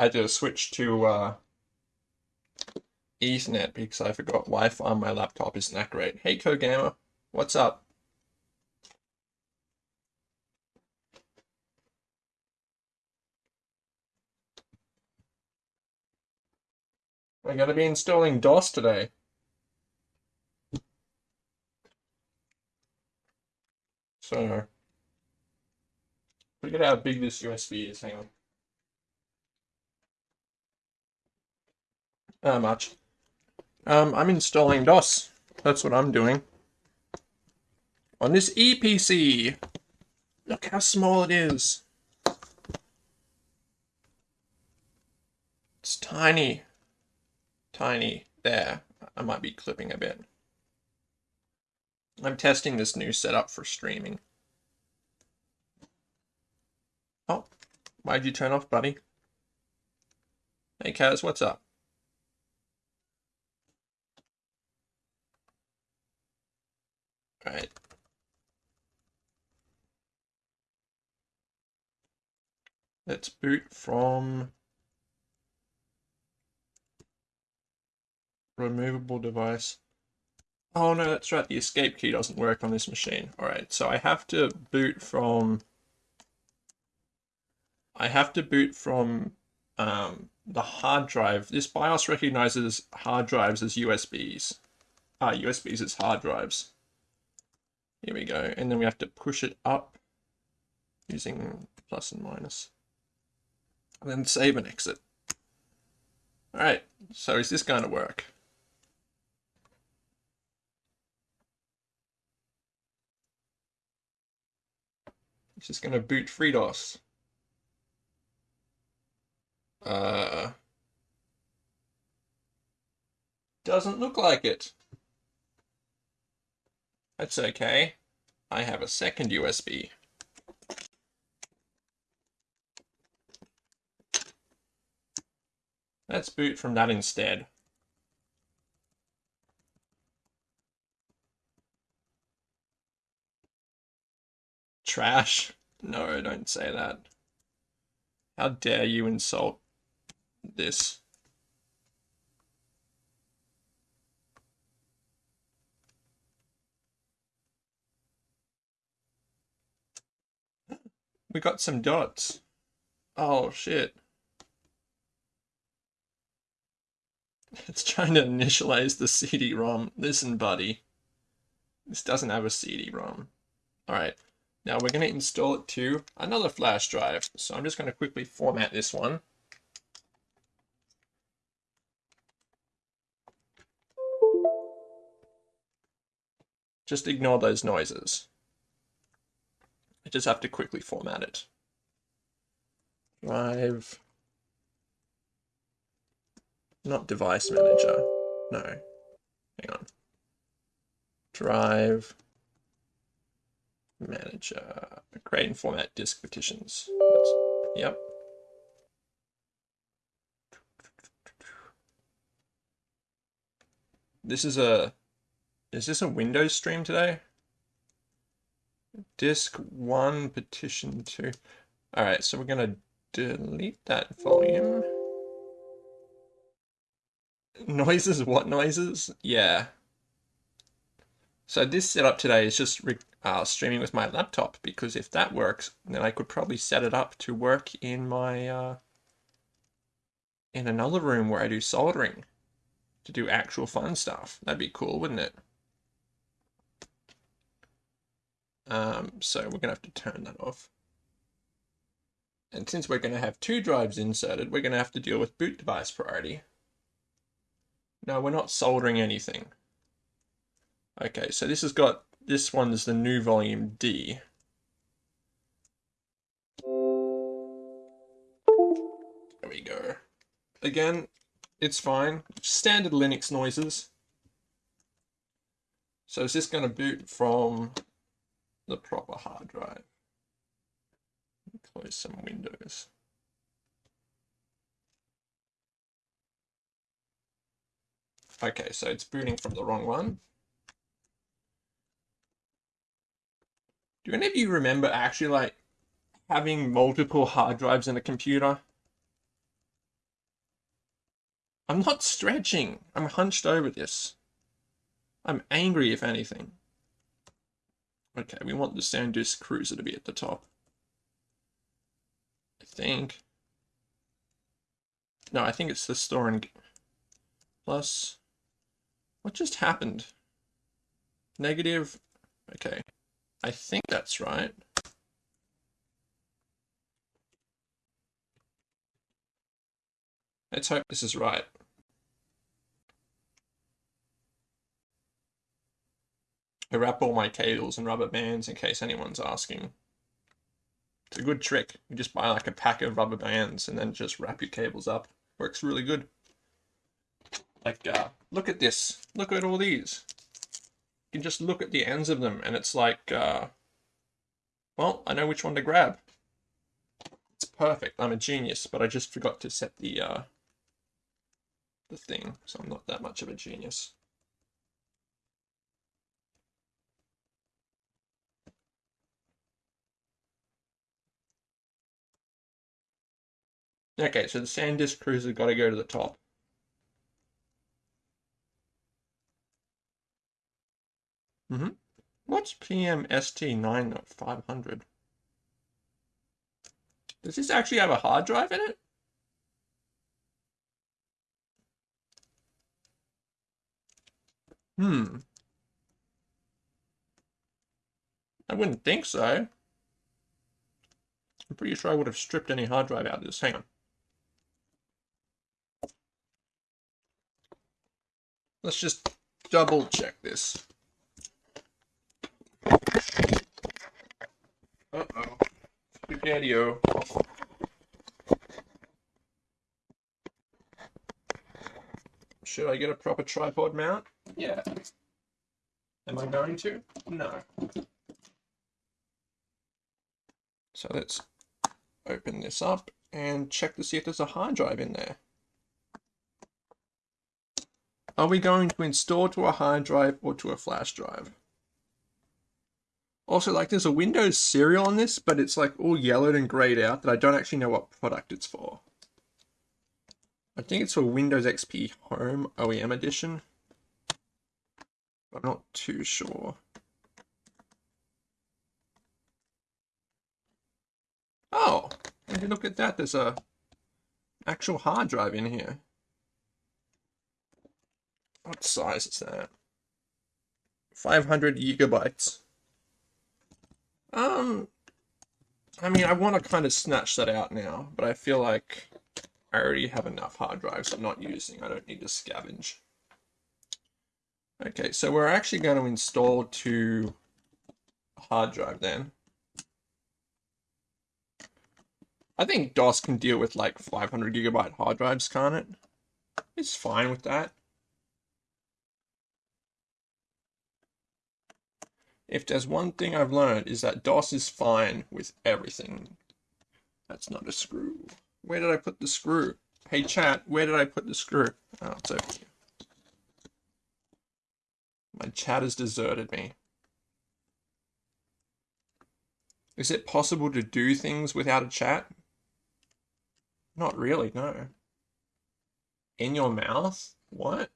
I had to switch to uh, Ethernet because I forgot Wi-Fi on my laptop isn't that great. Hey, CoGamer, what's up? We're going to be installing DOS today. So, look at how big this USB is. Hang on. How much? Um, I'm installing DOS. That's what I'm doing. On this Eee PC. Look how small it is. It's tiny. Tiny. There. I might be clipping a bit. I'm testing this new setup for streaming. Oh, why'd you turn off, buddy? Hey, Kaz, what's up? Alright. Let's boot from removable device. Oh no, that's right, the escape key doesn't work on this machine. Alright, so I have to boot from... I have to boot from um, the hard drive. This BIOS recognizes hard drives as USBs. Ah, USBs as hard drives. Here we go. And then we have to push it up using plus and minus. And then save and exit. Alright, so is this going to work? It's just going to boot FreeDOS. Uh, doesn't look like it. That's okay. I have a second USB. Let's boot from that instead. Trash. No, don't say that. How dare you insult this? We got some dots. Oh, shit. It's trying to initialize the CD-ROM. Listen, buddy. This doesn't have a CD-ROM. Alright. Now we're going to install it to another flash drive. So I'm just going to quickly format this one. Just ignore those noises. I just have to quickly format it. Drive. Not device manager. No. Hang on. Drive manager. Create and format disk partitions. That's, yep. This is a, is this a Windows stream today? Disk 1, partition 2. Alright, so we're to delete that volume. Noises? What noises? Yeah. So this setup today is just uh, streaming with my laptop because if that works, then I could probably set it up to work in my uh, in another room where I do soldering to do actual fun stuff. That'd be cool, wouldn't it? Um, so we're going to have to turn that off. And since we're going to have two drives inserted, we're going to have to deal with boot device priority. No, we're not soldering anything. Okay, so this has got, this one is the new volume D. There we go. Again, it's fine. Standard Linux noises. So is this going to boot from the proper hard drive. Close some windows. Okay, so it's booting from the wrong one. Do any of you remember actually like having multiple hard drives in a computer? I'm not stretching. I'm hunched over this. I'm angry, if anything. Okay, we want the SanDisk Cruzer to be at the top. I think. No, I think it's the store and plus. What just happened? Negative. Okay. I think that's right. Let's hope this is right. I wrap all my cables and rubber bands in case anyone's asking. It's a good trick. You just buy like a pack of rubber bands and then just wrap your cables up. Works really good. Like, uh, look at this. Look at all these. You can just look at the ends of them and it's like, uh, well, I know which one to grab. It's perfect. I'm a genius, but I just forgot to set the, uh, the thing, so I'm not that much of a genius. Okay, so the SanDisk Cruzer got to go to the top. Mm-hmm. What's PMST9500? Does this actually have a hard drive in it? Hmm. I wouldn't think so. I'm pretty sure I would have stripped any hard drive out of this. Hang on. Let's just double check this. Uh-oh. Spaghetti-o. Should I get a proper tripod mount? Yeah. Am I going to? No. So let's open this up and check to see if there's a hard drive in there. Are we going to install to a hard drive or to a flash drive? Also, like, there's a Windows serial on this, but it's like all yellowed and grayed out that I don't actually know what product it's for. I think it's for Windows XP Home OEM Edition. I'm not too sure. Oh, and look at that, there's a actual hard drive in here. What size is that? 500 gigabytes. Um, I mean, I want to kind of snatch that out now, but I feel like I already have enough hard drives I'm not using. I don't need to scavenge. Okay, so we're actually going to install to a hard drive then. I think DOS can deal with like 500 gigabyte hard drives, can't it? It's fine with that. If there's one thing I've learned is that DOS is fine with everything. That's not a screw. Where did I put the screw? Hey chat, where did I put the screw? Oh, it's over here. My chat has deserted me. Is it possible to do things without a chat? Not really, no. In your mouth? What?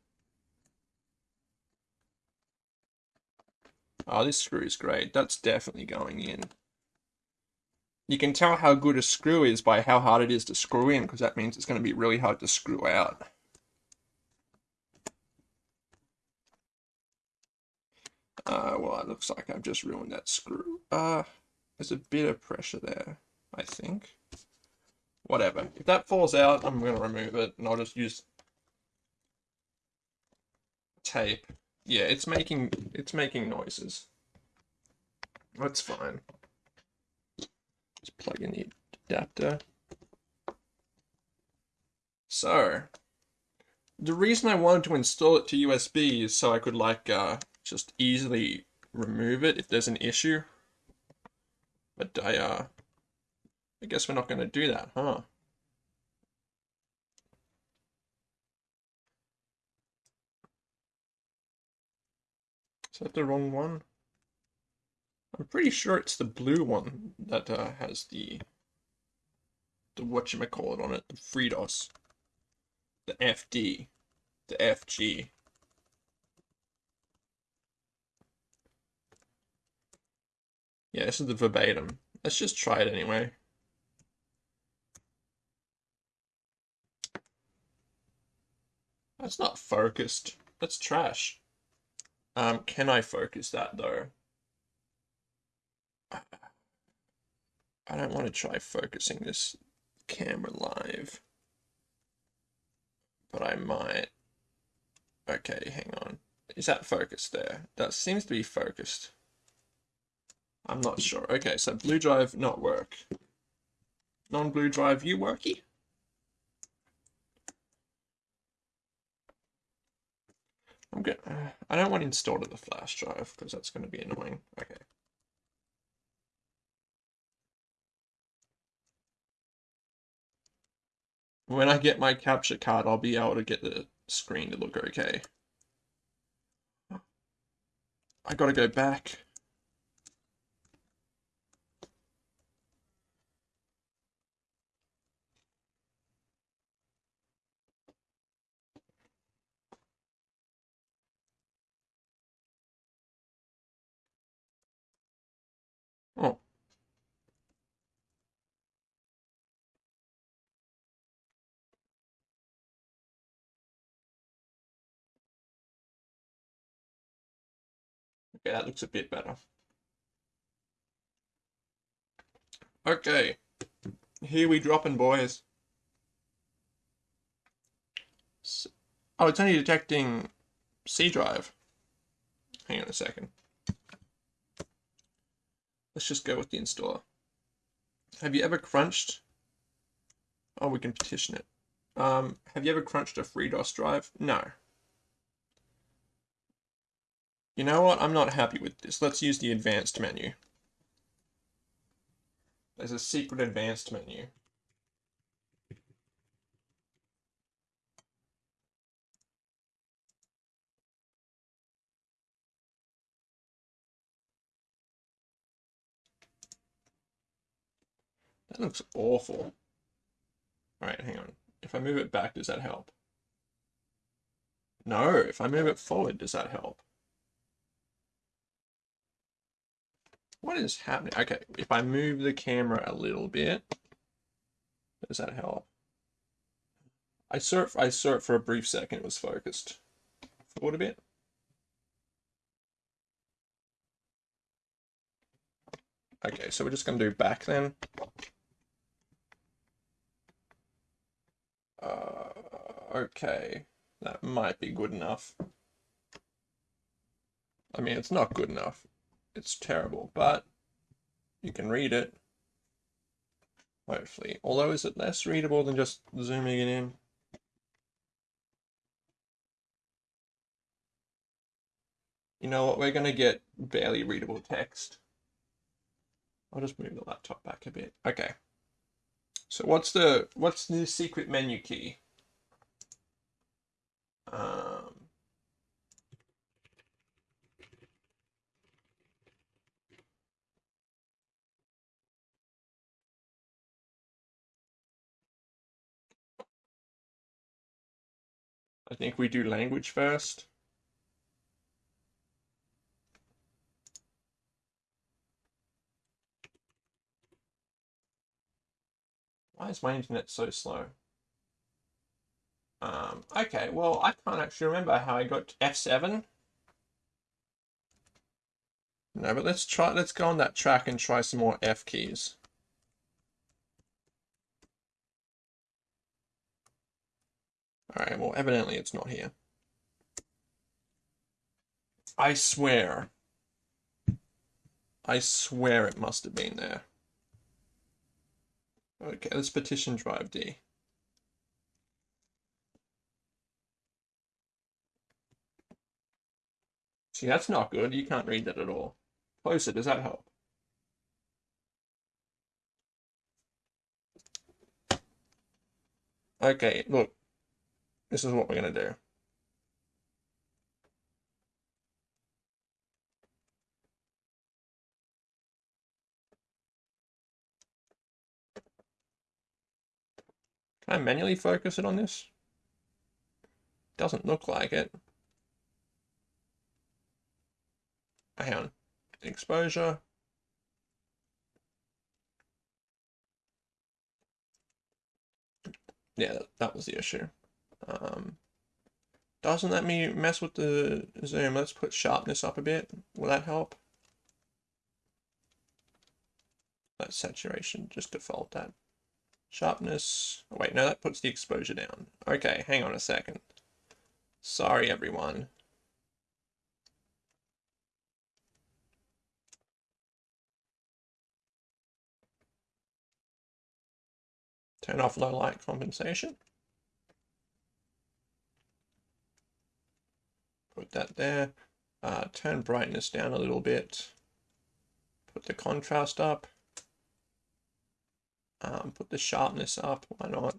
Oh, this screw is great. That's definitely going in. You can tell how good a screw is by how hard it is to screw in, because that means it's going to be really hard to screw out. Uh, well, it looks like I've just ruined that screw. Uh, there's a bit of pressure there, I think. Whatever. If that falls out, I'm going to remove it, and I'll just use tape. Yeah, it's making it's making noises. That's fine. Just plug in the adapter. So, the reason I wanted to install it to USB is so I could like uh, just easily remove it if there's an issue. But I uh, I guess we're not going to do that, huh? Is that the wrong one? I'm pretty sure it's the blue one that uh, has the the whatchamacallit on it, the FreeDOS. the FD, the FG. Yeah, this is the verbatim. Let's just try it anyway. That's not focused. That's trash. Um, can I focus that though? I don't want to try focusing this camera live. But I might. Okay, hang on. Is that focused there? That seems to be focused. I'm not sure. Okay, so blue drive not work. Non-blue drive you worky? I'm good. Uh, I don't want to install to the flash drive because that's going to be annoying. Okay. When I get my capture card, I'll be able to get the screen to look okay. I gotta go back. Oh. Okay, that looks a bit better. Okay, here we dropping, boys. Oh, it's only detecting C drive. Hang on a second. Let's just go with the installer. Have you ever crunched? Oh, we can partition it. Um, have you ever crunched a FreeDOS drive? No. You know what? I'm not happy with this. Let's use the advanced menu. There's a secret advanced menu. That looks awful. Alright, hang on. If I move it back, does that help? No, if I move it forward, does that help? What is happening? Okay, if I move the camera a little bit, does that help? I saw it, I saw it for a brief second, it was focused. Forward a bit. Okay, so we're just going to do back then. Uh, okay, that might be good enough. I mean, it's not good enough. It's terrible, but you can read it. Hopefully. Although, is it less readable than just zooming it in? You know what? We're going to get barely readable text. I'll just move the laptop back a bit. Okay. So what's the what's the secret menu key? Um, I think we do language first. Why is my internet so slow? Um, okay, well, I can't actually remember how I got F7. No, but let's try, let's go on that track and try some more F keys. Alright, well, evidently it's not here. I swear. I swear it must have been there. Okay, let's partition drive D. See, that's not good. You can't read that at all. Closer, does that help? Okay, look. This is what we're going to do. Can I manually focus it on this? Doesn't look like it. Hang on. Exposure. Yeah, that was the issue. Um, doesn't let me mess with the zoom. Let's put sharpness up a bit. Will that help? That saturation, just default that. Sharpness, oh, wait, no, that puts the exposure down. Okay, hang on a second. Sorry, everyone. Turn off low light compensation. Put that there. Uh, turn brightness down a little bit. Put the contrast up. Um, put the sharpness up, why not?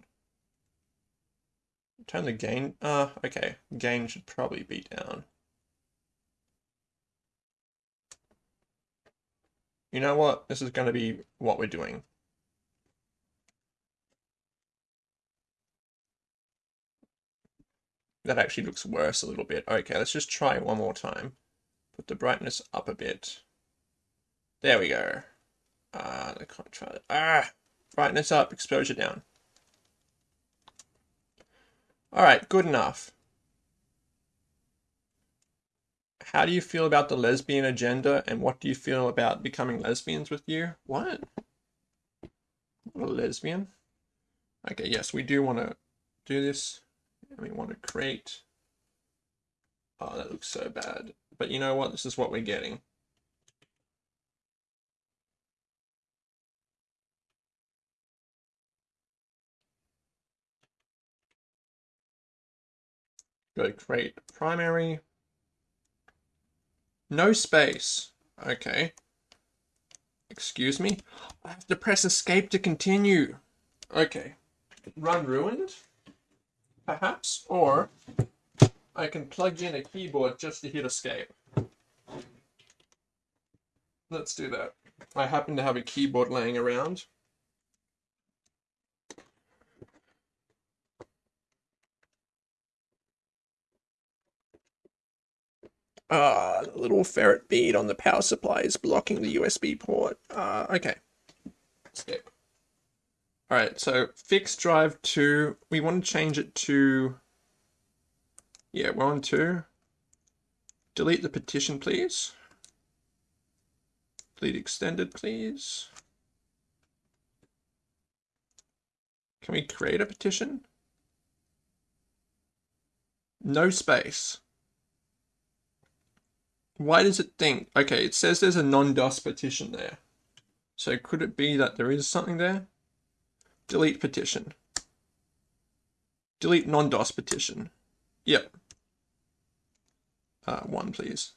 Turn the gain, uh, okay, gain should probably be down. You know what, this is going to be what we're doing. That actually looks worse a little bit. Okay, let's just try one more time. Put the brightness up a bit. There we go. Ah, the contrast. Ah, brightness up, exposure down. All right, good enough. How do you feel about the lesbian agenda and what do you feel about becoming lesbians with you? What? What a lesbian? Okay, yes, we do want to do this and we want to create. Oh, that looks so bad. But you know what? This is what we're getting. Go create primary. No space. Okay. Excuse me. I have to press escape to continue. Okay. Run ruined perhaps, or I can plug in a keyboard just to hit escape. Let's do that. I happen to have a keyboard laying around. Ah, the little ferrite bead on the power supply is blocking the USB port. Uh, okay. Escape. All right, so fixed drive to, we want to change it to, yeah, one, two. delete the partition, please. Delete extended, please. Can we create a partition? No space. Why does it think? Okay, it says there's a non-DOS partition there. So could it be that there is something there? Delete partition. Delete non-DOS partition. Yep. Uh, one, please.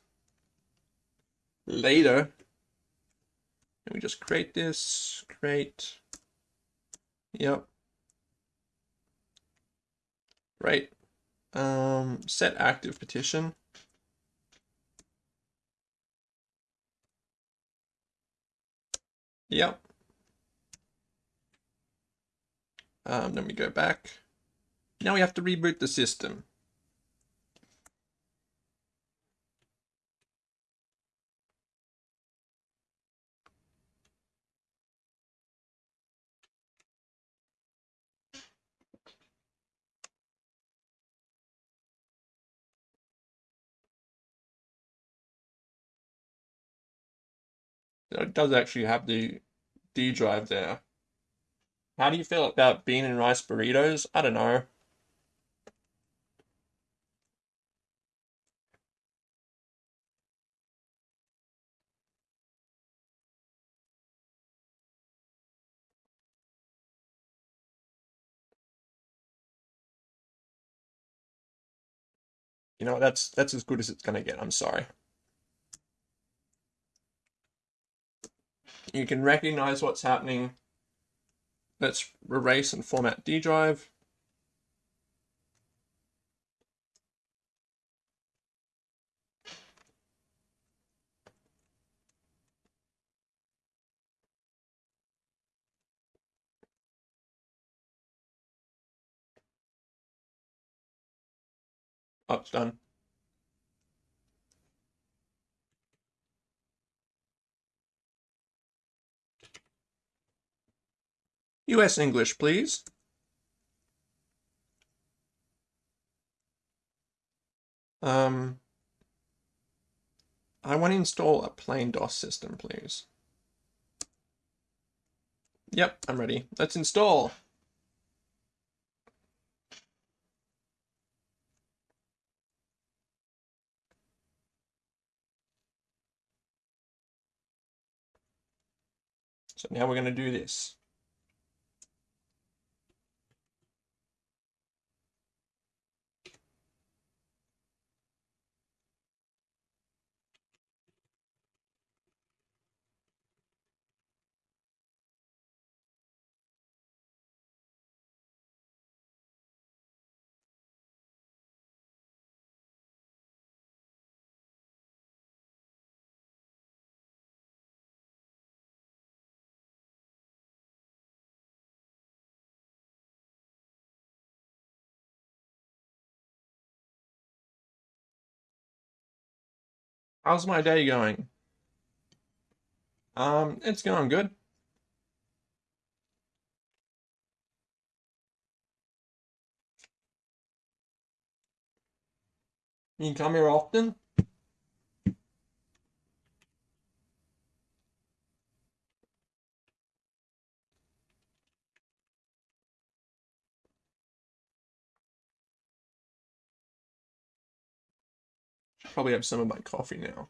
Later. And we just create this, create. Yep. Right. Um, set active partition. Yep. Um, then we go back. Now we have to reboot the system. It does actually have the D drive there. How do you feel about bean and rice burritos? I don't know. You know, that's that's as good as it's gonna get, I'm sorry. You can recognize what's happening Let's erase and format D drive. Oh, it's done. US English, please. Um, I want to install a plain DOS system, please. Yep, I'm ready. Let's install. So now we're going to do this. How's my day going? Um, it's going good. You come here often? Probably have some of my coffee now.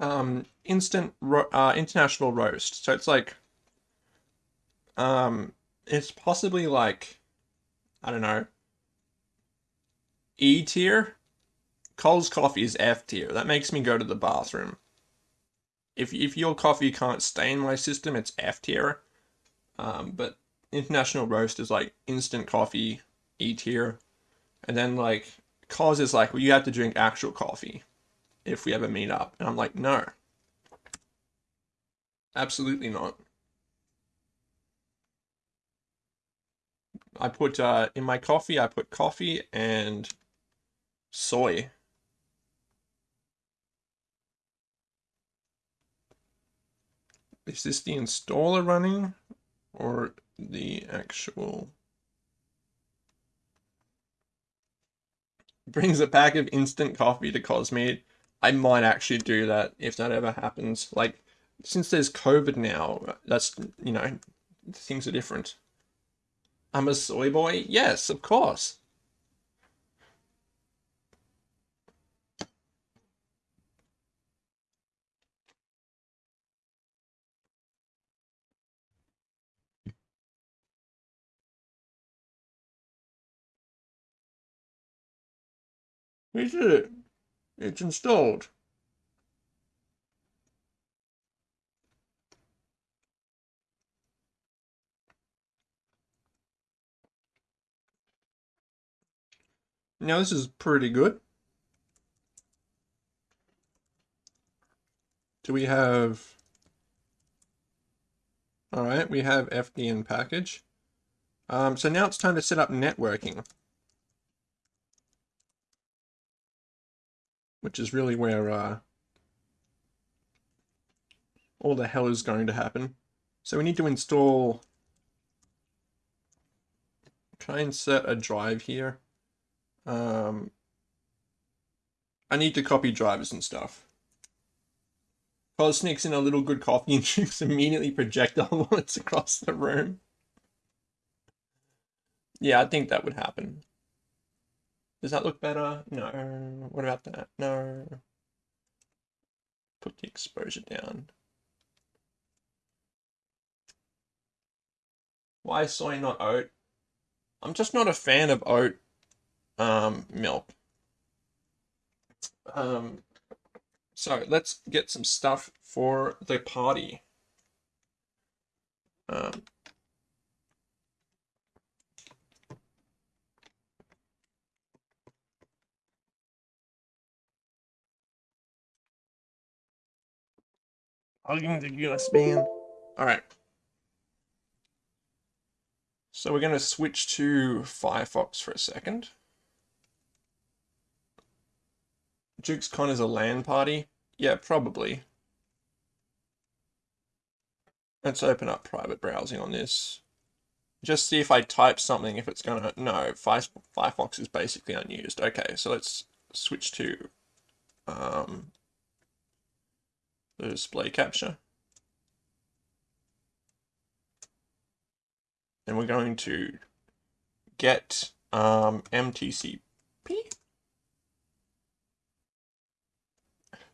Um, instant ro uh, international roast. So it's like, um, it's possibly like, I don't know, E tier. Coles coffee is F tier. That makes me go to the bathroom. If if your coffee can't stay in my system, it's F tier. Um, but international roast is like instant coffee, E tier, and then like Cause is like, well, you have to drink actual coffee if we ever meet up. And I'm like, no. Absolutely not. I put uh, in my coffee, I put coffee and soy. Is this the installer running or the actual brings a pack of instant coffee to Cosmead. I might actually do that if that ever happens. Like, since there's COVID now, that's, you know, things are different. I'm a soy boy? Yes, of course. We did it. It's installed. Now this is pretty good. Do we have... Alright, we have FDN package. Um, so now it's time to set up networking. Which is really where uh, all the hell is going to happen. So we need to install... Try and set a drive here. Um, I need to copy drivers and stuff. Cos sneaks in a little good coffee and shoots immediately projectile bullets across the room. Yeah, I think that would happen. Does that look better? No. What about that? No. Put the exposure down. Why soy not oat? I'm just not a fan of oat um, milk. Um, so let's get some stuff for the party. Um, The USB in. Alright. So we're going to switch to Firefox for a second. JukesCon is a LAN party? Yeah, probably. Let's open up private browsing on this. Just see if I type something, if it's gonna... No, Firefox is basically unused. Okay, so let's switch to um, the display capture. And we're going to get um, MTCP.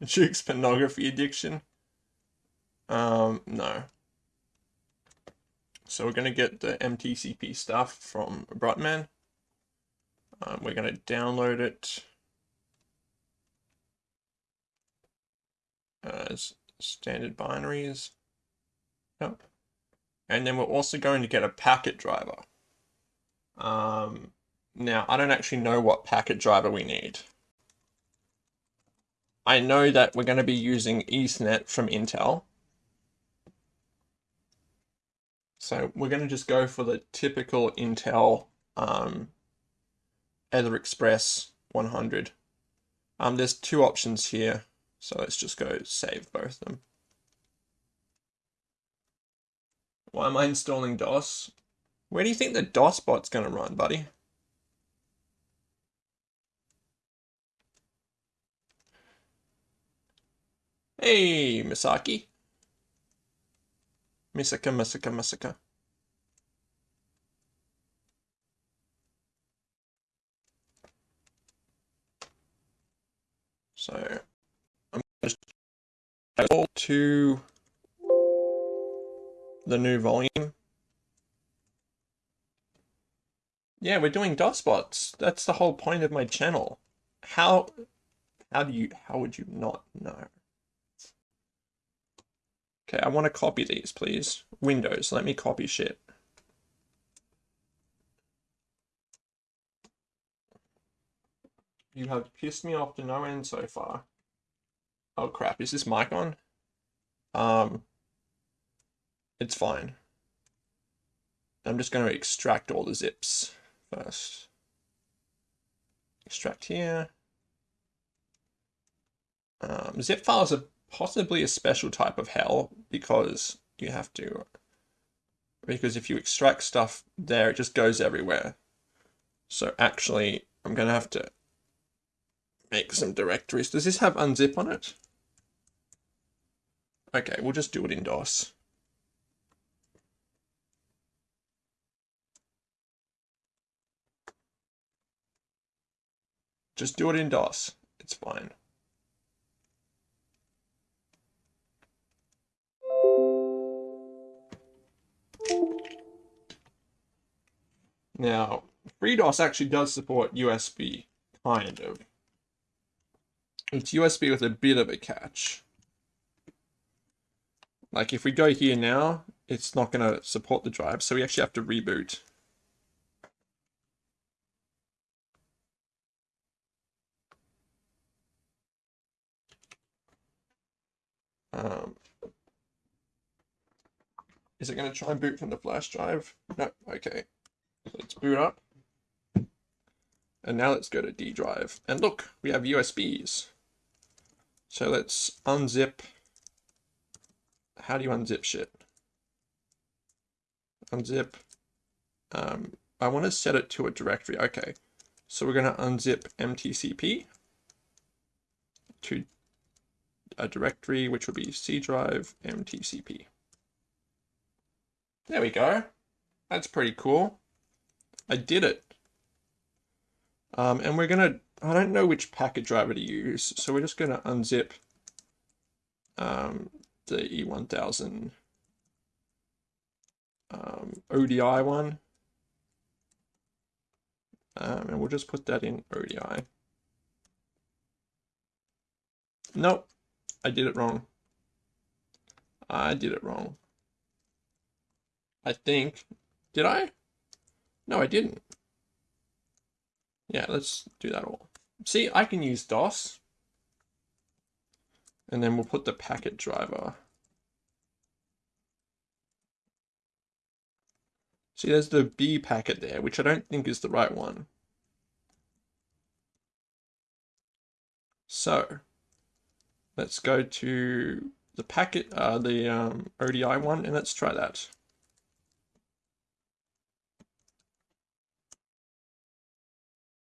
Juke's pornography addiction. Um, no. So we're going to get the MTCP stuff from Brutman. Um, we're going to download it as standard binaries. Yep. And then we're also going to get a packet driver. Um, now, I don't actually know what packet driver we need. I know that we're going to be using Ethernet from Intel. So we're going to just go for the typical Intel um, Ether Express 100. Um, there's two options here, so let's just go save both of them. Why am I installing DOS? Where do you think the DOS bot's going to run, buddy? Hey, Misaki. Misaka, Misaka, Misaka. So, go to the new volume. Yeah, we're doing DOS bots. That's the whole point of my channel. How, how do you, how would you not know? Okay, I want to copy these, please. Windows, let me copy shit. You have pissed me off to no end so far. Oh crap, is this mic on? Um, it's fine. I'm just going to extract all the zips first. Extract here. Um, zip files are possibly a special type of hell because you have to because if you extract stuff there it just goes everywhere so actually I'm gonna have to make some directories does this have unzip on it okay we'll just do it in DOS just do it in DOS it's fine Now, FreeDOS actually does support USB, kind of. It's USB with a bit of a catch. Like if we go here now, it's not going to support the drive, so we actually have to reboot. Um, is it going to try and boot from the flash drive? No, okay. Let's boot up. And now let's go to D drive. And look, we have USBs. So let's unzip. How do you unzip shit? Unzip. Um, I want to set it to a directory. Okay. So we're going to unzip MTCP to a directory, which would be C drive MTCP. There we go. That's pretty cool. I did it. Um, and we're going to, I don't know which packet driver to use, so we're just going to unzip um, the E1000 um, ODI one. Um, and we'll just put that in ODI. Nope, I did it wrong. I did it wrong. I think. Did I? No, I didn't. Yeah, let's do that all. See, I can use DOS. And then we'll put the packet driver. See, there's the B packet there, which I don't think is the right one. So let's go to the packet, uh, the um, ODI one, and let's try that.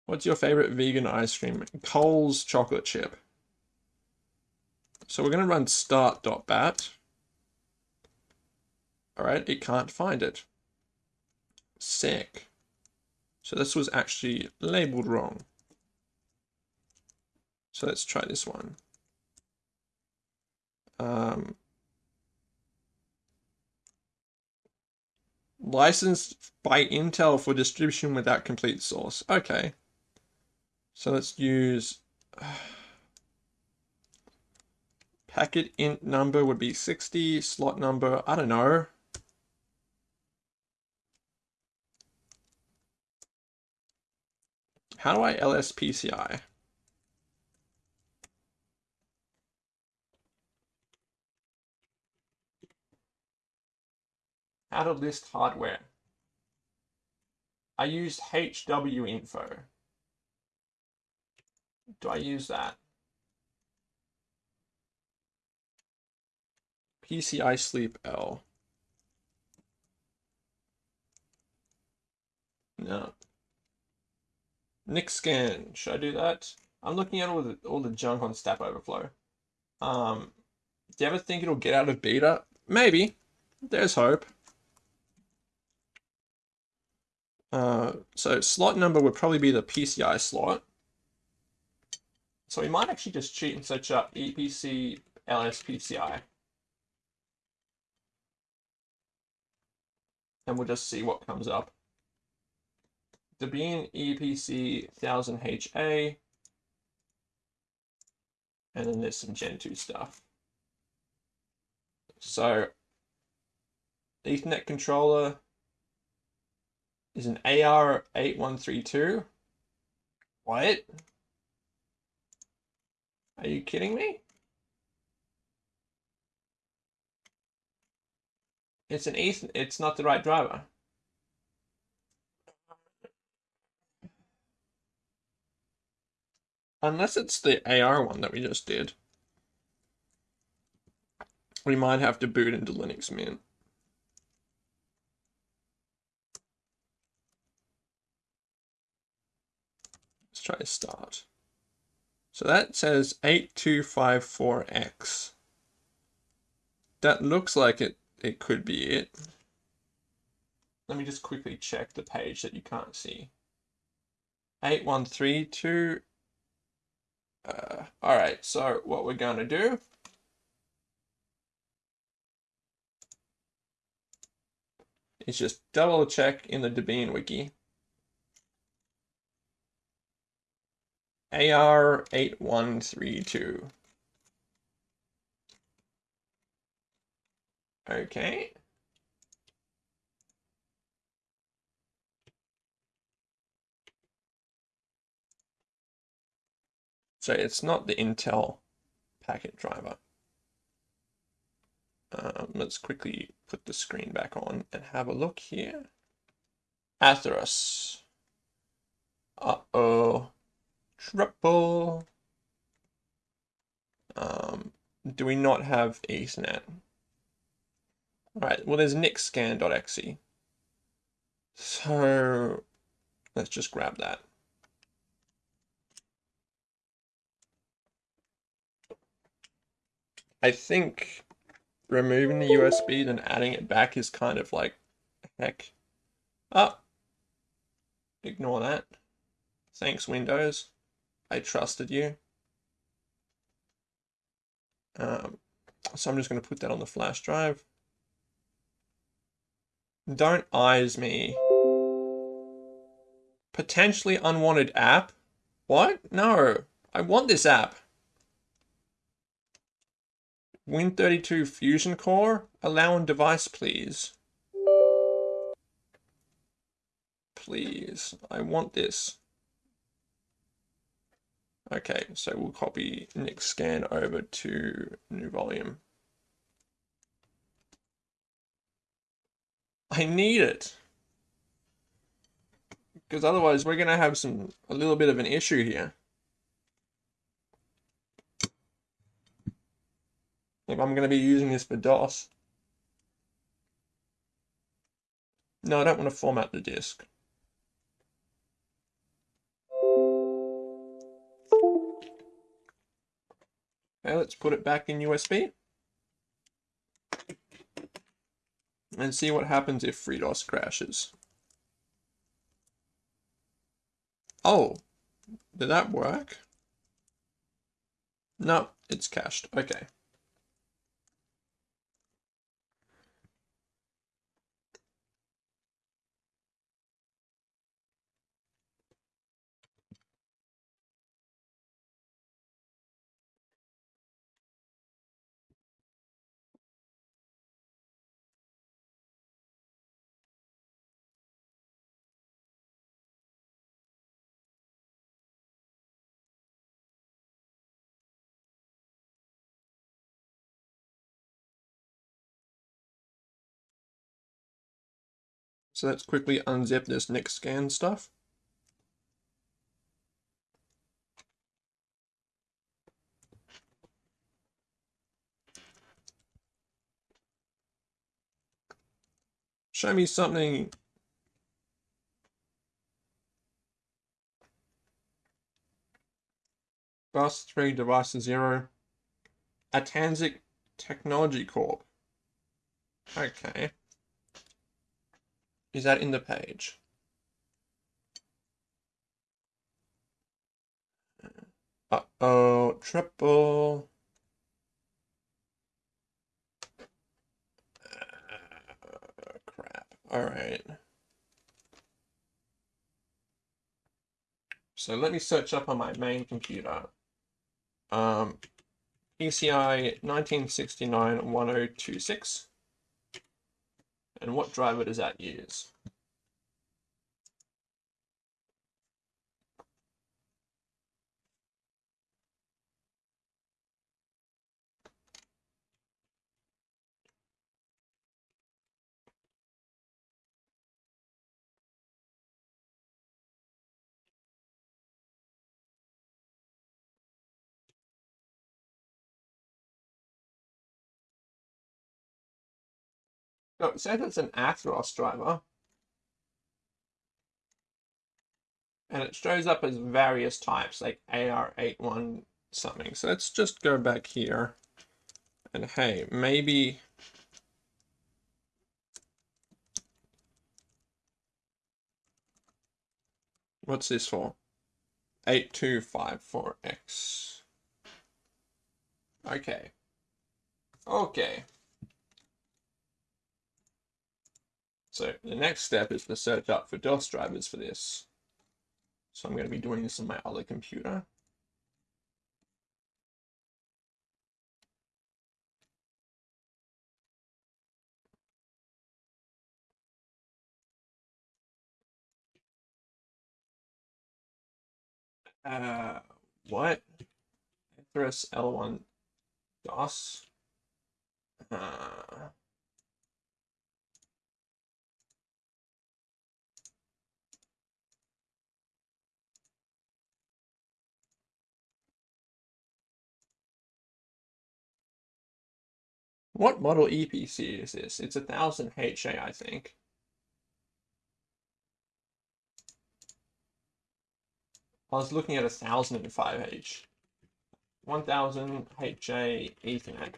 What's your favorite vegan ice cream? Coles chocolate chip. So we're going to run start.bat. Alright, it can't find it. Sick. So this was actually labeled wrong. So let's try this one. Um, licensed by Intel for distribution without complete source. Okay. So let's use packet int number would be 60, slot number, I don't know. How do I LSPCI? How to list hardware. I used HW info. Do I use that? PCI sleep L. No. Nick NixScan. Should I do that? I'm looking at all the all the junk on Stack Overflow. Um, do you ever think it'll get out of beta? Maybe. There's hope. Uh, so slot number would probably be the PCI slot. So we might actually just cheat and search up Eee PC LSPCI. And we'll just see what comes up. Debian Eee PC 1000HA. And then there's some Gen 2 stuff. So, Ethernet controller is an AR8132. What? Are you kidding me? It's an Ethan. It's not the right driver. Unless it's the AR one that we just did. We might have to boot into Linux Mint. Let's try to start. So that says 8254X. That looks like it, it could be it. Let me just quickly check the page that you can't see. 8132. Uh, all right, so what we're going to do is just double check in the Debian wiki. AR8132. Okay. So it's not the Intel packet driver. Um, let's quickly put the screen back on and have a look here. Atheros. Uh-oh. Triple. Um, do we not have Ethernet? Alright, well there's nixscan.exe. So let's just grab that. I think removing the USB and adding it back is kind of like heck. Ah, ignore that. Thanks, Windows. I trusted you. Um, so I'm just going to put that on the flash drive. Don't eyes me. Potentially unwanted app? What? No. I want this app. Win32 Fusion Core? Allow on device, please. Please. I want this. Okay, so we'll copy NixScan over to new volume. I need it. because otherwise we're going to have some a little bit of an issue here. If I'm going to be using this for DOS. No, I don't want to format the disk. Okay, let's put it back in USB. And see what happens if FreeDOS crashes. Oh, did that work? No, it's cached. Okay. So let's quickly unzip this next scan stuff. Show me something Bus 3 device 0 Attansic Technology Corp. Okay. Is that in the page? Uh-oh, triple. Uh, crap. All right. So let me search up on my main computer. Um, PCI 1969-1026. And what driver does that use? No, it says it's an Atheros driver. And it shows up as various types, like AR81 something. So let's just go back here. And hey, maybe... What's this for? 8254X. Okay. Okay. So the next step is to search up for DOS drivers for this. So I'm going to be doing this on my other computer. Uh, what? Atheros L1 DOS? Uh, What model Eee PC is this? It's a 1000 HA, I think. I was looking at a 1005H. 1000 HA Ethernet.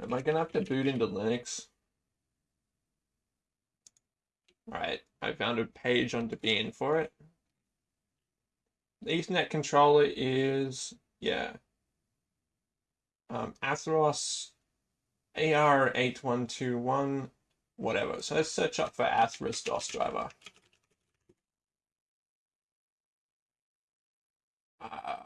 Am I gonna have to boot into Linux? Alright, I found a page on Debian for it. The Ethernet controller is, yeah, um, Atheros AR8121, whatever. So let's search up for Atheros DOS driver. Uh,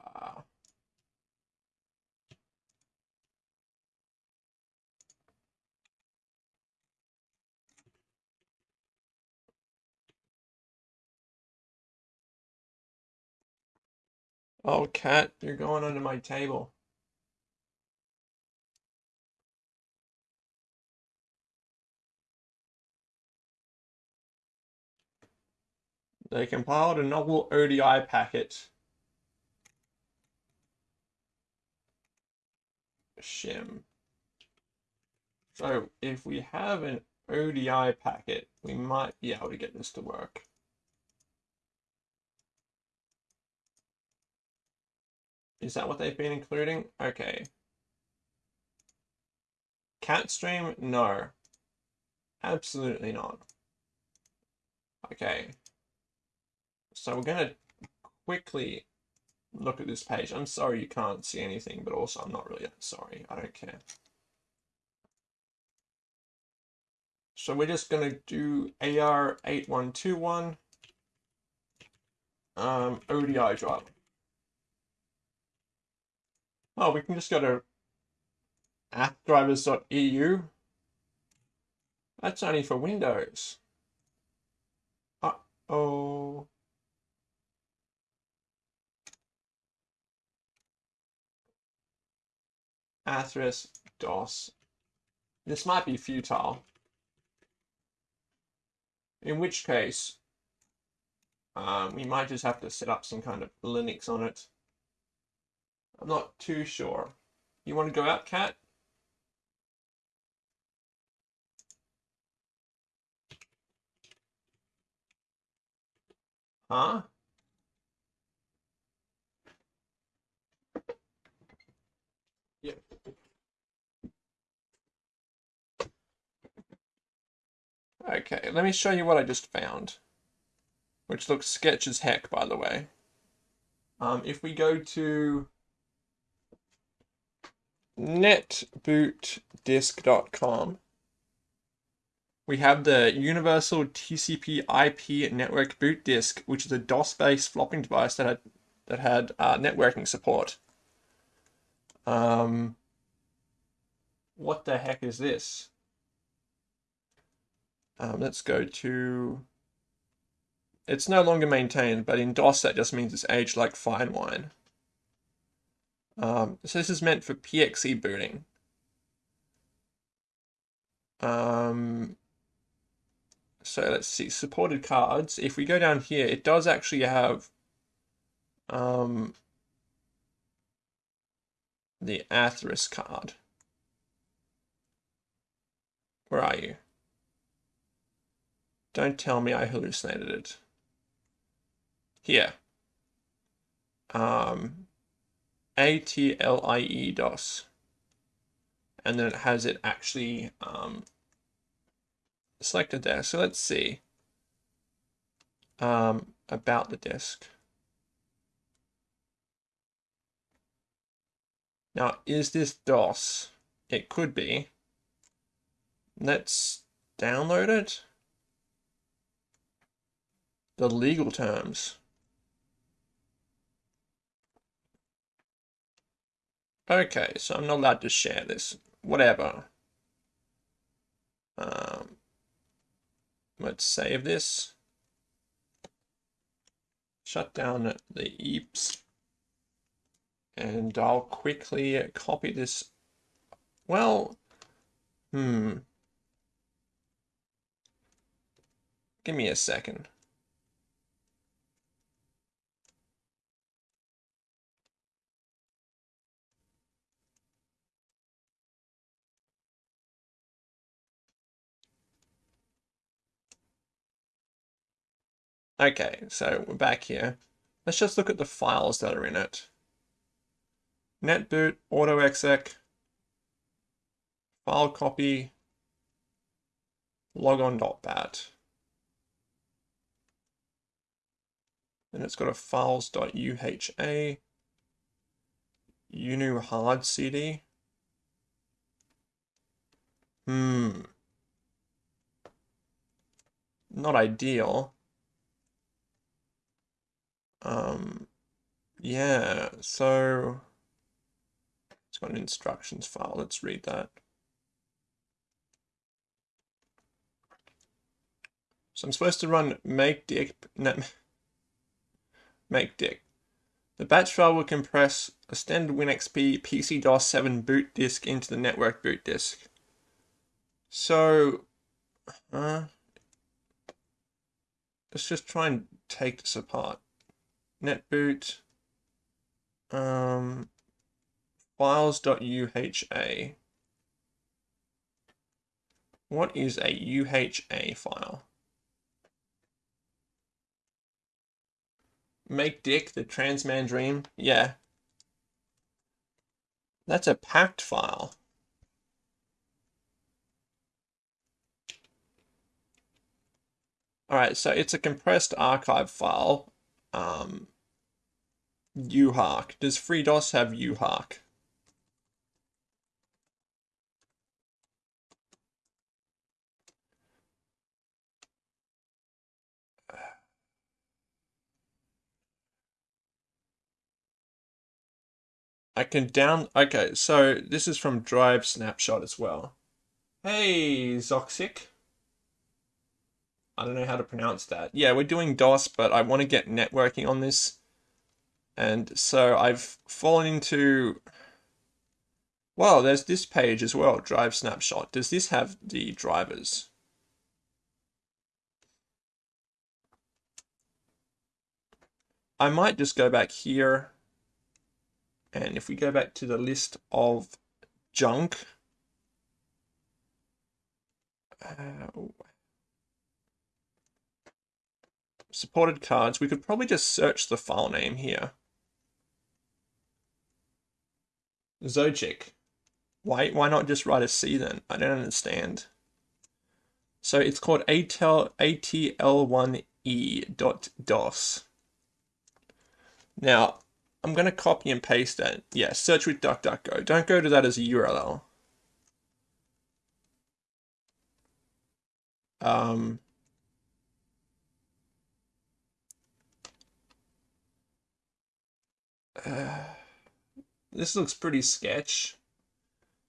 Oh, cat, you're going under my table. They compiled a novel ODI packet. Shim. So if we have an ODI packet, we might be able to get this to work. Is that what they've been including? Okay. Cat stream? No. Absolutely not. Okay. So we're going to quickly look at this page. I'm sorry you can't see anything, but also I'm not really sorry. I don't care. So we're just going to do AR8121 um, ODI driver. Oh, we can just go to appdrivers.eu. That's only for Windows. Uh-oh. Atheros DOS. This might be futile. In which case, um, we might just have to set up some kind of Linux on it. I'm not too sure. You want to go out, Cat? Huh? Yeah. Okay, let me show you what I just found. Which looks sketch as heck, by the way. Um, if we go to netbootdisk.com, we have the Universal TCP IP Network Boot Disk, which is a DOS-based flopping device that had that had uh, networking support. Um, what the heck is this? Um, let's go to. It's no longer maintained, but in DOS that just means it's aged like fine wine. Um, so this is meant for PXE booting. Um, so let's see, supported cards. If we go down here, it does actually have um, the Atheros card. Where are you? Don't tell me I hallucinated it. Here. Um, A-T-L-I-E DOS. And then it has it actually um, selected there. So let's see um, about the disk. Now, is this DOS? It could be. Let's download it. The legal terms. Okay, so I'm not allowed to share this. Whatever. Um, Let's save this. Shut down the EEPS. And I'll quickly copy this. Well, hmm. Give me a second. Okay, so we're back here. Let's just look at the files that are in it. netboot, autoexec, file copy, logon.bat. And it's got a files.uha, unu hard cd. Hmm. Not ideal. Um, yeah, so it's got an instructions file. Let's read that. So I'm supposed to run make dick net make dick. The batch file will compress a standard WinXP PC-DOS 7 boot disk into the network boot disk. So, uh, let's just try and take this apart. Netboot. Um, files.uha. What is a UHA file? Make Dick the Transman Dream? Yeah. That's a packed file. Alright, so it's a compressed archive file. Um, UHARC. Does FreeDOS have UHARC? I can down, okay, so this is from Drive Snapshot as well. Hey, Zoxic. I don't know how to pronounce that. Yeah, we're doing DOS, but I want to get networking on this. And so I've fallen into, well, there's this page as well, Drive Snapshot. Does this have the drivers? I might just go back here. And if we go back to the list of junk, uh, supported cards, we could probably just search the file name here. Zochic. Why, why not just write a C then? I don't understand. So it's called ATL, ATL1E.DOS. Now, I'm going to copy and paste that. Yeah, search with DuckDuckGo. Don't go to that as a URL. Um, uh, this looks pretty sketch.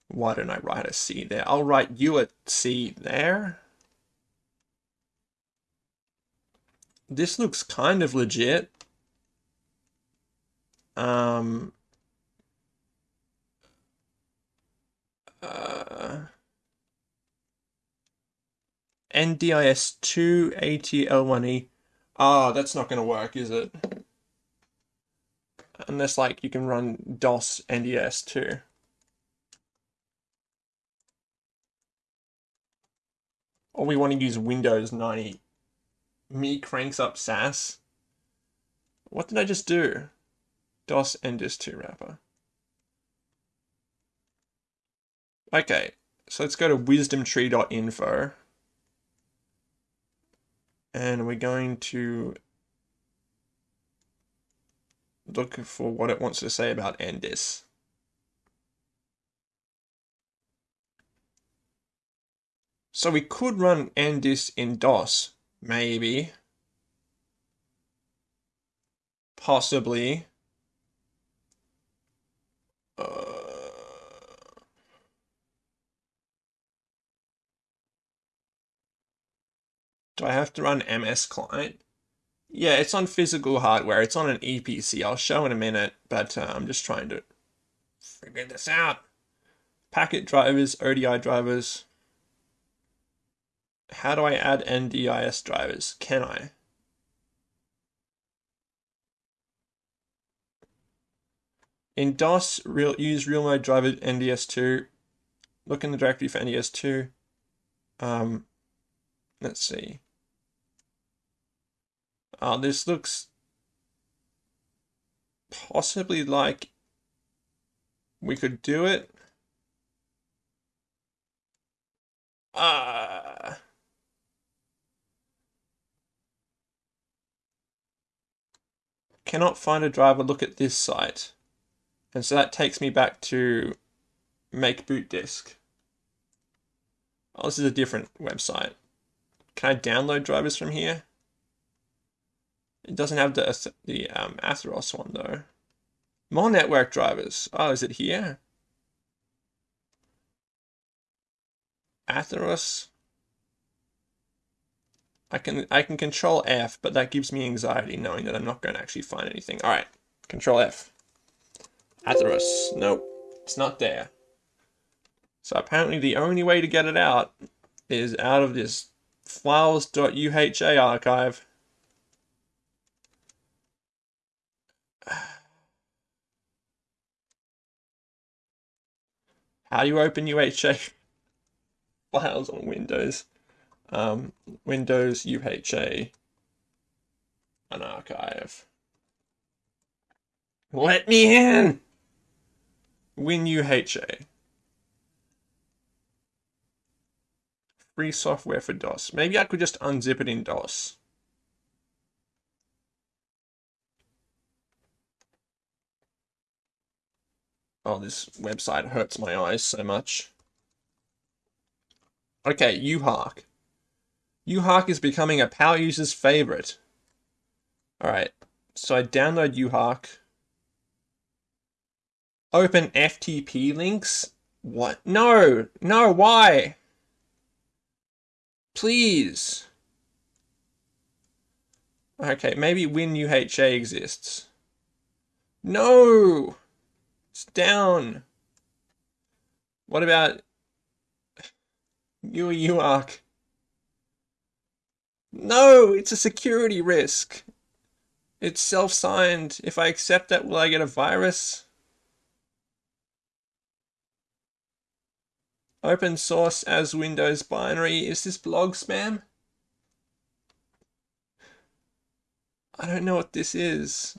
Why don't I write a C there? I'll write you a C there. This looks kind of legit. Um, uh, NDIS2 ATL1E. Ah, oh, that's not going to work, is it? Unless, like, you can run DOS NDS too. Or we want to use Windows 90. Me cranks up SAS. What did I just do? DOS NDIS2 wrapper. Okay, so let's go to wisdomtree.info. And we're going to look for what it wants to say about NDIS. So we could run NDIS in DOS, maybe. Possibly. Uh, do I have to run MS Client? Yeah, it's on physical hardware. It's on an Eee PC. I'll show in a minute, but uh, I'm just trying to figure this out. Packet drivers, ODI drivers. How do I add NDIS drivers? Can I? In DOS, real, use real mode driver NDIS2. Look in the directory for NDIS2. Um, let's see. Uh, this looks possibly like we could do it. Uh, cannot find a driver. Look at this site. And so that takes me back to make boot disk. Oh, this is a different website. Can I download drivers from here? It doesn't have the, the um, Atheros one though. More network drivers. Oh, is it here? Atheros. I can I can control F, but that gives me anxiety knowing that I'm not going to actually find anything. All right, control F. Atheros. Nope, it's not there. So apparently the only way to get it out is out of this files.uha archive. How do you open UHA files on Windows? Um, Windows UHA an archive. Let me in! WinUHA. Free software for DOS. Maybe I could just unzip it in DOS. Oh, this website hurts my eyes so much. Okay, UHARC. UHARC is becoming a power user's favorite. Alright, so I download UHARC. Open FTP links? What? No! No, why? Please. Okay, maybe WinUHA exists. No! It's down. What about you, UARK? No, it's a security risk. It's self-signed. If I accept that, will I get a virus? Open source as Windows binary. Is this blog spam? I don't know what this is.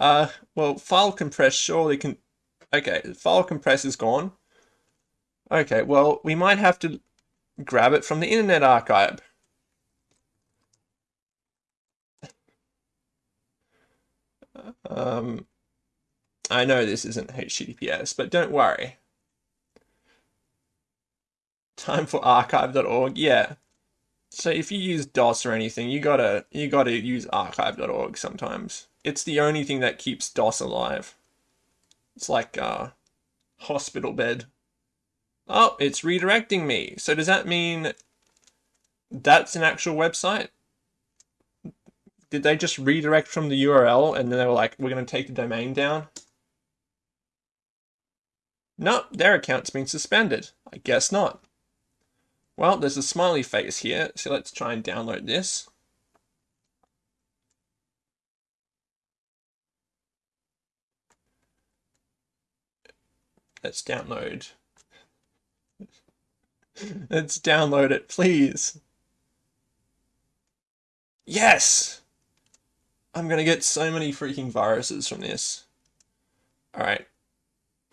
Uh, well, file compress surely can... Okay, file compress is gone. Okay, well, we might have to grab it from the Internet Archive. Um, I know this isn't HTTPS, but don't worry. Time for archive.org. Yeah. So if you use DOS or anything, you gotta you gotta use archive.org sometimes. It's the only thing that keeps DOS alive. It's like a hospital bed. Oh, it's redirecting me. So does that mean that's an actual website? Did they just redirect from the URL and then they were like, we're going to take the domain down? No, their account's been suspended. I guess not. Well, there's a smiley face here, so let's try and download this. Let's download. let's download it, please. Yes! I'm gonna get so many freaking viruses from this. Alright.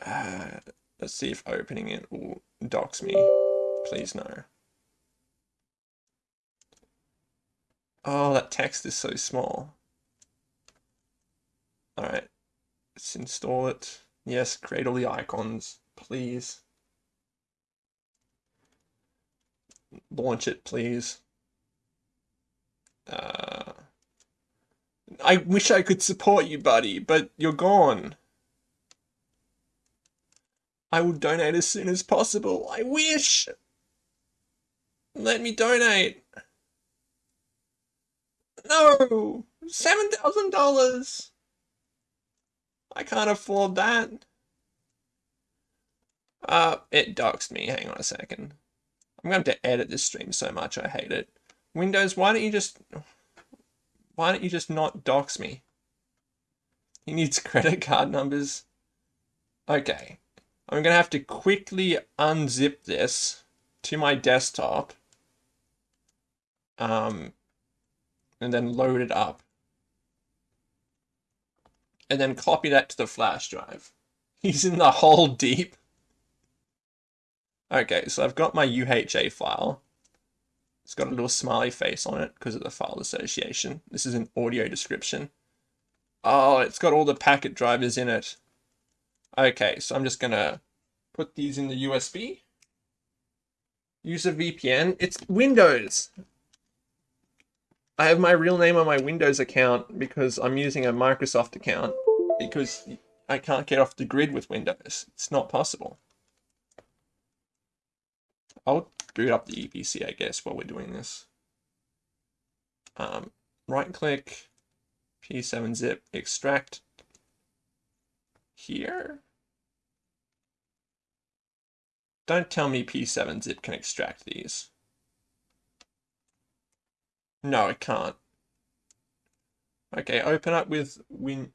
Uh, let's see if opening it will dox me. Please no. Oh, that text is so small. Alright. Let's install it. Yes, create all the icons, please. Launch it, please. Uh... I wish I could support you, buddy, but you're gone. I will donate as soon as possible. I wish. Let me donate. No! $7,000! I can't afford that. Uh, it doxed me. Hang on a second. I'm going to have to edit this stream so much. I hate it. Windows, why don't you just... Why don't you just not dox me? He needs credit card numbers. Okay. I'm going to have to quickly unzip this to my desktop. Um, and then load it up. And then copy that to the flash drive. He's in the hole deep. Okay, so I've got my UHA file. It's got a little smiley face on it because of the file association. This is an audio description. Oh, it's got all the packet drivers in it. Okay, so I'm just gonna put these in the USB. Use a VPN. It's Windows. I have my real name on my Windows account because I'm using a Microsoft account because I can't get off the grid with Windows. It's not possible. I'll boot up the Eee PC, I guess, while we're doing this. Um, right click, P7zip, extract here. Don't tell me P7zip can extract these. No, it can't. Okay, open up with Win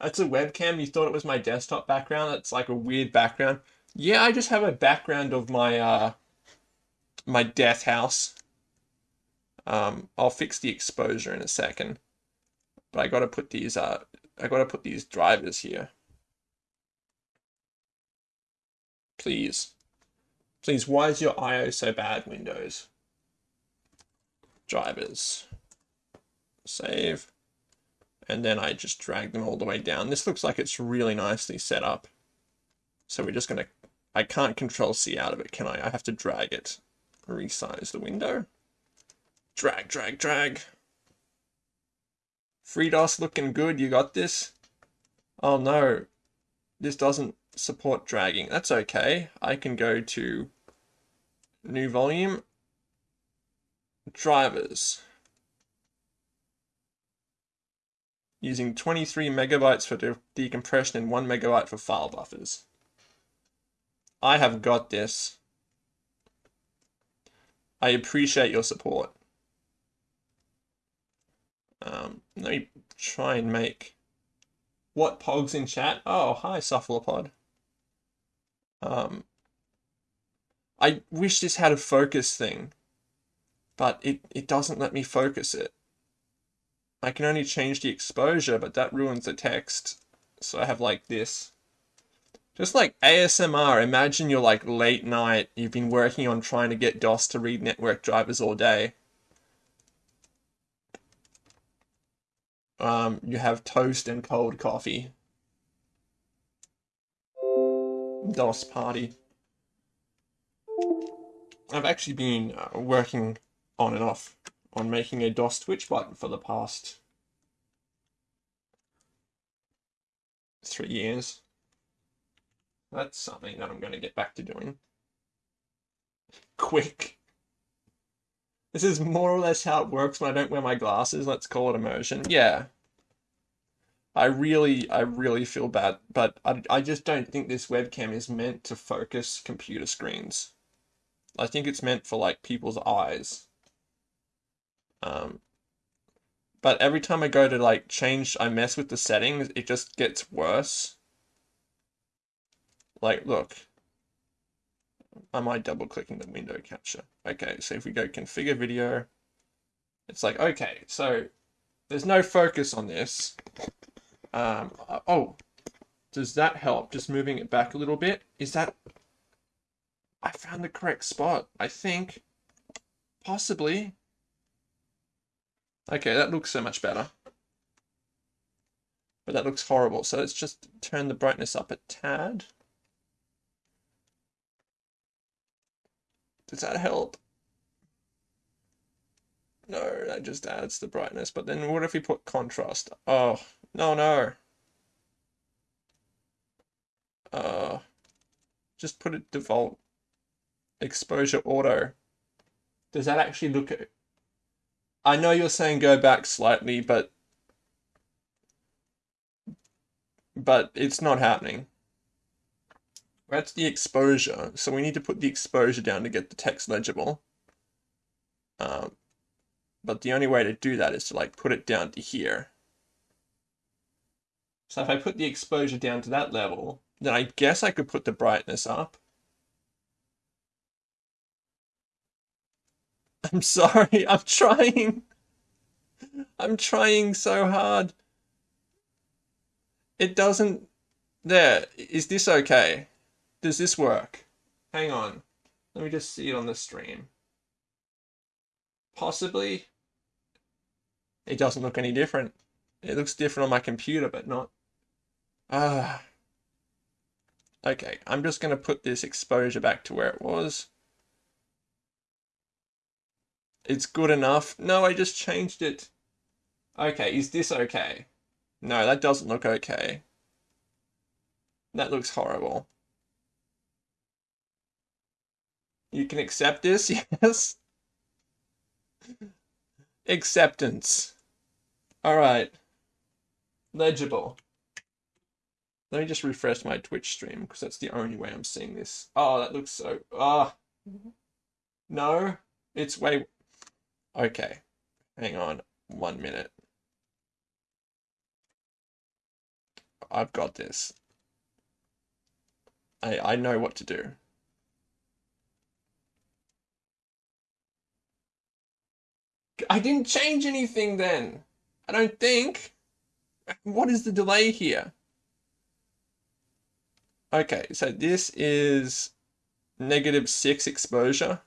That's a webcam. You thought it was my desktop background. That's like a weird background. Yeah, I just have a background of my uh my death house. Um, I'll fix the exposure in a second. But I gotta put these uh I gotta put these drivers here. Please. Please, why is your IO so bad, Windows? Drivers. Save. And then I just drag them all the way down. This looks like it's really nicely set up. So we're just gonna, I can't control C out of it, can I? I have to drag it. Resize the window. Drag, drag, drag. FreeDOS looking good, you got this? Oh no, this doesn't support dragging. That's okay. I can go to new volume, drivers. Using 23 megabytes for de decompression and 1 megabyte for file buffers. I have got this. I appreciate your support. Um, let me try and make what pogs in chat. Oh, hi, Cephalopod. Um, I wish this had a focus thing, but it, it doesn't let me focus it. I can only change the exposure, but that ruins the text. So I have like this. Just like ASMR, imagine you're like late night, you've been working on trying to get DOS to read network drivers all day. Um, you have toast and cold coffee. DOS party. I've actually been uh, working on and off on making a DOS Twitch button for the past three years. That's something that I'm going to get back to doing. Quick. This is more or less how it works when I don't wear my glasses. Let's call it immersion. Yeah. I really, I really feel bad, but I, I just don't think this webcam is meant to focus computer screens. I think it's meant for like people's eyes. Um, but every time I go to like change, I mess with the settings, it just gets worse. Like, look. Am I double clicking the window capture? Okay, so if we go configure video, it's like, okay, so there's no focus on this. Um, oh, does that help? Just moving it back a little bit? Is that I found the correct spot, I think. Possibly. Okay, that looks so much better. But that looks horrible, so let's just turn the brightness up a tad. Does that help? No, that just adds the brightness. But then what if we put contrast? Oh, no, no. Uh, just put it default exposure auto. Does that actually look. I know you're saying go back slightly, but... But it's not happening. That's the exposure. So we need to put the exposure down to get the text legible. Um, but the only way to do that is to like put it down to here. So if I put the exposure down to that level, then I guess I could put the brightness up. I'm sorry, I'm trying. I'm trying so hard. It doesn't... There, is this okay? Does this work? Hang on. Let me just see it on the stream. Possibly. It doesn't look any different. It looks different on my computer, but not... Ah. Okay, I'm just going to put this exposure back to where it was. It's good enough. No, I just changed it. Okay, is this okay? No, that doesn't look okay. That looks horrible. You can accept this, yes? Acceptance. Alright. Legible. Let me just refresh my Twitch stream, because that's the only way I'm seeing this. Oh, that looks so... Ah. Oh. No. It's way... Okay, hang on one minute. I've got this. I I know what to do. I didn't change anything then. I don't think. What is the delay here? Okay, so this is negative 6 exposure.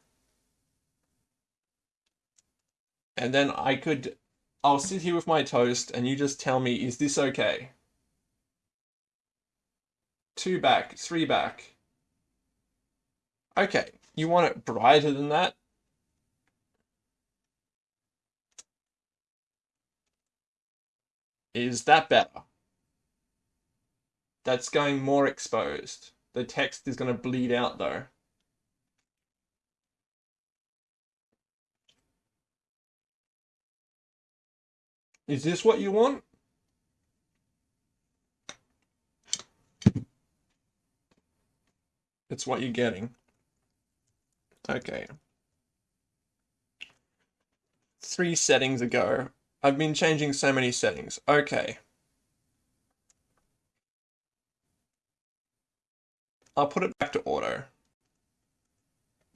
And then I could, I'll sit here with my toast and you just tell me, is this okay? Two back, three back. Okay, you want it brighter than that? Is that better? That's going more exposed. The text is going to bleed out though. Is this what you want? It's what you're getting. Okay. Three settings ago. I've been changing so many settings. Okay. I'll put it back to auto.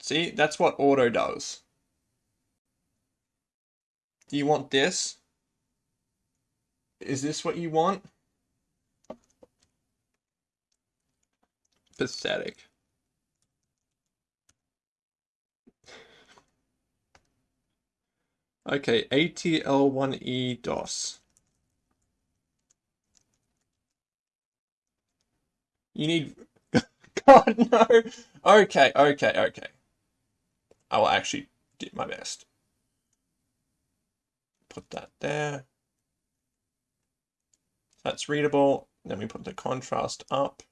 See, that's what auto does. Do you want this? Is this what you want? Pathetic. Okay, ATL1E DOS. You need... God, no! Okay, okay, okay. I will actually do my best. Put that there. That's readable. Then we put the contrast up.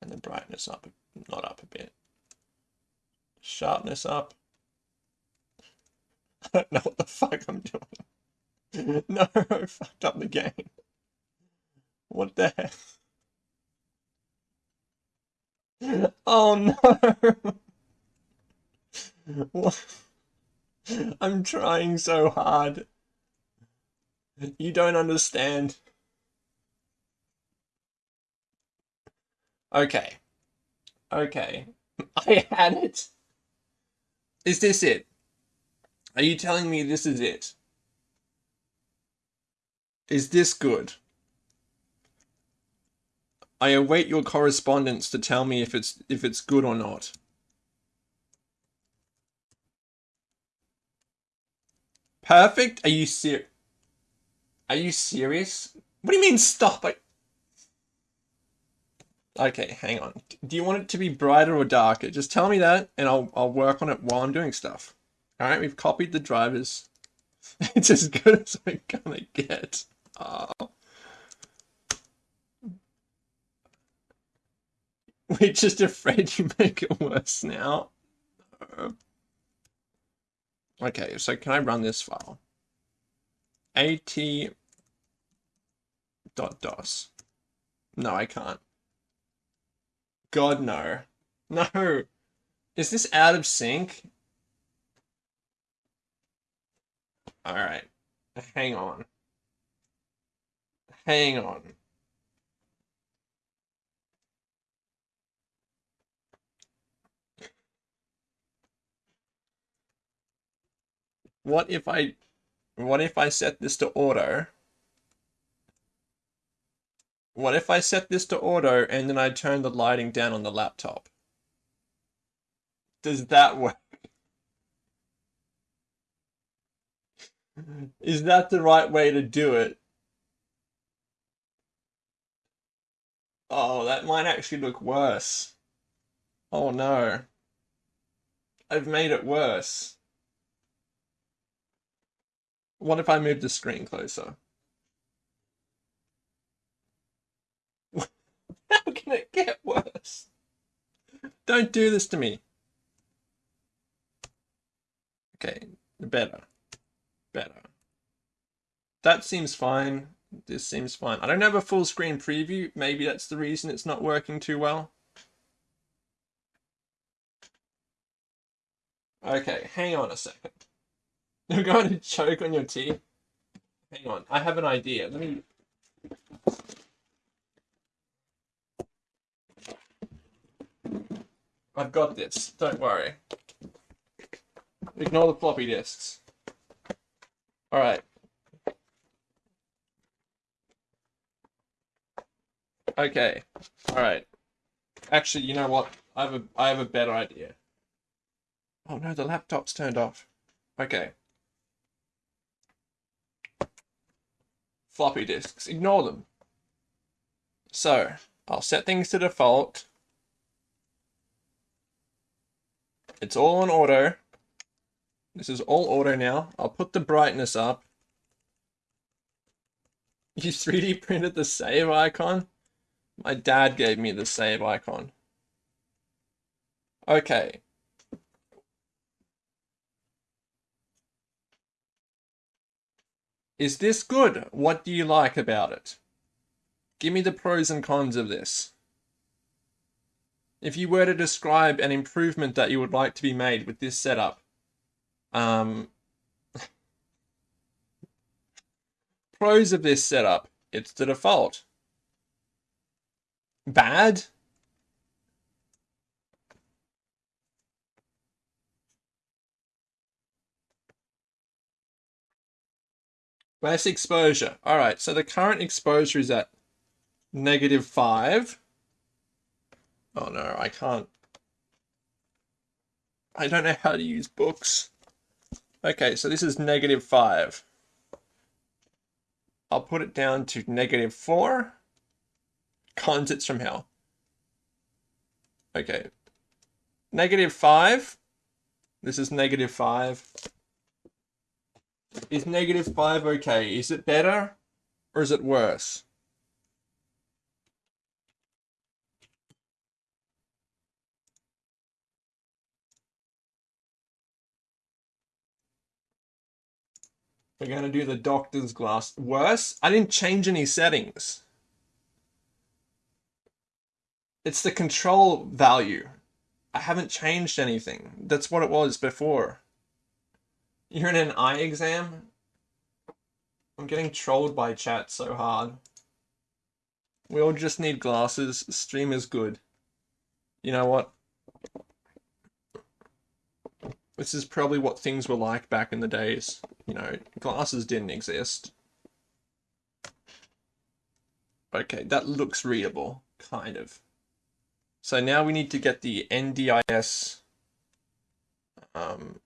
And the brightness up, not up a bit. Sharpness up. I don't know what the fuck I'm doing. no, I fucked up the game. What the heck? Oh no! I'm trying so hard. You don't understand. Okay. Okay. I had it. Is this it? Are you telling me this is it? Is this good? I await your correspondence to tell me if it's if it's good or not. Perfect? Are you ser- Are you serious? What do you mean stop? I Okay, hang on. Do you want it to be brighter or darker? Just tell me that and I'll I'll work on it while I'm doing stuff. Alright, we've copied the drivers. it's as good as we're gonna get. Oh. We're just afraid you make it worse now. Okay, so can I run this file? At dot dos. No, I can't. God, no. No. Is this out of sync? Alright. Hang on. Hang on. What if I what if I set this to auto? What if I set this to auto and then I turn the lighting down on the laptop? Does that work? Is that the right way to do it? Oh, that might actually look worse. Oh no. I've made it worse. What if I move the screen closer? How can it get worse? Don't do this to me. Okay, better. Better. That seems fine. This seems fine. I don't have a full screen preview. Maybe that's the reason it's not working too well. Okay, hang on a second. You're going to choke on your tea? Hang on, I have an idea. Let me. I've got this. Don't worry. Ignore the floppy disks. All right. Okay. All right. Actually, you know what? I have a I have a better idea. Oh no, the laptop's turned off. Okay. Floppy disks. Ignore them. So, I'll set things to default. It's all on auto. This is all auto now. I'll put the brightness up. You 3D printed the save icon? My dad gave me the save icon. Okay. Is this good? What do you like about it? Give me the pros and cons of this. If you were to describe an improvement that you would like to be made with this setup, um, pros of this setup, it's the default. Bad? Less exposure. All right, so the current exposure is at negative 5. Oh no, I can't. I don't know how to use books. Okay, so this is negative 5. I'll put it down to negative 4. Cons, it's from hell. Okay. Negative 5. This is negative 5. Is negative 5 okay? Is it better or is it worse? We're going to do the doctor's glass. Worse? I didn't change any settings. It's the control value. I haven't changed anything. That's what it was before. You're in an eye exam? I'm getting trolled by chat so hard. We all just need glasses. Stream is good. You know what? This is probably what things were like back in the days. You know, glasses didn't exist. Okay, that looks readable, kind of. So now we need to get the NDIS. Um,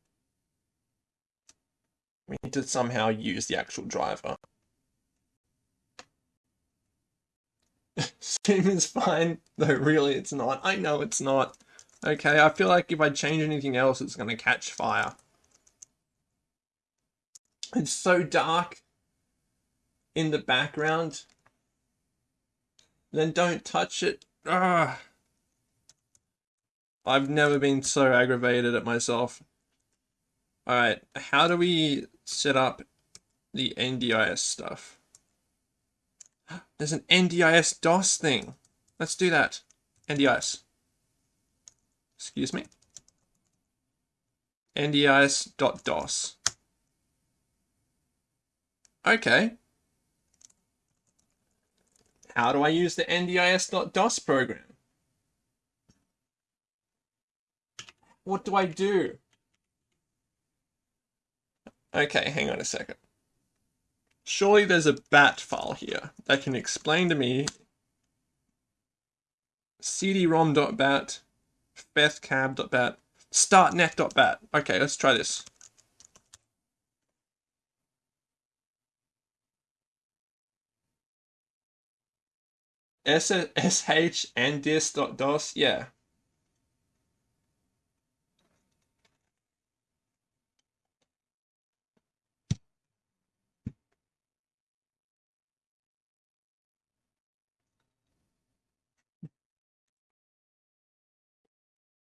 we need to somehow use the actual driver. Steam is fine, though really it's not. I know it's not. Okay, I feel like if I change anything else, it's going to catch fire. It's so dark in the background. Then don't touch it. Ugh. I've never been so aggravated at myself. Alright, how do we set up the NDIS stuff? There's an NDIS DOS thing. Let's do that. NDIS. Excuse me. NDIS.DOS. Okay. How do I use the NDIS.DOS program? What do I do? Okay, hang on a second. Surely there's a bat file here that can explain to me cd-rom.bat bethcab.bat, startnet.bat. Okay, let's try this. sh and yeah.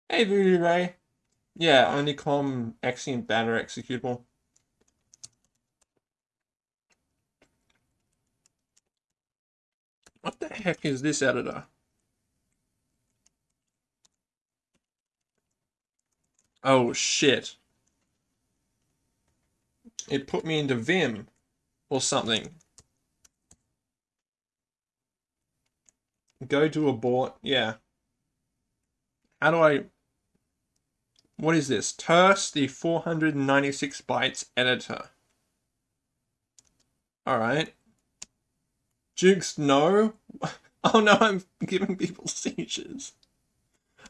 Hey, Voodoo Ray. Yeah, only Onlycom Axiom banner executable. What the heck is this editor? Oh shit. It put me into Vim. or something. Go to abort. Yeah. How do I... What is this? Terse, the 496 bytes editor. Alright. Jukes, no. Oh no, I'm giving people seizures.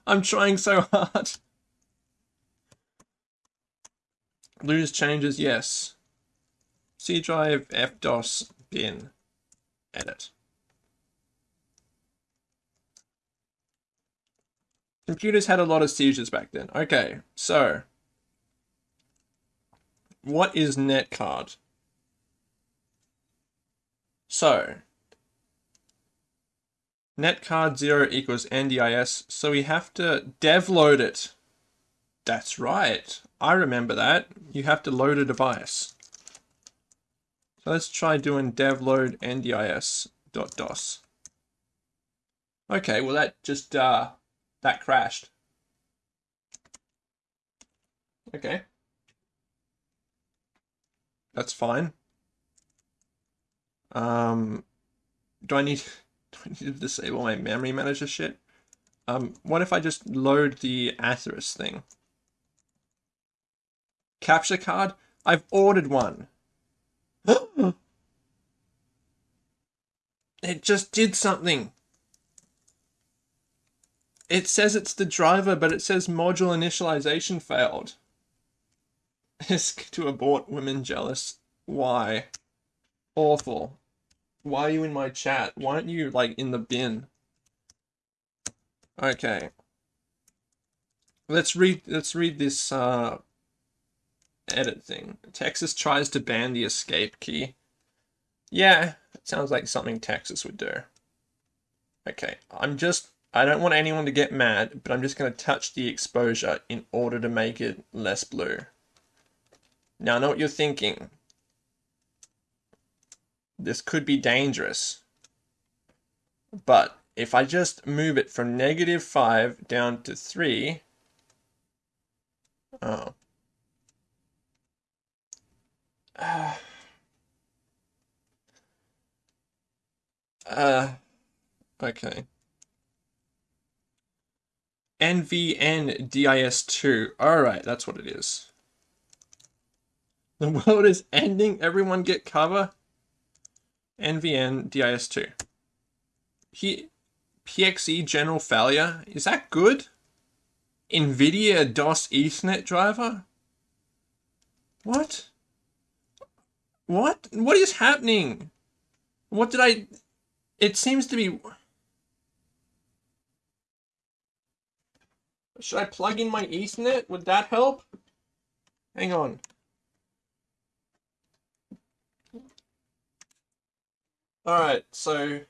I'm trying so hard. Lose changes, yes. C drive, FDOS, bin, edit. Computers had a lot of seizures back then. Okay, so. What is netcard? So. Netcard 0 equals NDIS, so we have to devload it. That's right. I remember that. You have to load a device. So let's try doing devload ndis.dos. Okay, well that just, uh, that crashed. Okay. That's fine. Um, do I need, do I need to disable my memory manager shit? Um, what if I just load the Atheros thing? Capture card? I've ordered one. it just did something. It says it's the driver, but it says module initialization failed. Isk to abort women jealous. Why? Awful. Why are you in my chat? Why aren't you, like, in the bin? Okay. Let's read, let's read this, uh, edit thing. Texas tries to ban the escape key. Yeah, it sounds like something Texas would do. Okay, I'm just, I don't want anyone to get mad, but I'm just going to touch the exposure in order to make it less blue. Now I know what you're thinking. This could be dangerous. But if I just move it from negative 5 down to 3, oh, uh, uh, okay. NVN DIS2. Alright, that's what it is. The world is ending. Everyone get cover. NVN DIS2. P PXE general failure. Is that good? NVIDIA DOS Ethernet driver? What? What? What is happening? What did I... It seems to be... Should I plug in my Ethernet? Would that help? Hang on. Alright, so...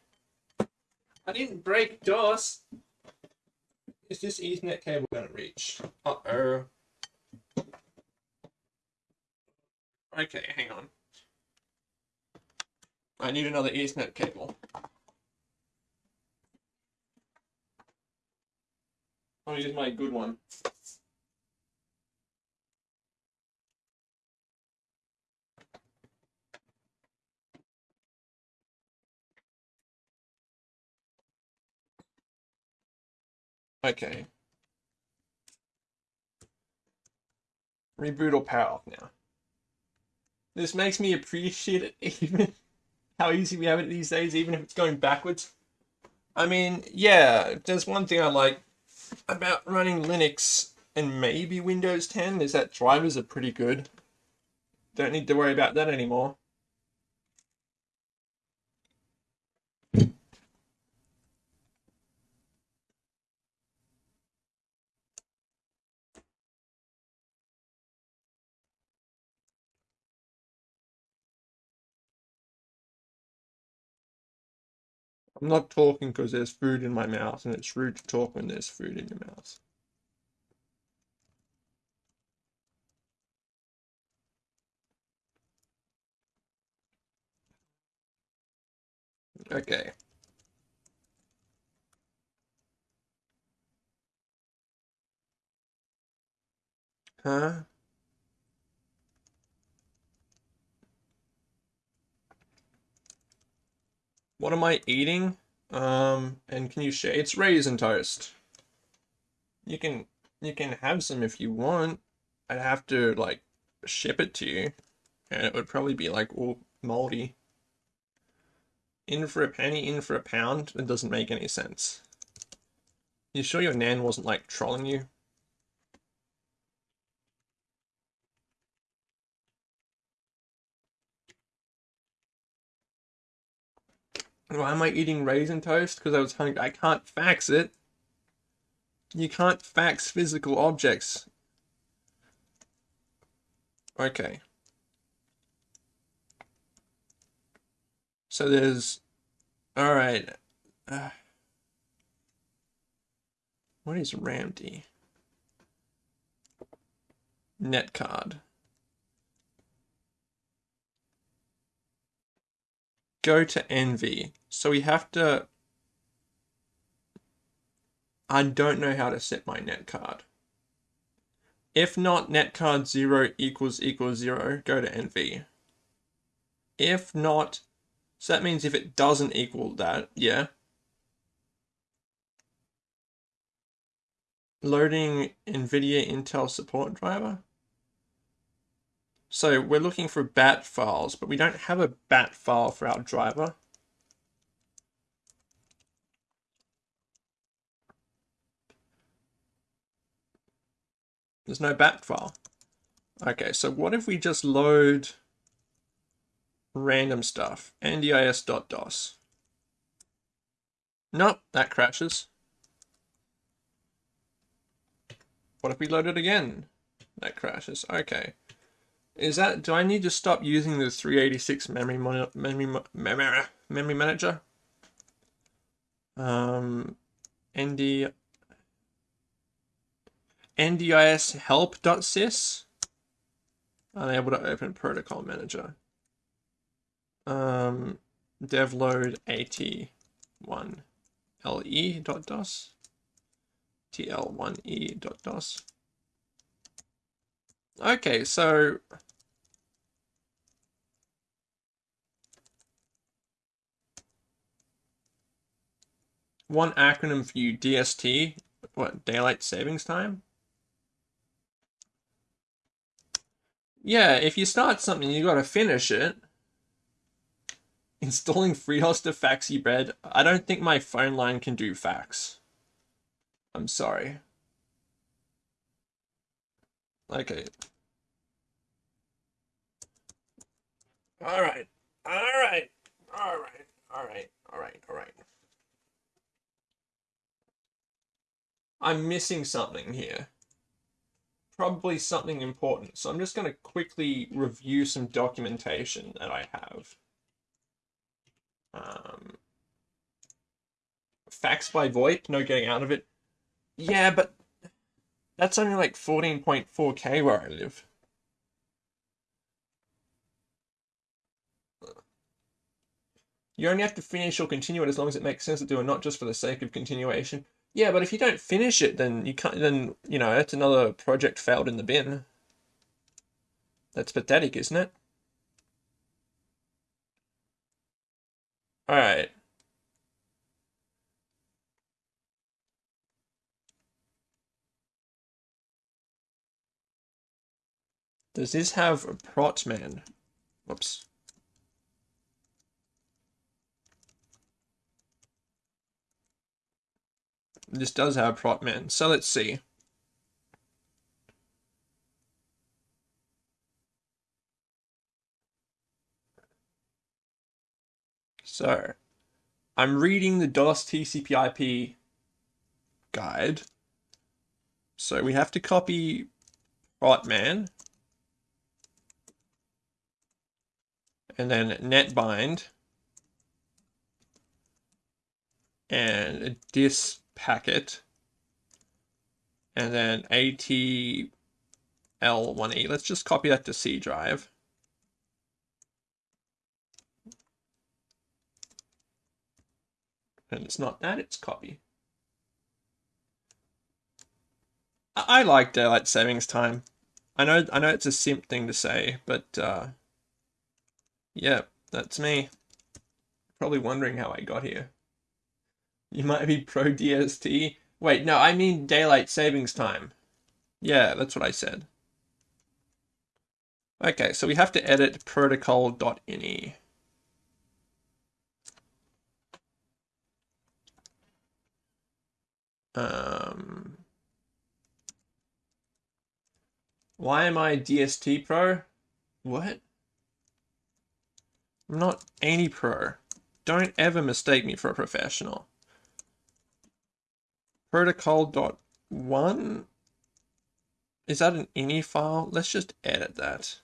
I didn't break DOS. Is this Ethernet cable gonna reach? Uh-oh. Okay, hang on. I need another Ethernet cable. Oh, I'll use my good one. Okay. Reboot or power off now. This makes me appreciate it even how easy we have it these days, even if it's going backwards. I mean, yeah, there's one thing I like about running Linux and maybe Windows 10 is that drivers are pretty good. Don't need to worry about that anymore. I'm not talking because there's food in my mouth, and it's rude to talk when there's food in your mouth. Okay. Huh? What am I eating? Um, and can you share? It's raisin toast. You can you can have some if you want. I'd have to like ship it to you, and it would probably be like all moldy. In for a penny, in for a pound. It doesn't make any sense. You sure your nan wasn't like trolling you? Why am I eating raisin toast? Because I was hungry. I can't fax it. You can't fax physical objects. Okay. So there's... Alright. Uh, what is RAMD? Netcard. Go to NV. So we have to... I don't know how to set my net card. If not netcard 0 equals equals 0, go to NV. If not, so that means if it doesn't equal that, yeah. Loading NVIDIA Intel support driver. So we're looking for BAT files, but we don't have a BAT file for our driver. There's no BAT file. Okay, so what if we just load random stuff, ndis.dos? Nope, that crashes. What if we load it again? That crashes. Okay. Is that, do I need to stop using the 386 memory, memory, memory, memory manager? Um, ND, NDIS help.sys. Unable to open protocol manager. Um, devload at1 le.dos tl1e.dos. Okay, so one acronym for you, DST, what, daylight savings time? Yeah, if you start something, you gotta finish it. Installing FreeDOS to Faxi Bread. I don't think my phone line can do fax. I'm sorry. Okay. Alright. Alright. Alright. Alright. Alright. Alright. I'm missing something here probably something important. So I'm just going to quickly review some documentation that I have. Um, fax by VoIP, no getting out of it. Yeah, but that's only like 14.4k where I live. You only have to finish or continue it as long as it makes sense to do and not just for the sake of continuation. Yeah, but if you don't finish it, then you can't. Then you know it's another project failed in the bin. That's pathetic, isn't it? All right. Does this have a protman? Whoops. This does have prop protman, so let's see. So, I'm reading the DOS TCP/IP guide. So we have to copy protman and then netbind and dis packet and then ATL1E. Let's just copy that to C drive. And it's not that, it's copy. I, like daylight savings time. I know I know it's a simp thing to say, but uh, yeah, that's me. probably wondering how I got here. You might be pro DST. Wait, no, I mean daylight savings time. Yeah, that's what I said. Okay, so we have to edit protocol.ini. Um, why am I DST Pro? What? I'm not any pro. Don't ever mistake me for a professional. Protocol.1? Is that an ini file? Let's just edit that.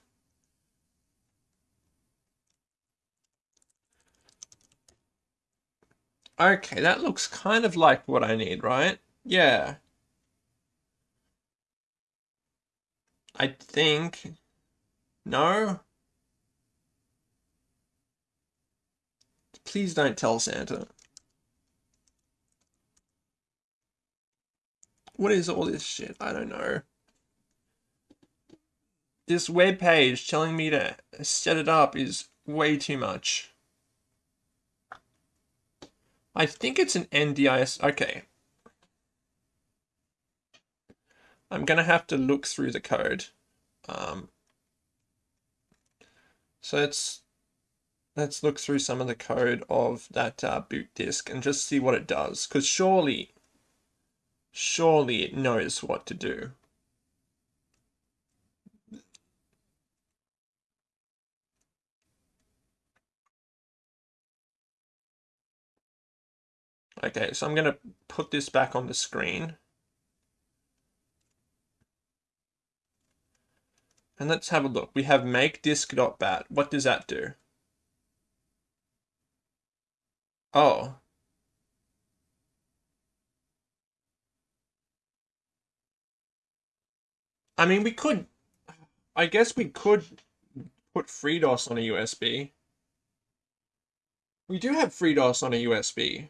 Okay, that looks kind of like what I need, right? Yeah. I think... No? Please don't tell Santa. What is all this shit? I don't know. This web page telling me to set it up is way too much. I think it's an NDIS. Okay. I'm going to have to look through the code. Um, so let's let's look through some of the code of that uh, boot disk and just see what it does. Because surely, surely it knows what to do. Okay, so I'm going to put this back on the screen. And let's have a look. We have make disk.bat. What does that do? Oh. I mean, we could... I guess we could put FreeDOS on a USB. We do have FreeDOS on a USB.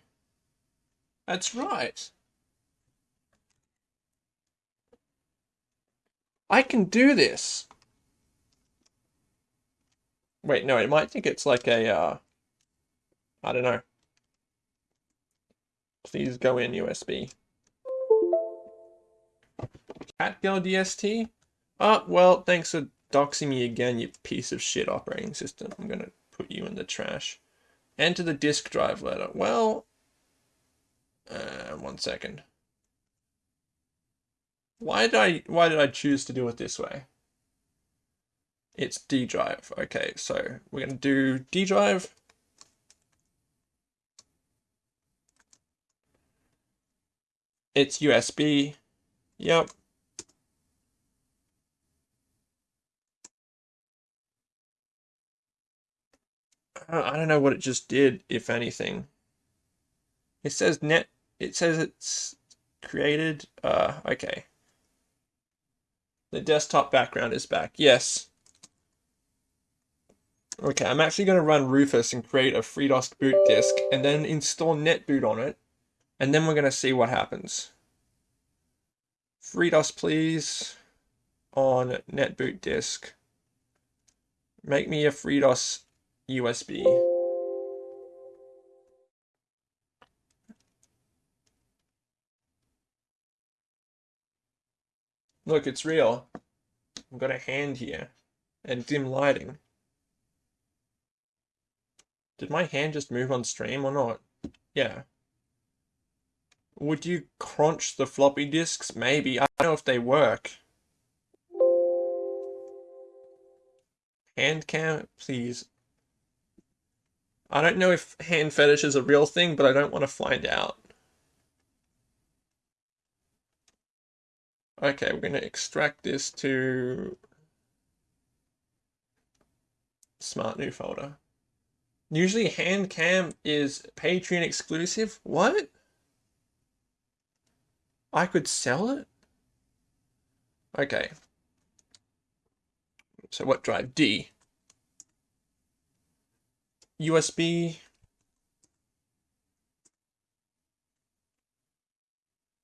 That's right. I can do this. Wait, no, it might think it's like a, uh, I don't know. Please go in USB. Catgirl DST? Oh, well, thanks for doxing me again, you piece of shit operating system. I'm gonna put you in the trash. Enter the disk drive letter. Well, uh, one second. Why did I why did I choose to do it this way? It's D drive. Okay, so we're gonna do D drive. It's USB. Yep. I don't know what it just did, if anything. It says net, it says it's created, uh, okay. The desktop background is back, yes. Okay, I'm actually going to run Rufus and create a FreeDOS boot disk and then install NetBoot on it. And then we're going to see what happens. FreeDOS, please, on NetBoot disk. Make me a FreeDOS USB. Look, it's real. I've got a hand here and dim lighting. Did my hand just move on stream or not? Yeah. Would you crunch the floppy disks? Maybe. I don't know if they work. Hand cam, please. I don't know if hand fetish is a real thing, but I don't want to find out. Okay, we're going to extract this to smart new folder. Usually hand cam is Patreon exclusive. What? I could sell it? Okay. So what drive? D. USB.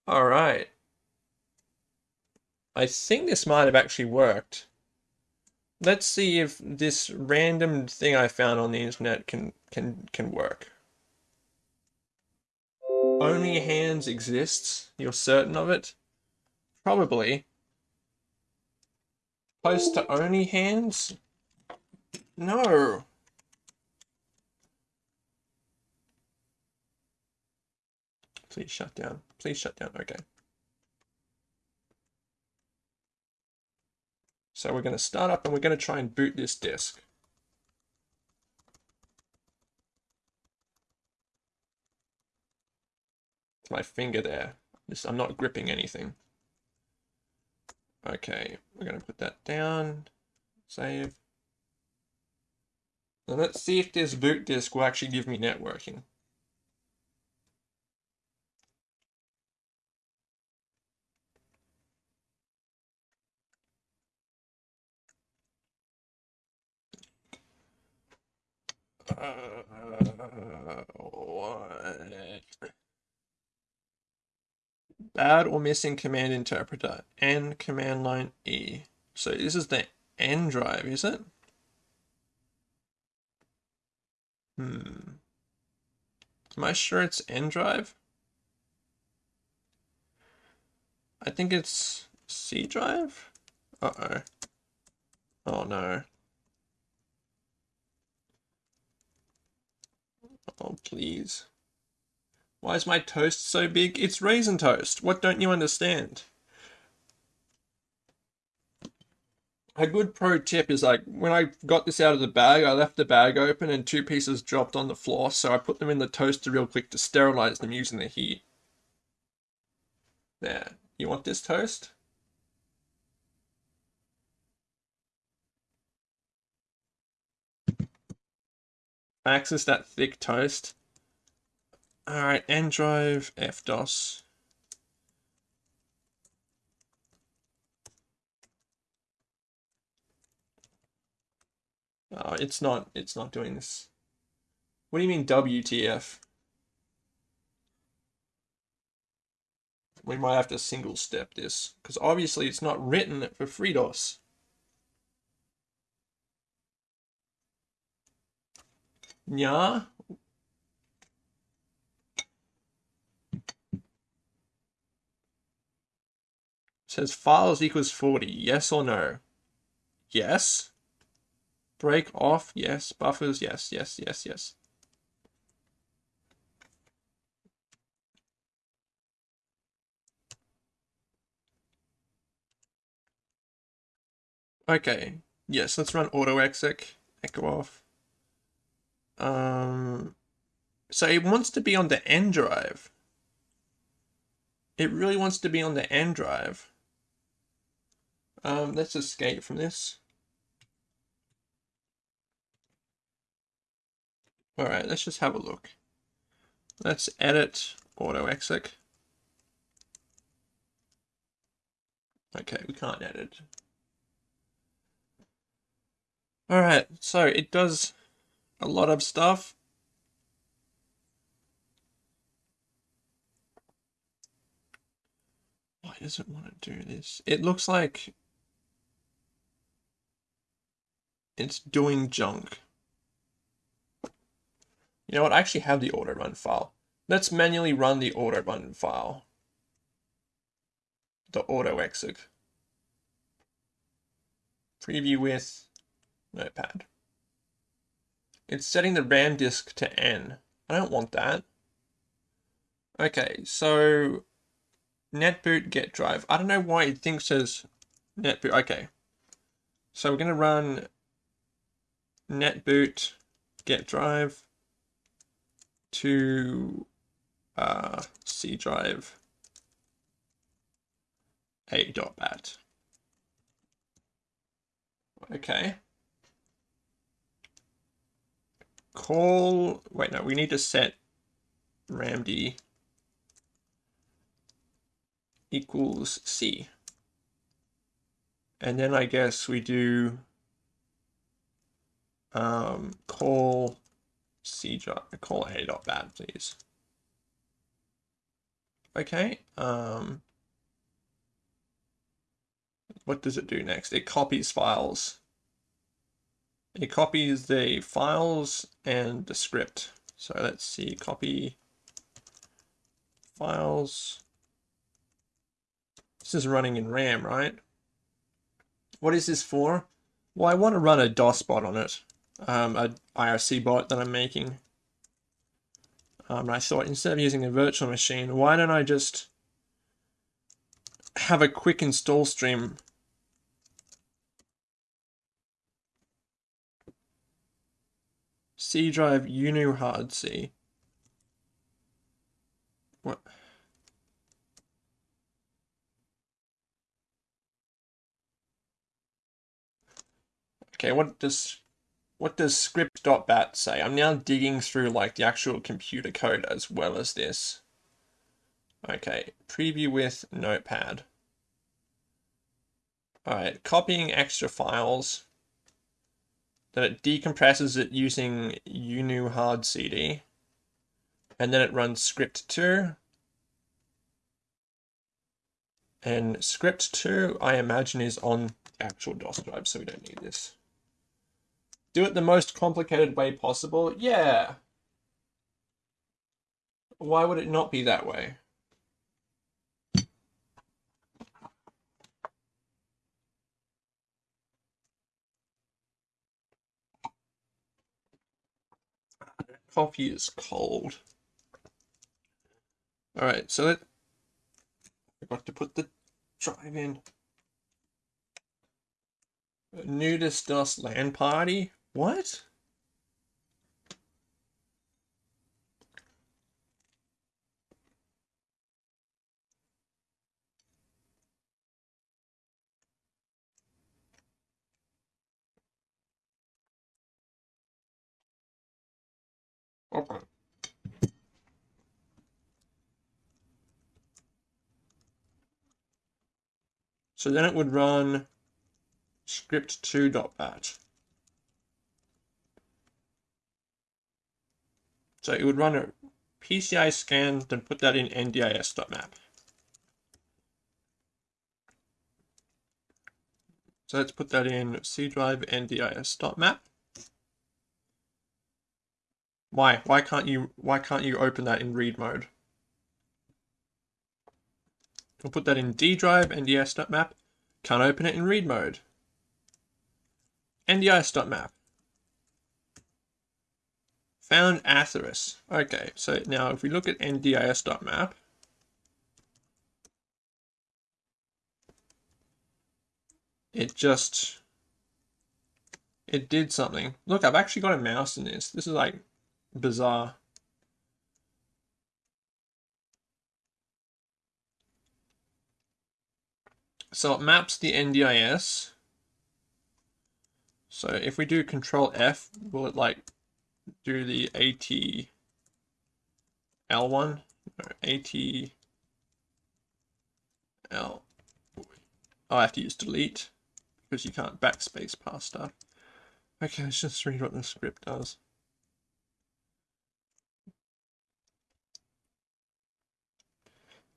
All right. I think this might have actually worked. let's see if this random thing I found on the internet can can can work. Only hands exists. You're certain of it? Probably. Close to only hands? No. Please shut down. Please shut down. Okay. So we're going to start up and we're going to try and boot this disk. It's my finger there. Just, I'm not gripping anything. Okay, we're going to put that down. Save. Now let's see if this boot disk will actually give me networking. What? Bad or missing command interpreter. N command line E. So this is the N drive, is it? Hmm. Am I sure it's N drive? I think it's C drive? Uh-oh. Oh no. Oh, please. Why is my toast so big? It's raisin toast. What don't you understand? A good pro tip is like when I got this out of the bag, I left the bag open and two pieces dropped on the floor, so I put them in the toaster real quick to sterilize them using the heat. There. You want this toast? Access that thick toast. Alright, N drive, FDOS. Oh, it's not, it's not doing this. What do you mean WTF? We might have to single step this, because obviously it's not written for FreeDOS. Yeah, says files equals 40. Yes or no? Yes. Break off. Yes. Buffers. Yes, yes, yes, yes. Okay. Yes, let's run autoexec. Echo off. Um, so it wants to be on the N drive. It really wants to be on the N drive. Um, let's escape from this. Alright, let's just have a look. Let's edit autoexec. Okay, we can't edit. Alright, so it does a lot of stuff. Why does it want to do this? It looks like it's doing junk. You know what? I actually have the auto run file. Let's manually run the auto run file. The autoexec. Preview with notepad. It's setting the RAM disk to N. I don't want that. Okay, so netboot get drive. I don't know why it thinks as netboot. Okay. So we're going to run netboot get drive to uh, C drive a dot bat. Okay. Call, wait, no, we need to set ramd equals C. And then I guess we do um, call C job, call A dot bat, please. Okay. Um, what does it do next? It copies files it copies the files and the script. So let's see, copy files. This is running in RAM, right? What is this for? Well, I want to run a DOS bot on it, um, a IRC bot that I'm making. Um, I thought instead of using a virtual machine, why don't I just have a quick install stream C drive UnuHard C. What? Okay, what does what does script.bat say? I'm now digging through like the actual computer code as well as this. Okay, preview with notepad. Alright, copying extra files. Then it decompresses it using UnuHardCD. And then it runs script2. And script2, I imagine, is on actual DOS drive, so we don't need this. Do it the most complicated way possible? Yeah. Why would it not be that way? Coffee is cold. Alright, so that I forgot to put the drive in. Nudist Dust Land party? What? So then it would run script2.bat. So it would run a PCI scan, then put that in ndis.map. So let's put that in C drive ndis.map. Why? Why can't you why can't you open that in read mode? We'll put that in D drive nds.map. Can't open it in read mode. ndis.map. Found Atheros. Okay, so now if we look at ndis.map, it just it did something. Look, I've actually got a mouse in this. This is like bizarre. So it maps the NDIS. So if we do control F, will it like do the AT L1 or AT L. Oh, I have to use delete because you can't backspace past stuff. Okay, let's just read what the script does.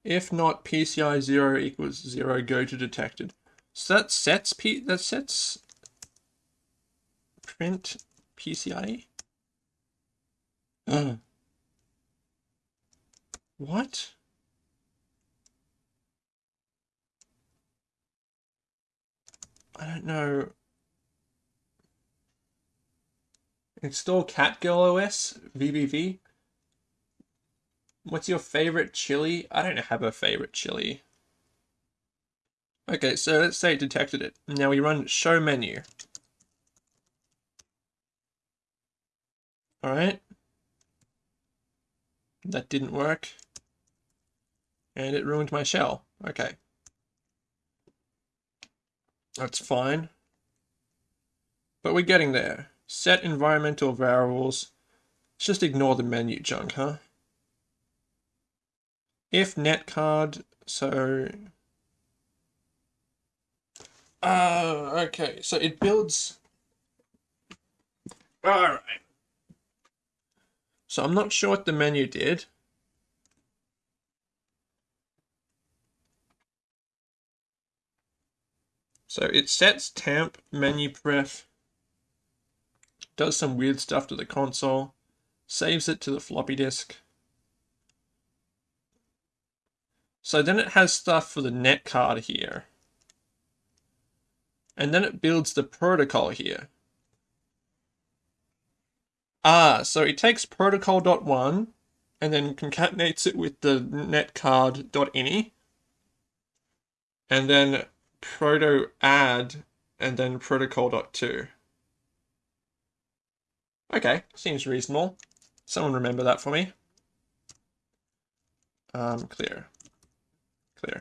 If not PCI 0 equals 0, go to detected. So that sets P that sets print PCI. Uh. What? I don't know. Install CatGirl OS VBV. What's your favorite chili? I don't have a favorite chili. Okay, so let's say it detected it. Now we run show menu. Alright. That didn't work. And it ruined my shell. Okay. That's fine. But we're getting there. Set environmental variables. Let's just ignore the menu junk, huh? If netcard, so uh, okay, so it builds. All right. So I'm not sure what the menu did. So it sets temp menu pref does some weird stuff to the console, saves it to the floppy disk. So then it has stuff for the net card here. And then it builds the protocol here. Ah, so it takes protocol.1 and then concatenates it with the netcard.ini and then proto add and then protocol.2. Okay, seems reasonable. Someone remember that for me. Um, clear. Clear.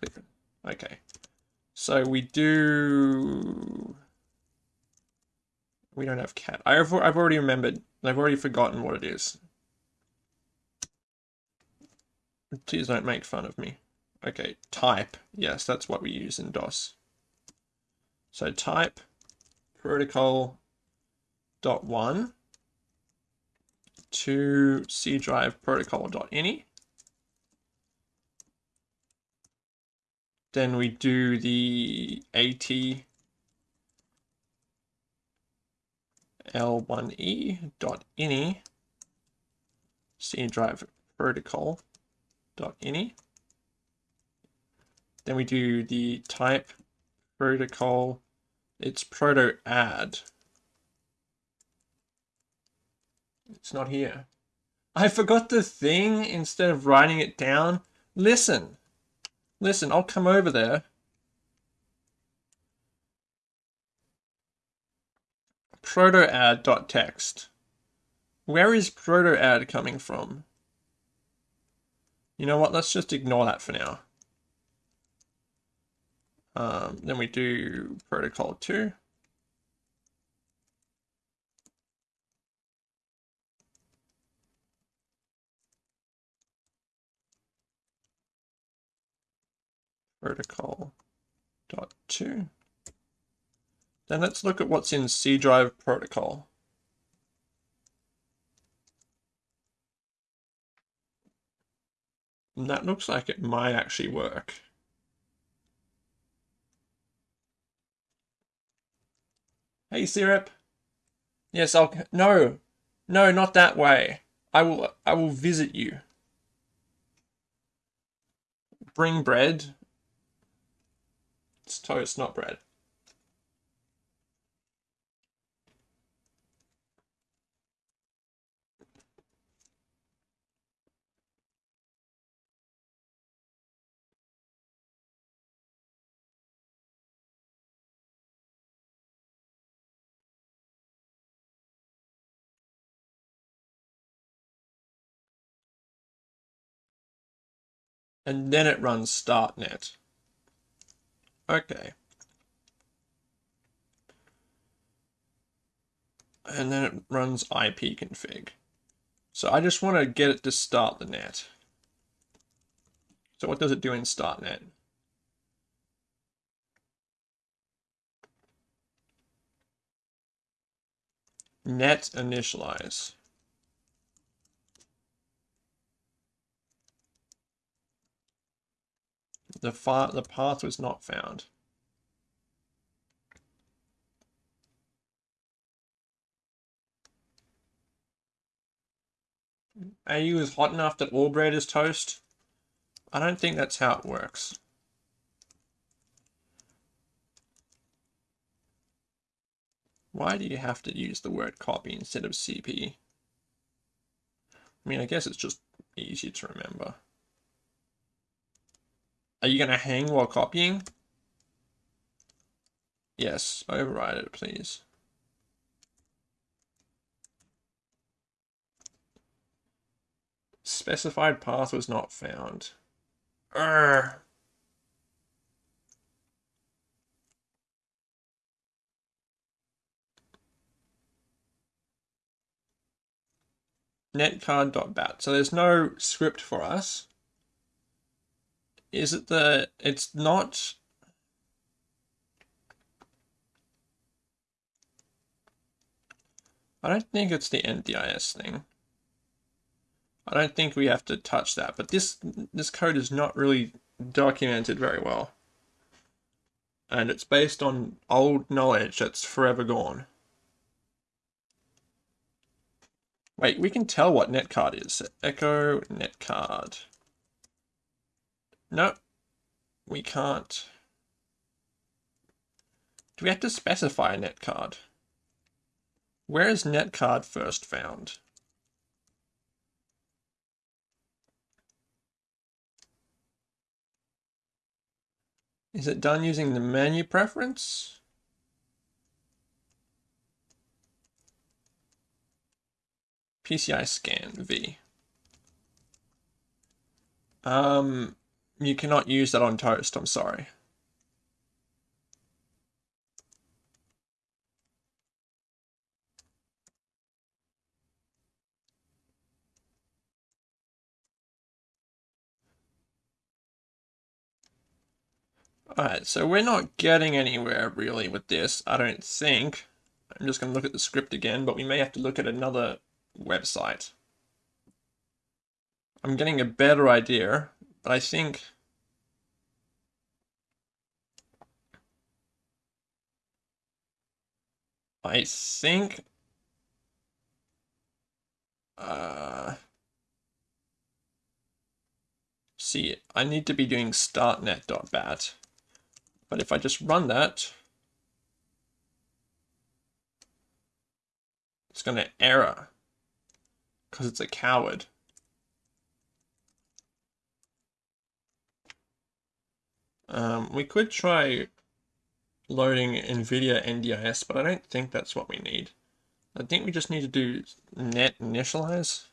Clear. Okay. So we do... We don't have cat. I've, I've already remembered. I've already forgotten what it is. Please don't make fun of me. Okay, type. Yes, that's what we use in DOS. So type protocol dot one to C drive protocol dot ini. Then we do the AT L1E dot any C drive protocol dot any. Then we do the type protocol. It's proto add. It's not here. I forgot the thing instead of writing it down. Listen. Listen, I'll come over there. protoadd.txt. Where is protoadd coming from? You know what, let's just ignore that for now. Um, then we do protocol 2. Protocol dot 2. Then let's look at what's in C drive protocol. And that looks like it might actually work. Hey, Syrup. Yes, I'll... No. No, not that way. I will... I will visit you. Bring bread. It's toast, not bread. and then it runs startnet. Okay. And then it runs ipconfig. So I just want to get it to start the net. So what does it do in startnet? Net initialize. The, far, the path was not found. AU is hot enough that all bread is toast? I don't think that's how it works. Why do you have to use the word copy instead of CP? I mean, I guess it's just easier to remember. Are you going to hang while copying? Yes, override it, please. Specified path was not found. Urgh. netcard.bat. So there's no script for us is it the it's not I don't think it's the NDIS thing. I don't think we have to touch that, but this this code is not really documented very well. And it's based on old knowledge that's forever gone. Wait, we can tell what netcard is. Echo netcard. No, we can't. Do we have to specify a netcard? Where is netcard first found? Is it done using the menu preference? PCI scan V. Um, you cannot use that on toast, I'm sorry. Alright, so we're not getting anywhere really with this, I don't think. I'm just going to look at the script again, but we may have to look at another website. I'm getting a better idea, but I think... I think... Uh... See, I need to be doing startnet.bat. But if I just run that, it's going to error because it's a coward. Um, we could try loading NVIDIA NDIS, but I don't think that's what we need. I think we just need to do net initialize.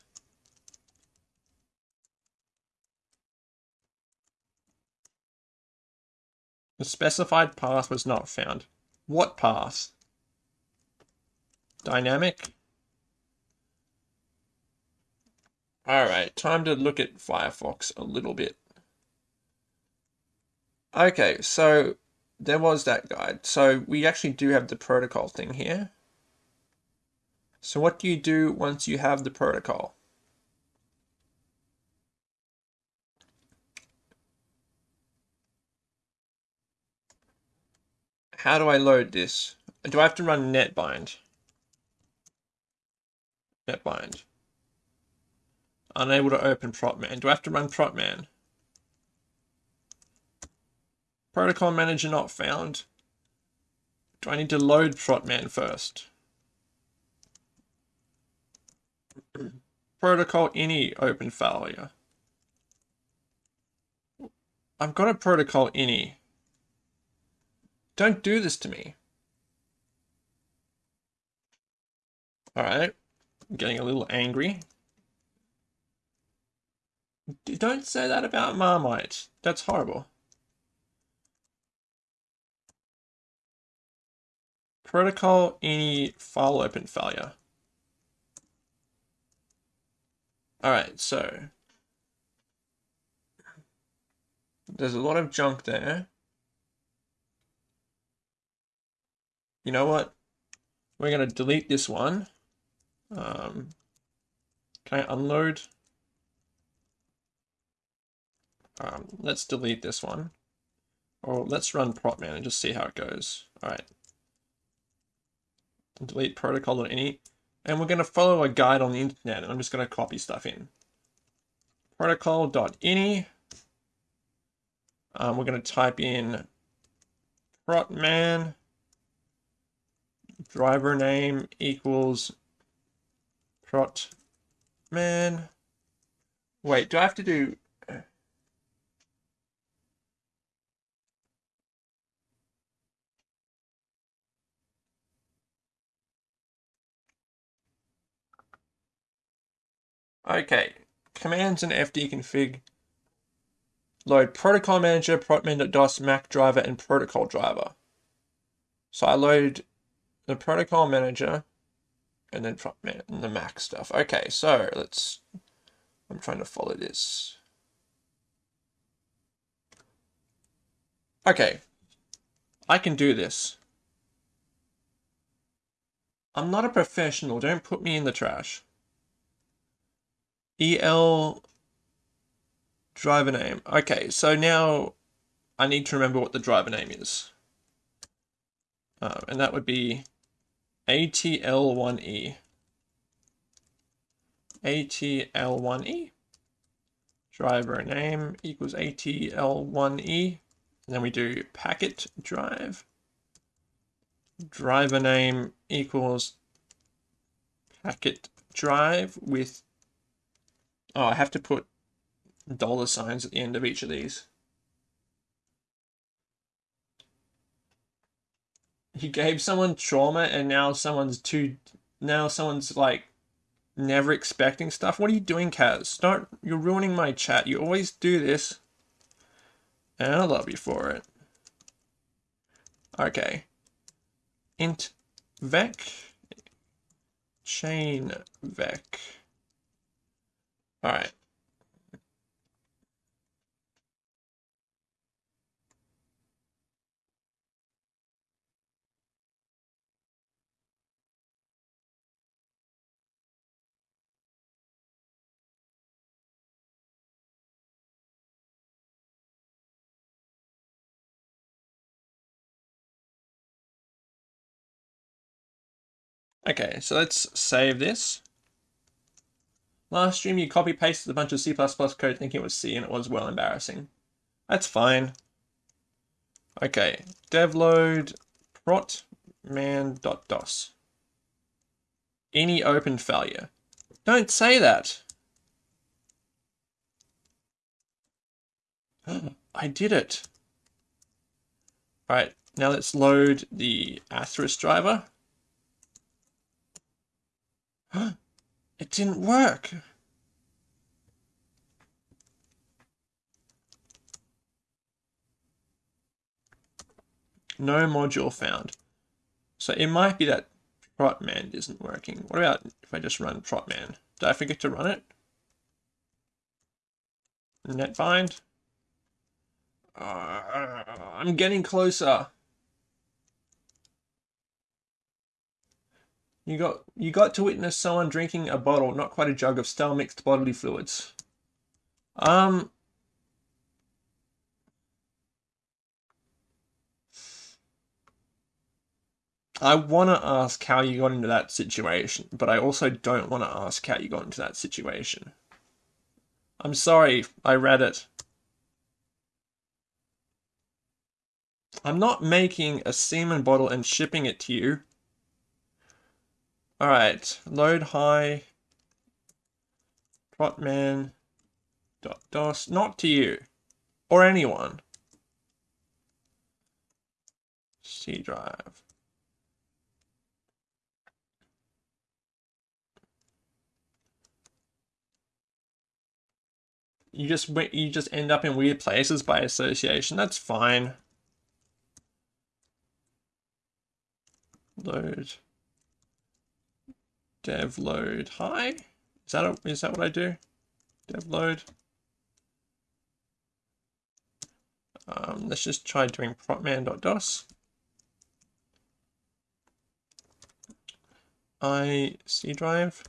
The specified path was not found. What path? Dynamic? Alright, time to look at Firefox a little bit. Okay, so there was that guide. So we actually do have the protocol thing here. So what do you do once you have the protocol? How do I load this? Do I have to run netbind? Netbind. Unable to open protman. Do I have to run protman? Protocol manager not found. Do I need to load protman first? protocol any open failure. I've got a protocol any. Don't do this to me. Alright. I'm getting a little angry. Don't say that about Marmite. That's horrible. Protocol ini file open failure. Alright, so there's a lot of junk there. you know what? We're going to delete this one. Um, can I unload? Um, let's delete this one. Or let's run protman and just see how it goes. All right. Delete protocol.ini. And we're going to follow a guide on the internet. And I'm just going to copy stuff in. Protocol.ini. Um, we're going to type in protman driver name equals prot man. Wait, do I have to do Okay, commands and fdconfig load protocol manager, protman.dos, Mac driver, and protocol driver. So I load the protocol manager, and then the Mac stuff. Okay, so let's, I'm trying to follow this. Okay, I can do this. I'm not a professional, don't put me in the trash. EL driver name. Okay, so now I need to remember what the driver name is. Uh, and that would be ATL1E. ATL1E. Driver name equals ATL1E. And then we do packet drive. Driver name equals packet drive with, oh, I have to put dollar signs at the end of each of these. You gave someone trauma and now someone's too, now someone's like never expecting stuff. What are you doing, Kaz? Start, you're ruining my chat. You always do this. And I love you for it. Okay. Int vec chain vec. All right. Okay, so let's save this. Last stream you copy pasted a bunch of C++ code thinking it was C and it was well embarrassing. That's fine. Okay, devload prot protman.dos. Any open failure. Don't say that. I did it. All right, now let's load the asterisk driver. it didn't work. No module found. So it might be that protman isn't working. What about if I just run protman? Did I forget to run it? Netbind? Uh, I'm getting closer. You got you got to witness someone drinking a bottle, not quite a jug of stale mixed bodily fluids. Um I want to ask how you got into that situation, but I also don't want to ask how you got into that situation. I'm sorry, I read it. I'm not making a semen bottle and shipping it to you. All right, load high protman dot dos not to you or anyone. C drive. You just you just end up in weird places by association. That's fine. Load dev load hi. Is that a, is that what I do? Dev load. Um, let's just try doing protman.dos. I C drive.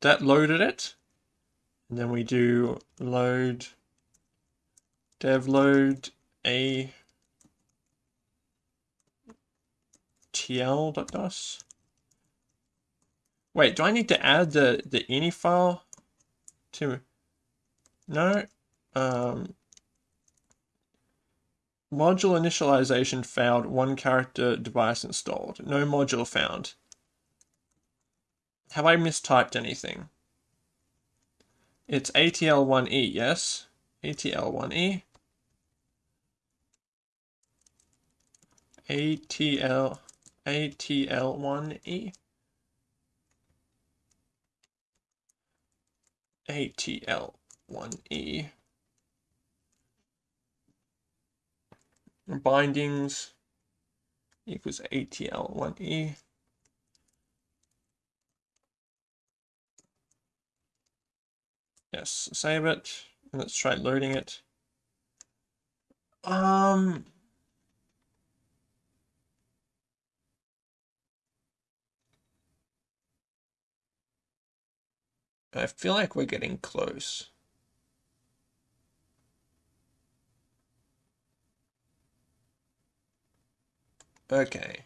That loaded it. And then we do load dev load a tl.dos. Wait, do I need to add the, the ini file to... No. Um, module initialization failed, one character device installed. No module found. Have I mistyped anything? It's ATL1E, yes? ATL1E. ATL, ATL1E. ATL1E. Bindings equals ATL1E. Yes, save it. And let's try loading it. Um, I feel like we're getting close. Okay.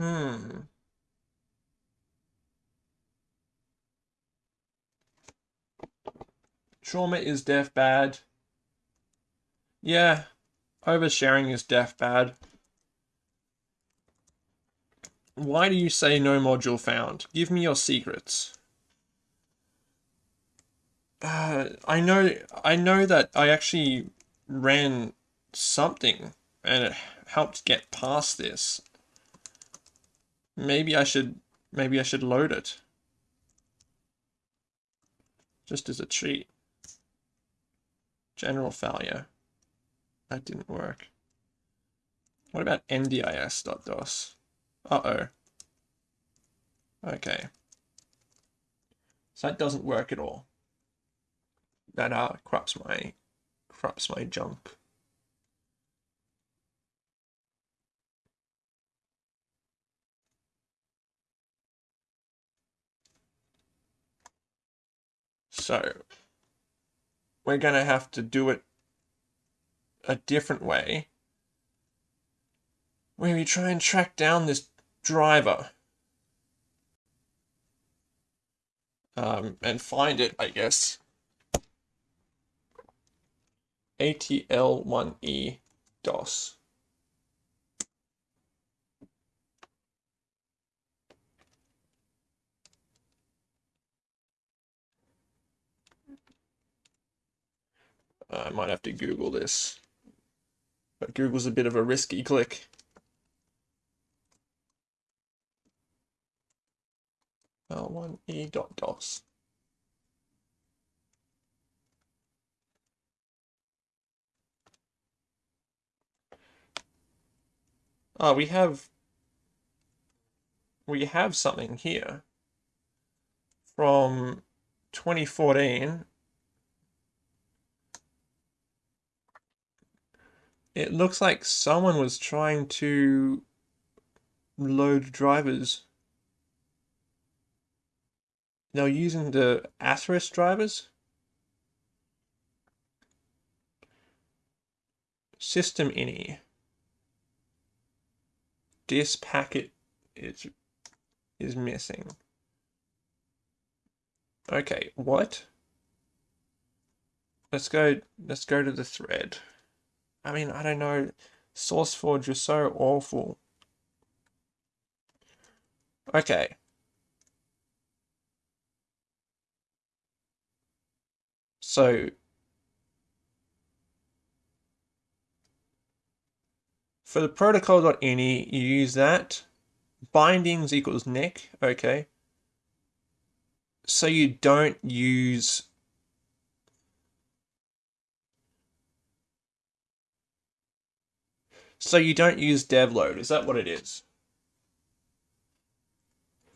Hmm. Trauma is deaf bad. Yeah, oversharing is deaf bad. Why do you say no module found? Give me your secrets. Uh, I know, I know that I actually ran something and it helped get past this. Maybe I should, maybe I should load it. Just as a cheat. General failure. That didn't work. What about ndis.dos? Uh-oh. Okay. So that doesn't work at all. That uh, corrupts my corrupts my junk. So we're going to have to do it a different way where we try and track down this driver um, and find it, I guess. ATL1E DOS. Uh, I might have to Google this. But Google's a bit of a risky click. L1E dot DOS. Oh, ah, we have we have something here from 2014 It looks like someone was trying to load drivers. They were using the Atheros drivers. System ini. This packet is is missing. Okay, what? Let's go let's go to the thread. I mean, I don't know. SourceForge is so awful. Okay. So, for the protocol.ini, you use that. Bindings equals neck, okay. So you don't use So you don't use devload, is that what it is?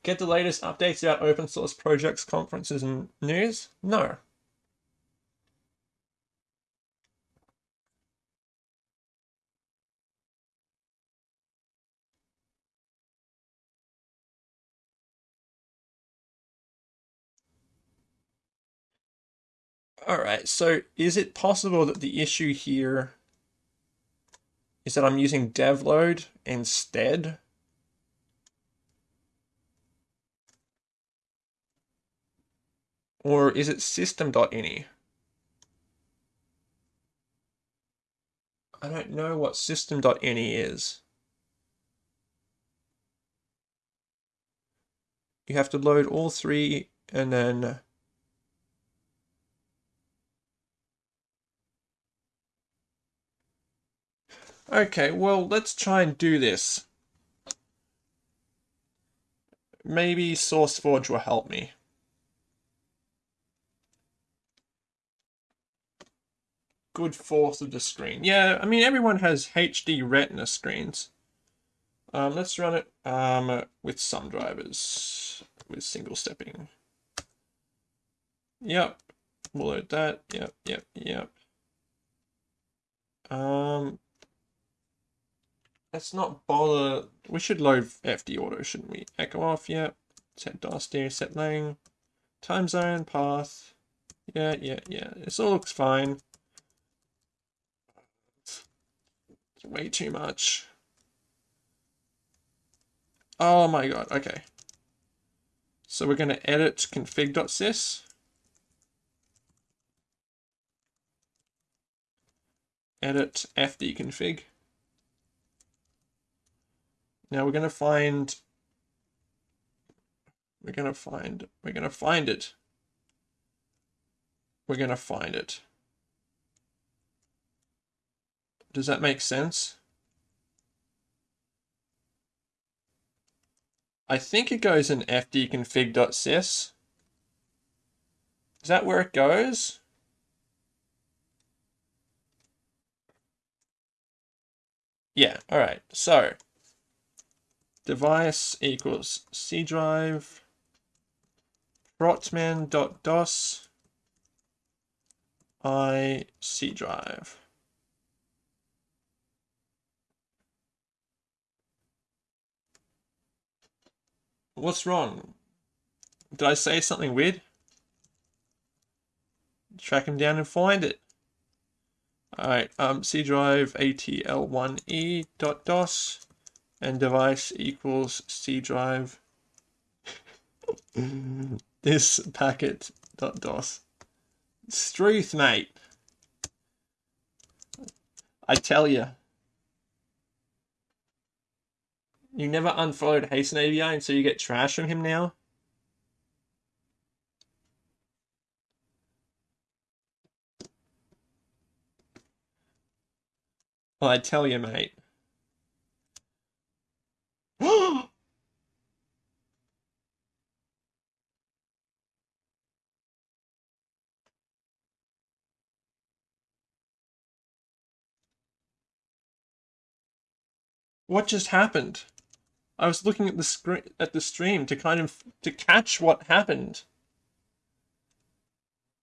Get the latest updates about open source projects, conferences, and news? No. Alright, so is it possible that the issue here is that I'm using devload instead. Or is it system.ini? I don't know what system.ini is. You have to load all three and then Okay, well, let's try and do this. Maybe SourceForge will help me. Good force of the screen. Yeah, I mean, everyone has HD Retina screens. Um, let's run it um, with some drivers, with single stepping. Yep, we'll load that. Yep, yep, yep. Um, let's not bother. We should load FD auto, shouldn't we? Echo off, yeah. Set DOS set lang. Time zone, path. Yeah, yeah, yeah. This all looks fine. It's way too much. Oh my god, okay. So we're going to edit config.sys. Edit fdconfig. Now we're going to find, we're going to find, we're going to find it. We're going to find it. Does that make sense? I think it goes in fdconfig.sys. Is that where it goes? Yeah, all right. So device equals C drive protman.dos i C drive. What's wrong? Did I say something weird? Track him down and find it. Alright, um, C drive ATL1E dot DOS and device equals C drive this packet dot DOS. Struth, mate. I tell you. You never unfollowed Hasten AVI and so you get trash from him now? Well, I tell you, mate. what just happened? I was looking at the screen at the stream to kind of to catch what happened.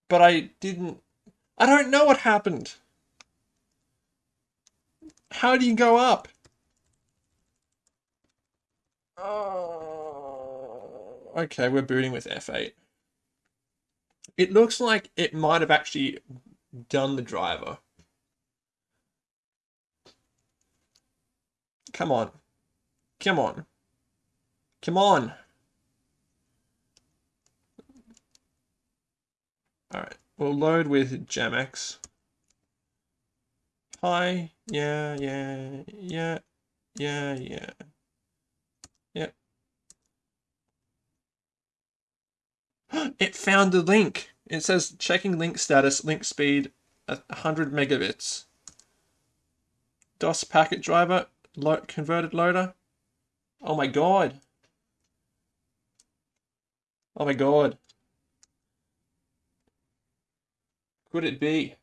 But I didn't I don't know what happened. How do you go up? Oh, okay, we're booting with F8. It looks like it might have actually done the driver. Come on. Come on. Come on. Alright, we'll load with JemmEx. Hi, yeah, yeah, yeah, yeah, yeah. Yep. it found the link. It says checking link status, link speed, 100 megabits. DOS packet driver, lo converted loader. Oh my god. Oh my god. Could it be?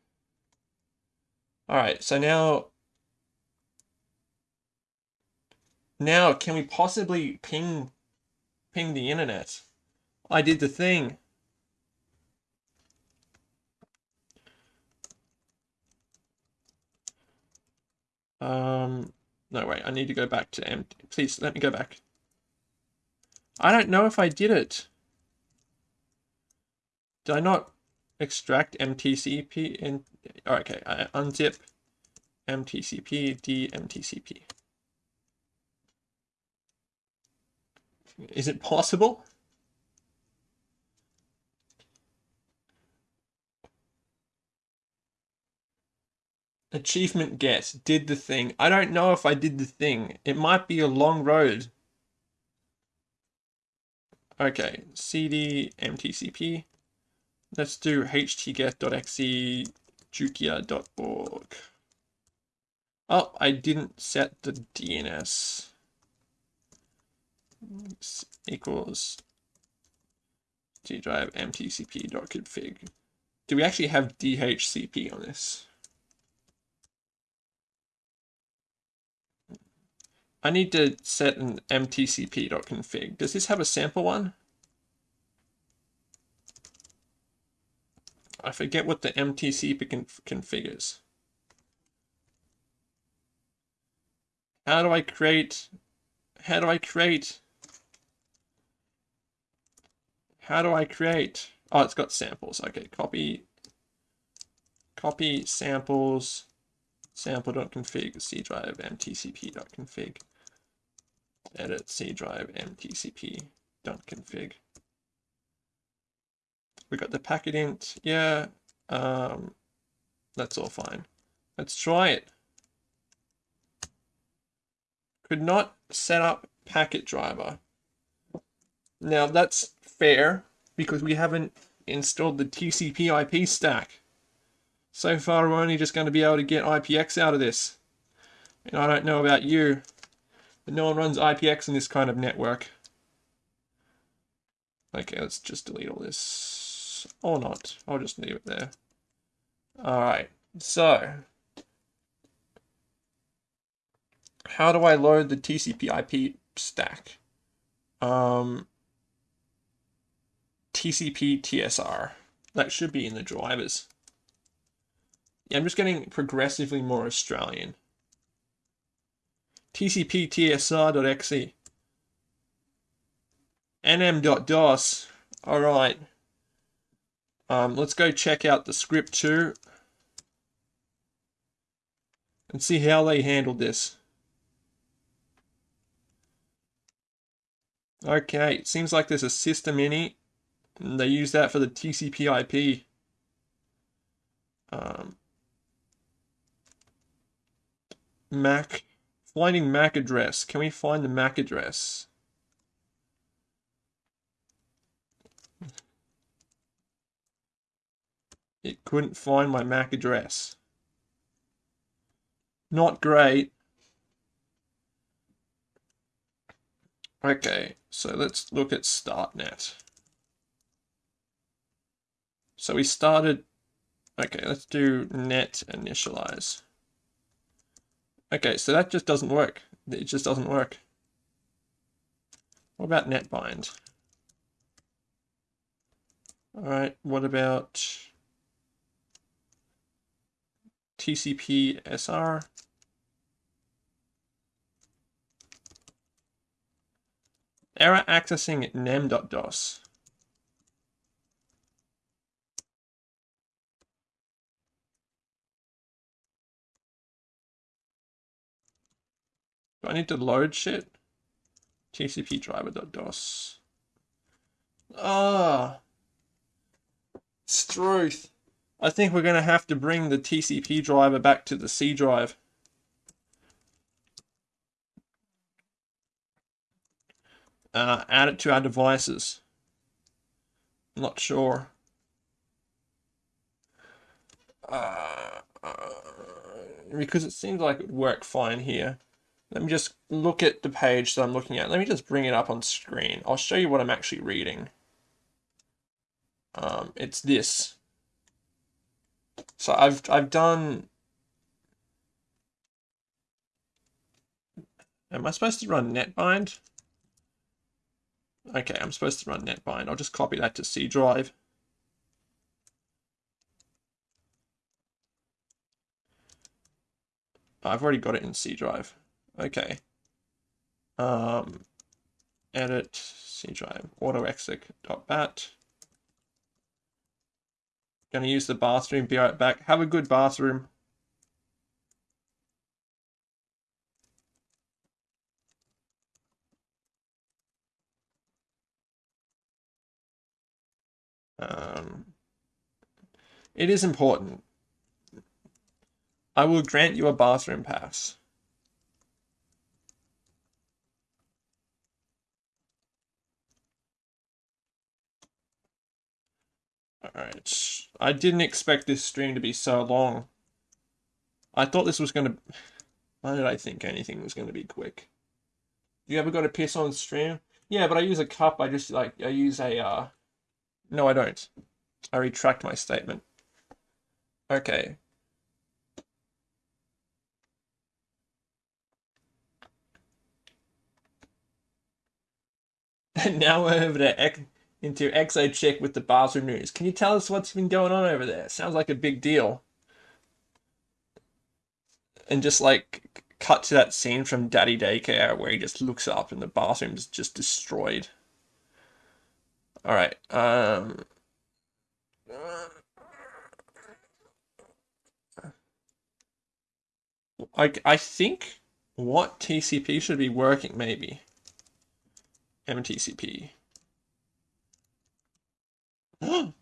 Alright, so now... Now, can we possibly ping, ping the internet? I did the thing. Um, no, wait, I need to go back to empty. Please, let me go back. I don't know if I did it. Did I not extract MTCP? Oh, okay, I unzip MTCP, DMTCP. Is it possible? Achievement get, did the thing. I don't know if I did the thing. It might be a long road. Okay, cd mtcp. Let's do htget.exe jukia.org. Oh, I didn't set the DNS. Equals G drive mtcp.config. Do we actually have DHCP on this? I need to set an mtcp.config. Does this have a sample one? I forget what the mtcp conf configures. How do I create, how do I create, how do I create, oh, it's got samples. Okay, copy, copy samples, sample.config, C drive, mtcp.config. edit C drive mtcp dot config. We got the packet int, yeah, um, that's all fine. Let's try it. Could not set up packet driver. Now that's fair because we haven't installed the TCP IP stack. So far we're only just going to be able to get IPX out of this. And I don't know about you, but no one runs IPX in this kind of network. Okay, let's just delete all this. Or not. I'll just leave it there. Alright, so. How do I load the TCP IP stack? Um, TCP TSR. That should be in the drivers. Yeah, I'm just getting progressively more Australian. TCP TSR.exe. nm.dos. Alright. Um, let's go check out the script too. And see how they handled this. Okay, it seems like there's a system ini they use that for the TCP IP. Um, MAC, finding MAC address. Can we find the MAC address? It couldn't find my MAC address. Not great. Okay, so let's look at StartNet. So we started, okay, let's do net initialize. Okay, so that just doesn't work. It just doesn't work. What about netbind? All right, what about TCP SR? Error accessing nemm.dos. Do I need to load shit? TCP driver.dos. Ah. Struth. I think we're going to have to bring the TCP driver back to the C drive. Uh, add it to our devices. not sure. Uh, uh, because it seems like it would work fine here. Let me just look at the page that I'm looking at. Let me just bring it up on screen. I'll show you what I'm actually reading. Um, it's this. So I've I've done. Am I supposed to run netbind? Okay, I'm supposed to run netbind. I'll just copy that to C drive. I've already got it in C drive. Okay. Um, edit C drive autoexec.bat. Gonna use the bathroom, be right back. Have a good bathroom. Um, it is important. I will grant you a bathroom pass. Alright. I didn't expect this stream to be so long. I thought this was going to... Why did I think anything was going to be quick? You ever got to piss on stream? Yeah, but I use a cup. I just, like, I use a, uh... No, I don't. I retract my statement. Okay. And now we're over to into Exochick with the bathroom news. Can you tell us what's been going on over there? Sounds like a big deal. And just like cut to that scene from Daddy Daycare where he just looks up and the bathroom's just destroyed. All right. Um. I I think what TCP should be working maybe. MTCP.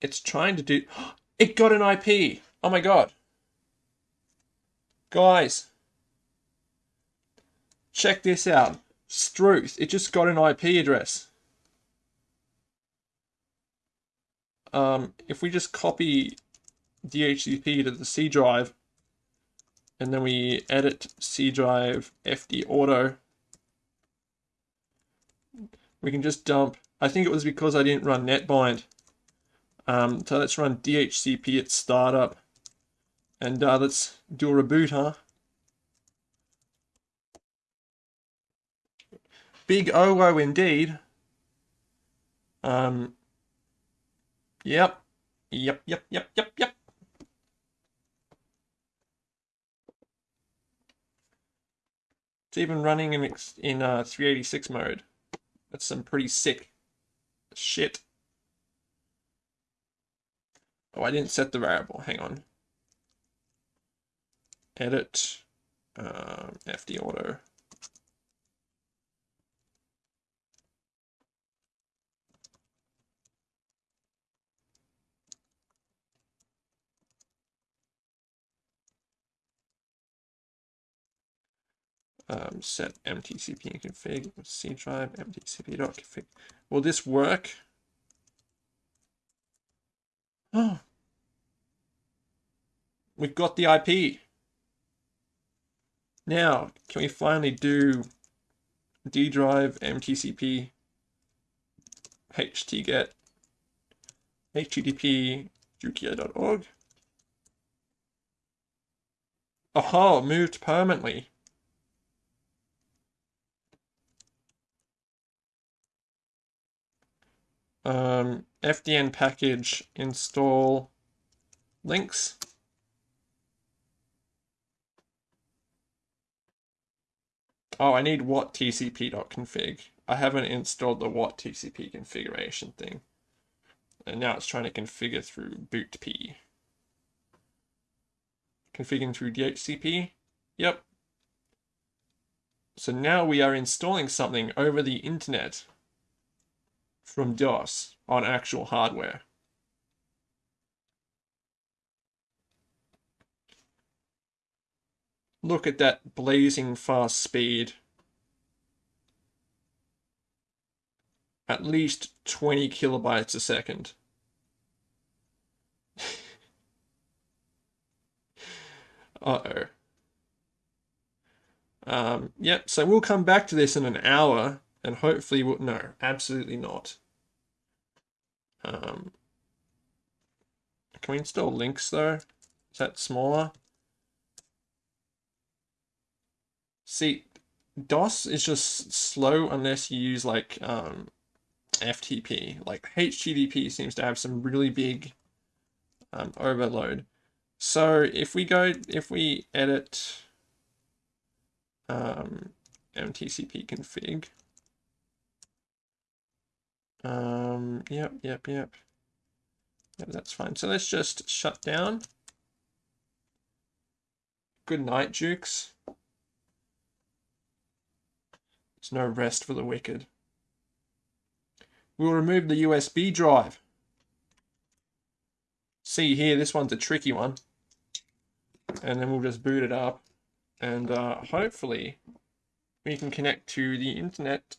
it's trying to do... It got an IP! Oh my god. Guys. Check this out. Struth. It just got an IP address. Um, if we just copy DHCP to the C drive, and then we edit C drive FD auto, we can just dump, I think it was because I didn't run netbind. Um, so let's run DHCP at startup. And uh, let's do a reboot, huh? Big OO indeed. Um, yep. Yep, yep, yep, yep, yep. It's even running in, in uh, 386 mode. That's some pretty sick shit. Oh, I didn't set the variable. Hang on. Edit uh, FD auto. Um, set mtcp config c drive mtcp.config. Will this work? Oh, we've got the IP. Now, can we finally do D drive mtcp htget http jukia.org? Oh, moved permanently. Um, FDN package install links. Oh, I need what tcp.config. I haven't installed the what TCP configuration thing. And now it's trying to configure through bootp. Configuring through DHCP? Yep. So now we are installing something over the internet from DOS on actual hardware. Look at that blazing fast speed. At least 20 kilobytes a second. Uh-oh. Um, yep, so we'll come back to this in an hour, and hopefully we'll... No, absolutely not. Um, can we install links, though? Is that smaller? See, DOS is just slow unless you use like um, FTP. Like HTTP seems to have some really big um, overload. So if we go, if we edit um, MTCP config, um, yep, yep, yep. Yep, that's fine. So let's just shut down. Good night, Jukes. There's no rest for the wicked. We'll remove the USB drive. See here, this one's a tricky one. And then we'll just boot it up. And uh, hopefully we can connect to the internet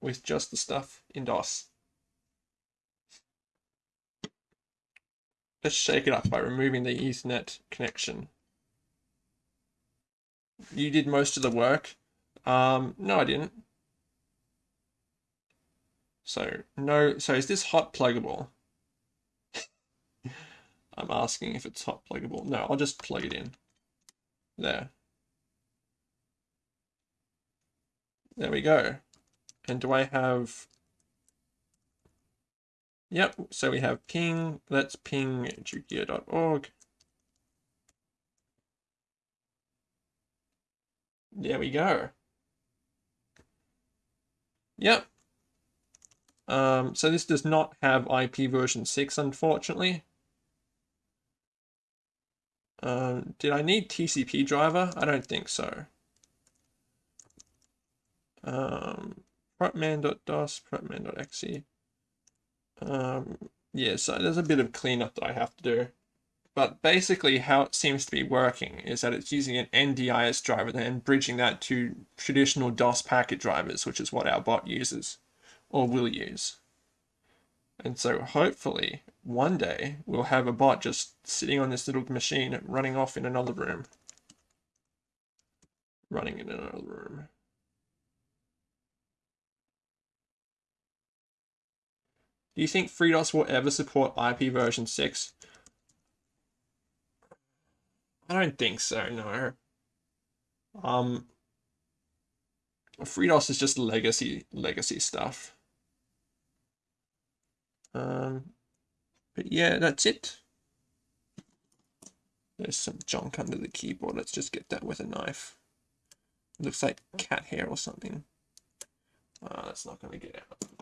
with just the stuff in DOS. Let's shake it up by removing the Ethernet connection. You did most of the work. Um, no, I didn't. So, no, so is this hot pluggable? I'm asking if it's hot pluggable. No, I'll just plug it in. There. There we go. And do I have... Yep, so we have ping, let's ping jukia.org. There we go. Yep. Um, so this does not have IP version 6, unfortunately. Um, did I need TCP driver? I don't think so. protman.dos, protman.exe. Um, yeah, so there's a bit of cleanup that I have to do. But basically how it seems to be working is that it's using an NDIS driver and bridging that to traditional DOS packet drivers, which is what our bot uses or will use. And so hopefully one day we'll have a bot just sitting on this little machine running off in another room. Running in another room. Do you think FreeDOS will ever support IP version 6? I don't think so, no. Um, FreeDOS is just legacy legacy stuff. Um, but yeah, that's it. There's some junk under the keyboard. Let's just get that with a knife. It looks like cat hair or something. Uh, that's not going to get out.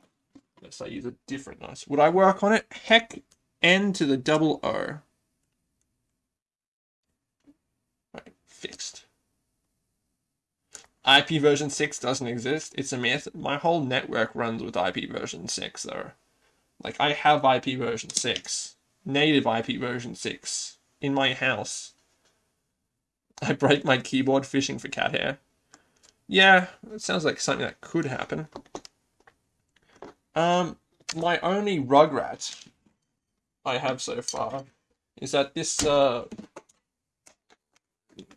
Let's I use a different knife. Would I work on it? Heck, N to the double O. Right, fixed. IP version 6 doesn't exist. It's a myth. My whole network runs with IP version 6, though. Like, I have IP version 6. Native IP version 6. In my house. I break my keyboard fishing for cat hair. Yeah, it sounds like something that could happen. Um, my only Rugrat I have so far is that this, uh,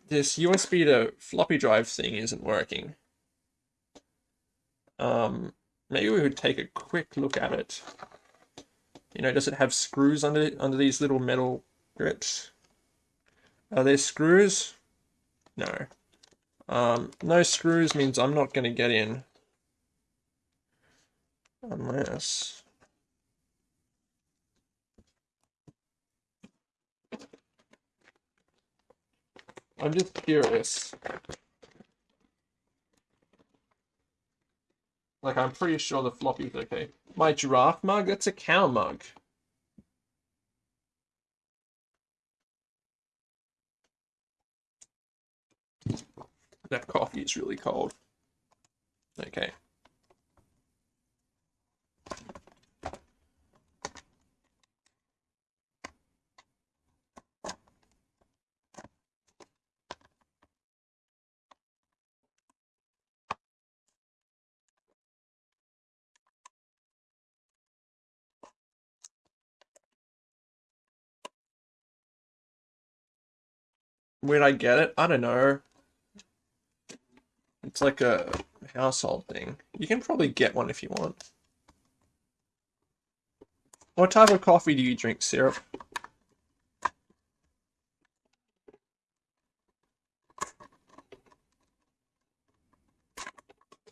this USB to floppy drive thing isn't working. Um, maybe we would take a quick look at it. You know, does it have screws under under these little metal grips? Are there screws? No. Um, no screws means I'm not going to get in. Unless... I'm just curious. Like, I'm pretty sure the floppy's okay. My giraffe mug? That's a cow mug. That coffee is really cold. Okay. Where'd I get it? I don't know. It's like a household thing. You can probably get one if you want. What type of coffee do you drink, Syrup?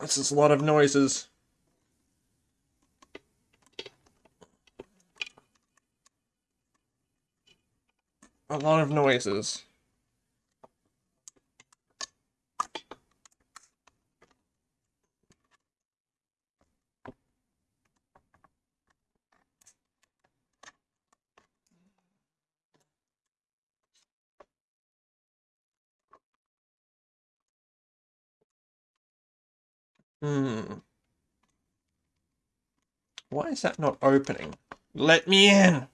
This is a lot of noises. A lot of noises. Hmm. Why is that not opening? Let me in!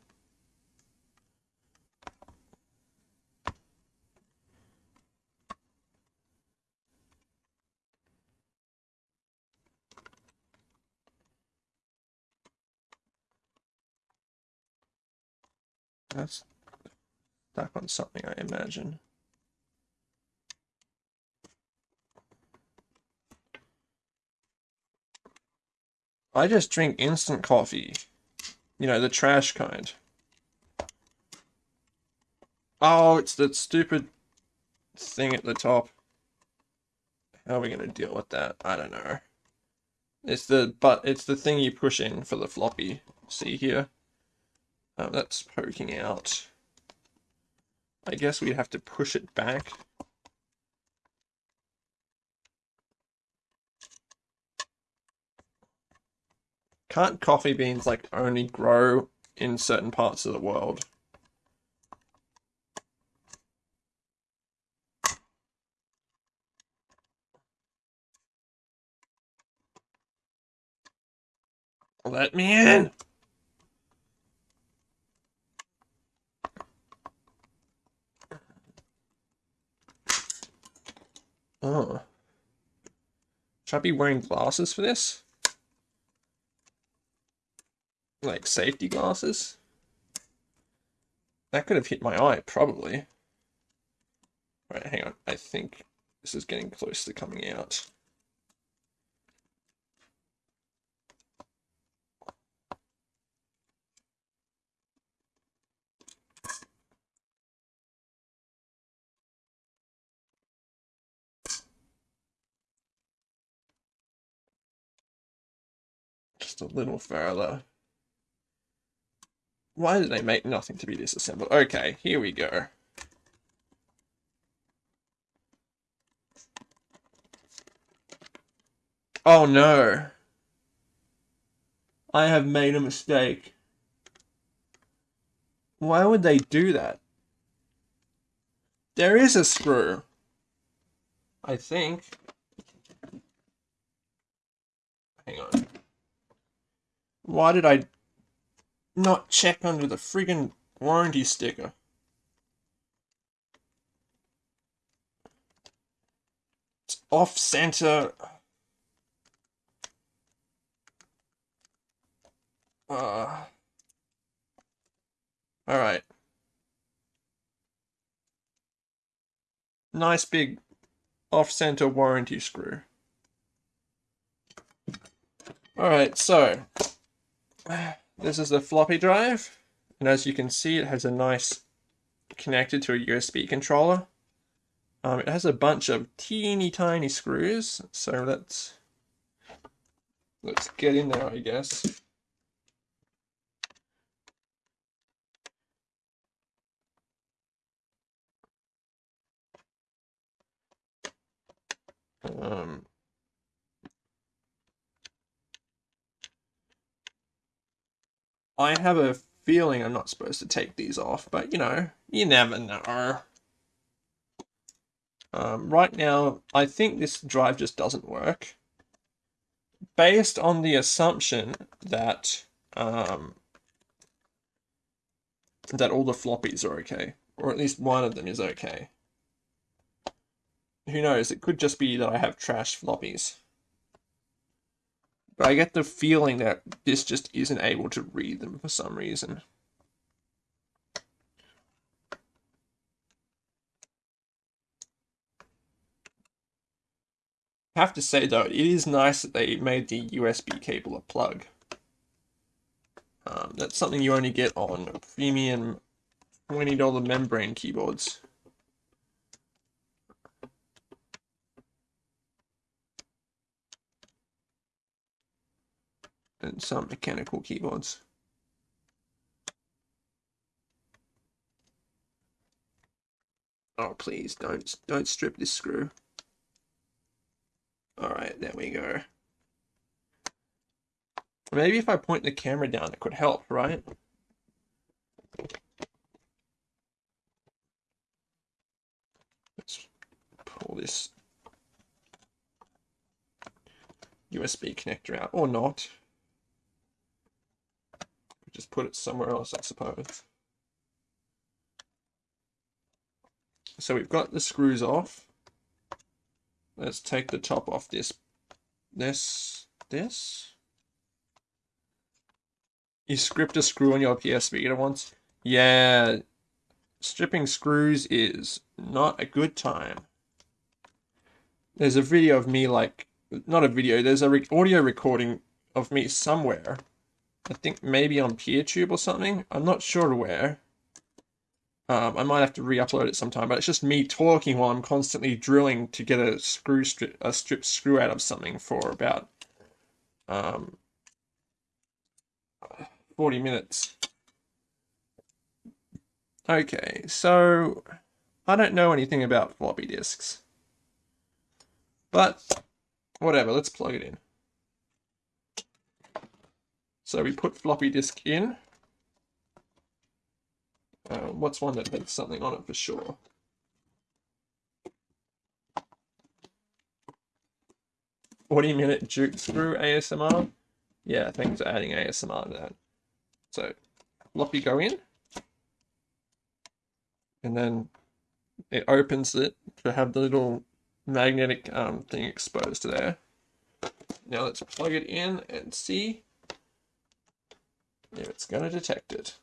That's stuck on something, I imagine. I just drink instant coffee. You know, the trash kind. Oh, it's that stupid thing at the top. How are we going to deal with that? I don't know. It's the but it's the thing you push in for the floppy. See here? Oh, that's poking out. I guess we'd have to push it back. Can't coffee beans like only grow in certain parts of the world? Let me in! Oh. Should I be wearing glasses for this? Like safety glasses? That could have hit my eye, probably. Right, hang on. I think this is getting close to coming out. Just a little further. Why did they make nothing to be disassembled? Okay, here we go. Oh no. I have made a mistake. Why would they do that? There is a screw. I think. Hang on. Why did I not check under the friggin' warranty sticker? It's off center. Uh, all right. Nice big off-center warranty screw. All right, so this is the floppy drive, and as you can see, it has a nice connected to a USB controller. Um, it has a bunch of teeny tiny screws, so let's let's get in there, I guess. Um, I have a feeling I'm not supposed to take these off, but you know, you never know. Um, right now, I think this drive just doesn't work. Based on the assumption that um, that all the floppies are okay, or at least one of them is okay who knows? It could just be that I have trash floppies. But I get the feeling that this just isn't able to read them for some reason. Have to say though, it is nice that they made the USB cable a plug. Um, that's something you only get on premium $20 membrane keyboards. And some mechanical keyboards. Oh, please don't don't strip this screw. All right, there we go. Maybe if I point the camera down, it could help, right? Let's pull this USB connector out, or not. Just put it somewhere else, I suppose. So we've got the screws off. Let's take the top off this, this, this. You script a screw on your PS Vita once? Yeah, stripping screws is not a good time. There's a video of me like, not a video, there's a re audio recording of me somewhere I think maybe on PeerTube or something. I'm not sure where. Um, I might have to re-upload it sometime, but it's just me talking while I'm constantly drilling to get a screw strip, a strip screw out of something for about um, 40 minutes. Okay, so I don't know anything about floppy disks, but whatever, let's plug it in. So we put floppy disk in. Uh, what's one that had something on it for sure? Forty minute juke screw ASMR. Yeah, thanks for adding ASMR to that. So, floppy go in, and then it opens it to have the little magnetic um, thing exposed to there. Now let's plug it in and see if it's going to detect it.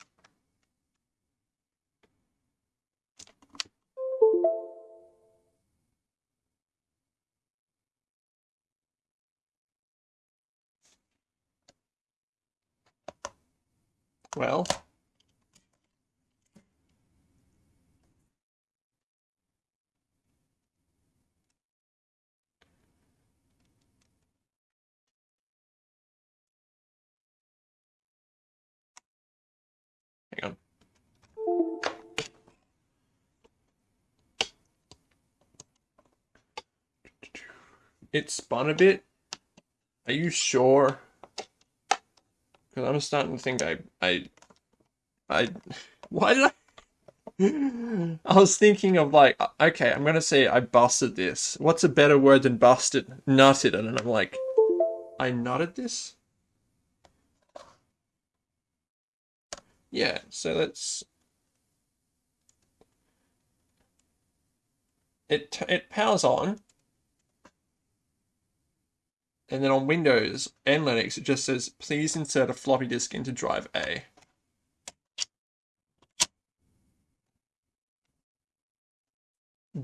Well, It spun a bit. Are you sure? Because I'm starting to think I, I, I, why did I? I was thinking of like, okay, I'm gonna say I busted this. What's a better word than busted? Nutted, and I'm like, I nutted this. Yeah, so let's. It it powers on, and then on Windows and Linux, it just says, please insert a floppy disk into drive A.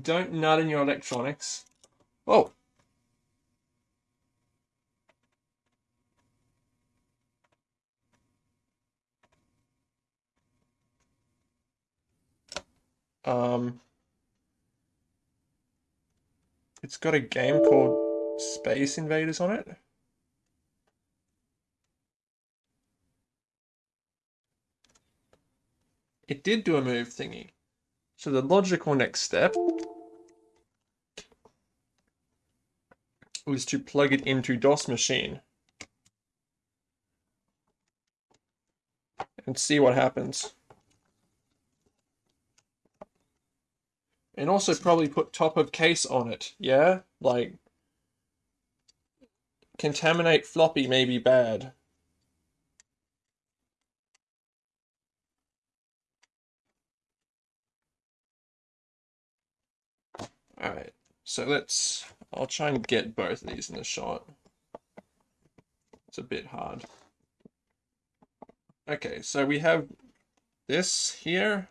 Don't nut in your electronics. Oh. Um, it's got a game called Space Invaders on it. It did do a move thingy. So the logical next step was to plug it into DOS machine and see what happens. And also probably put top of case on it, yeah? Like Contaminate floppy may be bad. Alright, so let's, I'll try and get both of these in the shot. It's a bit hard. Okay, so we have this here,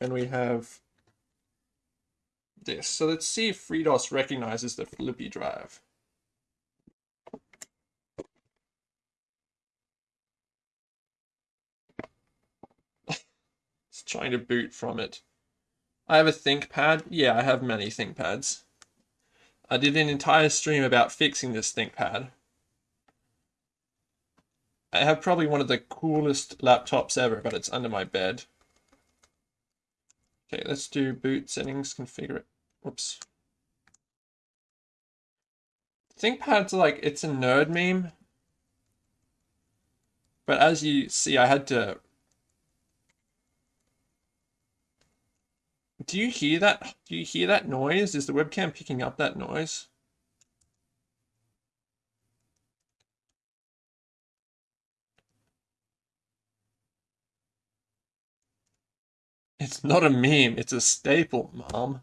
and we have this. So let's see if FreeDOS recognizes the floppy drive. Trying to boot from it. I have a ThinkPad. Yeah, I have many ThinkPads. I did an entire stream about fixing this ThinkPad. I have probably one of the coolest laptops ever, but it's under my bed. Okay, let's do boot settings, configure it. Whoops. ThinkPad's are like, it's a nerd meme. But as you see, I had to Do you hear that? Do you hear that noise? Is the webcam picking up that noise? It's not a meme, it's a staple, Mom.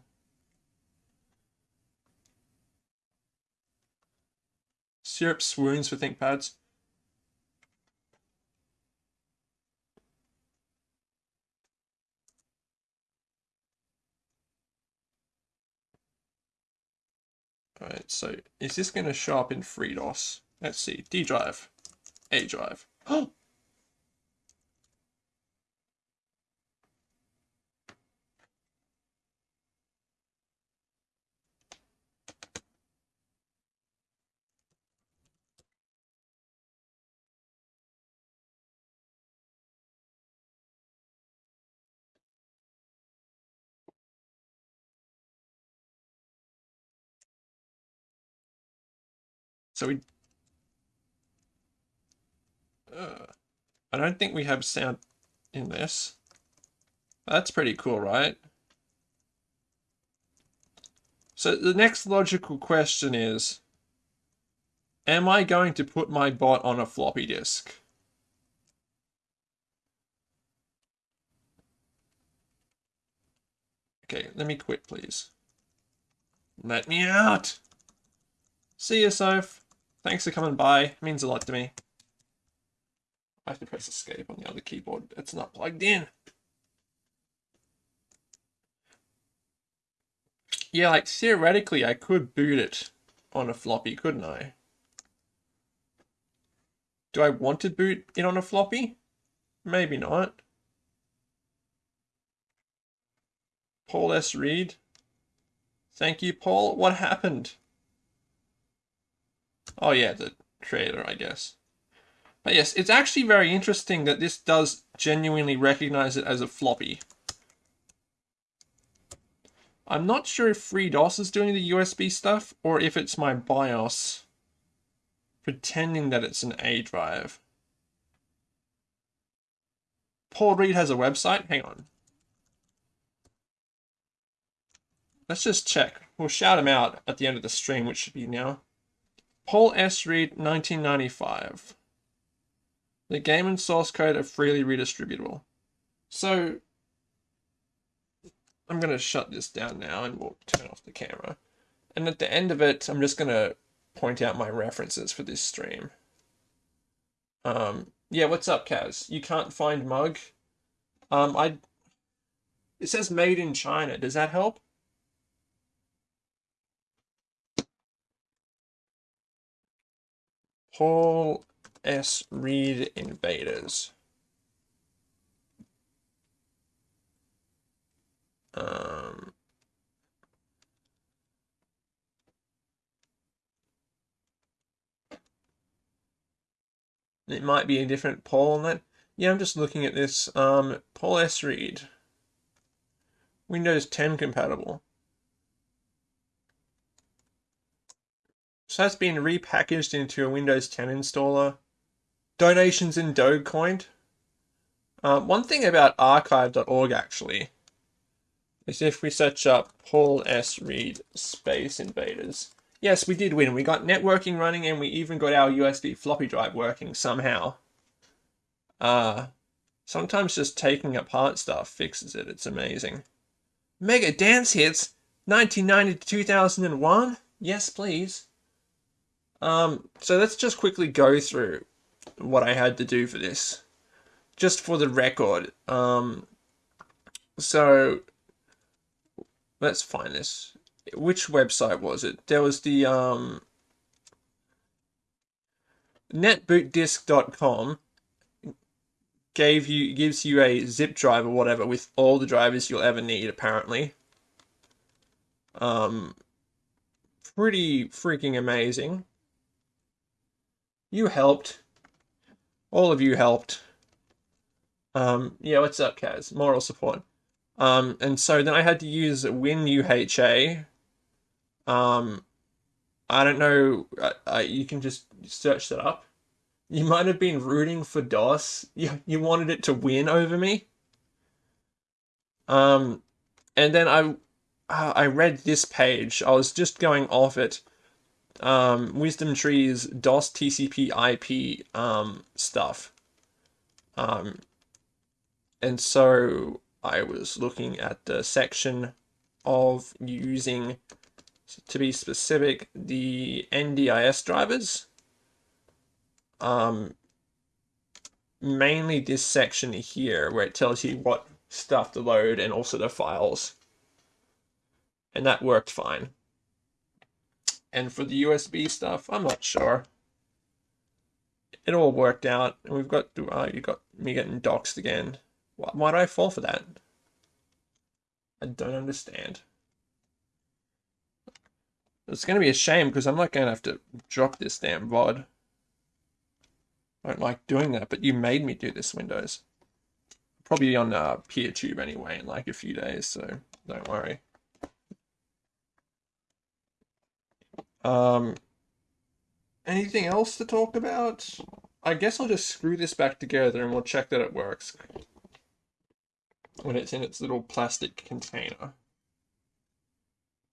Syrup swoons for ThinkPads. Alright, so is this going to show up in FreeDOS? Let's see. D drive. A drive. Oh! So we... Uh, I don't think we have sound in this. That's pretty cool, right? So the next logical question is, Am I going to put my bot on a floppy disk? Okay, let me quit, please. Let me out! See you, Soph. Thanks for coming by. It means a lot to me. I have to press escape on the other keyboard. It's not plugged in. Yeah, like theoretically I could boot it on a floppy, couldn't I? Do I want to boot it on a floppy? Maybe not. Paul S. Reed. Thank you, Paul. What happened? Oh yeah, the creator, I guess. But yes, it's actually very interesting that this does genuinely recognize it as a floppy. I'm not sure if FreeDOS is doing the USB stuff or if it's my BIOS pretending that it's an A drive. Paul Reed has a website. Hang on. Let's just check. We'll shout him out at the end of the stream, which should be now. Paul S. Reed, 1995. The game and source code are freely redistributable. So, I'm going to shut this down now and we'll turn off the camera. And at the end of it, I'm just going to point out my references for this stream. Um, yeah, what's up, Kaz? You can't find mug? Um, I. It says made in China. Does that help? Paul S. Reed Invaders. Um, it might be a different Paul on that. Yeah, I'm just looking at this. Um, Paul S. Reed. Windows 10 compatible. So that's been repackaged into a Windows 10 installer. Donations in Dogecoin. Uh, one thing about archive.org actually is if we search up Paul S. Reed Space Invaders. Yes, we did win. We got networking running and we even got our USB floppy drive working somehow. Uh, sometimes just taking apart stuff fixes it. It's amazing. Mega Dance Hits 1990 to 2001? Yes, please. Um, so let's just quickly go through what I had to do for this. Just for the record. Um, so let's find this. Which website was it? There was the um, netbootdisk.com gave you gives you a zip drive or whatever with all the drivers you'll ever need apparently. Um, pretty freaking amazing. You helped. All of you helped. Um, yeah, what's up, Kaz? Moral support. Um, and so then I had to use WinUHA. Um, I don't know. Uh, uh, you can just search that up. You might have been rooting for DOS. You, you wanted it to win over me. Um, and then I, uh, I read this page. I was just going off it. Um, Wisdom Tree's DOS TCP IP um, stuff. Um, and so I was looking at the section of using, to be specific, the NDIS drivers. Um, mainly this section here where it tells you what stuff to load and also the files. And that worked fine. And for the USB stuff, I'm not sure. It all worked out. And we've got, uh, you got me getting doxxed again. Why, why did I fall for that? I don't understand. It's going to be a shame because I'm not going to have to drop this damn VOD. I don't like doing that, but you made me do this, Windows. Probably on uh, PeerTube anyway in like a few days, so don't worry. Um, anything else to talk about? I guess I'll just screw this back together and we'll check that it works when it's in its little plastic container.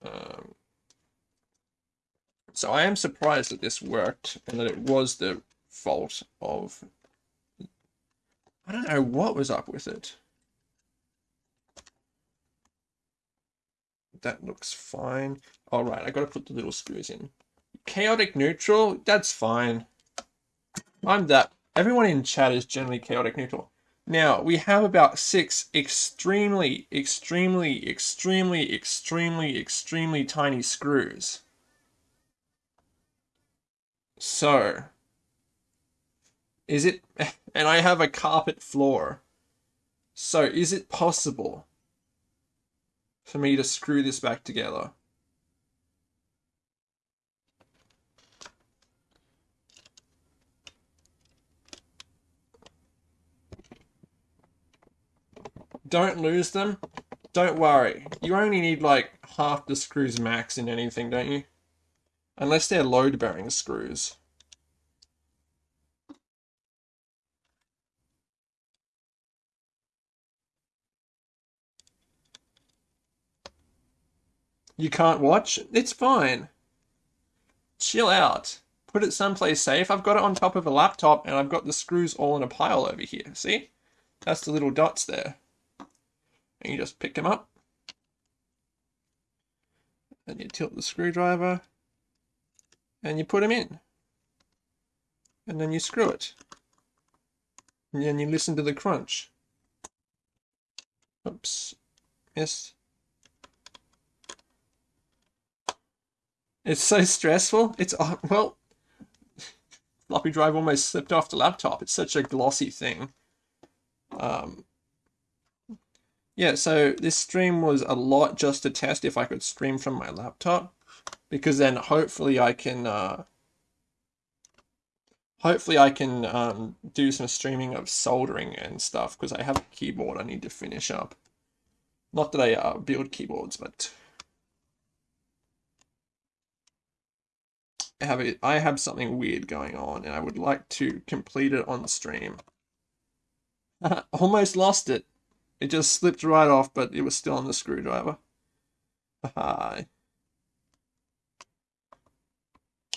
Um, So I am surprised that this worked and that it was the fault of... I don't know what was up with it. That looks fine. All right, I got to put the little screws in. Chaotic neutral, that's fine. I'm that. Everyone in chat is generally chaotic neutral. Now, we have about six extremely, extremely, extremely, extremely, extremely tiny screws. So, is it, and I have a carpet floor. So, is it possible for me to screw this back together? don't lose them, don't worry. You only need like half the screws max in anything, don't you? Unless they're load bearing screws. You can't watch? It's fine. Chill out. Put it someplace safe. I've got it on top of a laptop and I've got the screws all in a pile over here. See? That's the little dots there and you just pick them up and you tilt the screwdriver and you put them in and then you screw it and then you listen to the crunch oops yes it's so stressful. It's uh, well floppy drive almost slipped off the laptop. It's such a glossy thing. Um, yeah, so this stream was a lot just to test if I could stream from my laptop, because then hopefully I can, uh, hopefully I can um, do some streaming of soldering and stuff, because I have a keyboard I need to finish up. Not that I uh, build keyboards, but have it. I have something weird going on, and I would like to complete it on stream. Almost lost it. It just slipped right off, but it was still on the screwdriver. Hi.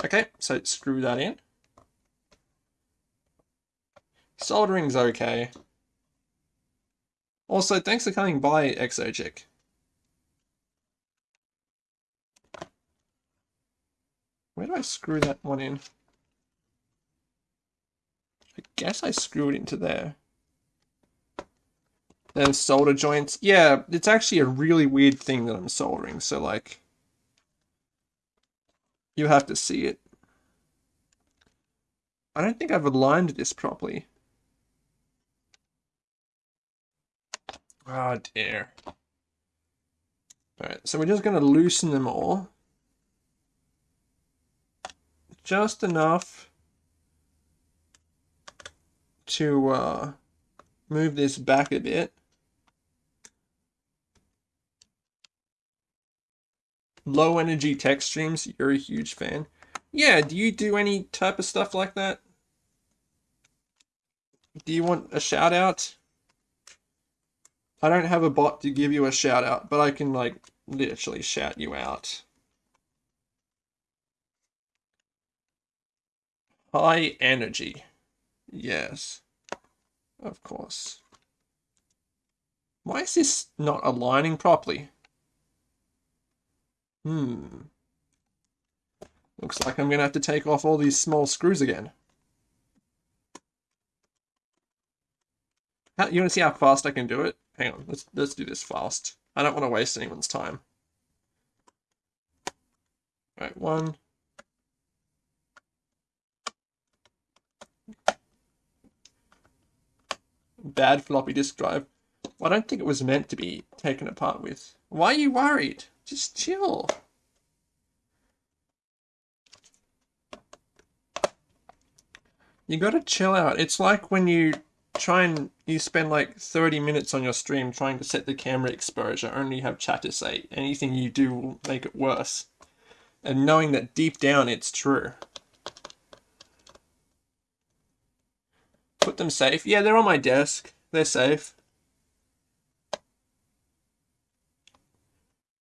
Okay, so screw that in. Soldering's okay. Also, thanks for coming by, Exochick. Where do I screw that one in? I guess I screw it into there. Then solder joints. Yeah, it's actually a really weird thing that I'm soldering. So like, you have to see it. I don't think I've aligned this properly. Oh dear. Alright, so we're just going to loosen them all. Just enough to uh, move this back a bit. low energy tech streams, you're a huge fan. Yeah, do you do any type of stuff like that? Do you want a shout out? I don't have a bot to give you a shout out, but I can like literally shout you out. High energy. Yes. Of course. Why is this not aligning properly? Hmm. Looks like I'm going to have to take off all these small screws again. You want to see how fast I can do it? Hang on, let's, let's do this fast. I don't want to waste anyone's time. All right, one. Bad floppy disk drive. I don't think it was meant to be taken apart with. Why are you worried? Just chill. You gotta chill out. It's like when you try and you spend like 30 minutes on your stream trying to set the camera exposure, only have chat to say. Anything you do will make it worse. And knowing that deep down it's true. Put them safe. Yeah, they're on my desk. They're safe.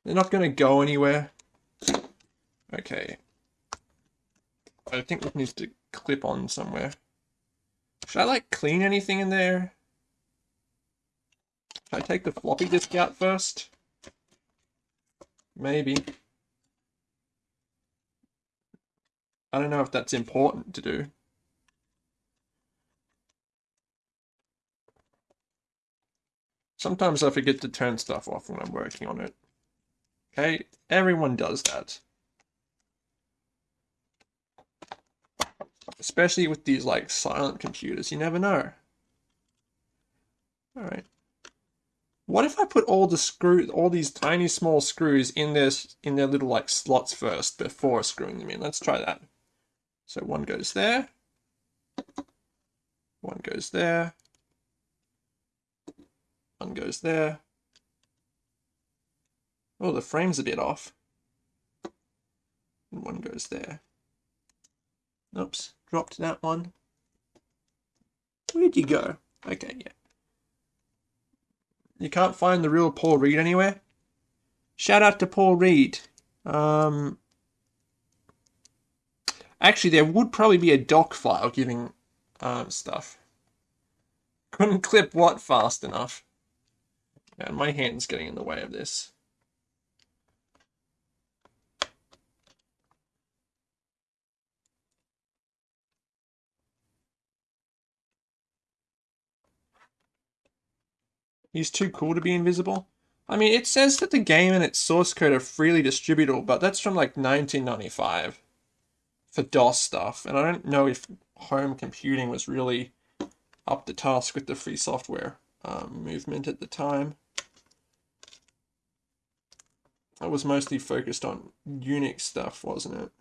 They're not going to go anywhere. Okay. I think it needs to clip on somewhere. Should I like clean anything in there? Should I take the floppy disk out first? Maybe. I don't know if that's important to do. Sometimes I forget to turn stuff off when I'm working on it. Okay, everyone does that. Especially with these like silent computers, you never know. Alright. What if I put all the screw, all these tiny small screws in their, in their little like slots first before screwing them in? Let's try that. So one goes there. One goes there. One goes there. Oh, the frame's a bit off. And one goes there. Oops, dropped that one. Where'd you go? Okay, yeah. You can't find the real Paul Reid anywhere? Shout out to Paul Reid. Um, actually, there would probably be a doc file giving um, stuff. Couldn't clip what fast enough. Man, my hand's getting in the way of this. He's too cool to be invisible. I mean, it says that the game and its source code are freely distributable, but that's from like 1995 for DOS stuff, and I don't know if home computing was really up to task with the free software um, movement at the time. I was mostly focused on Unix stuff, wasn't it?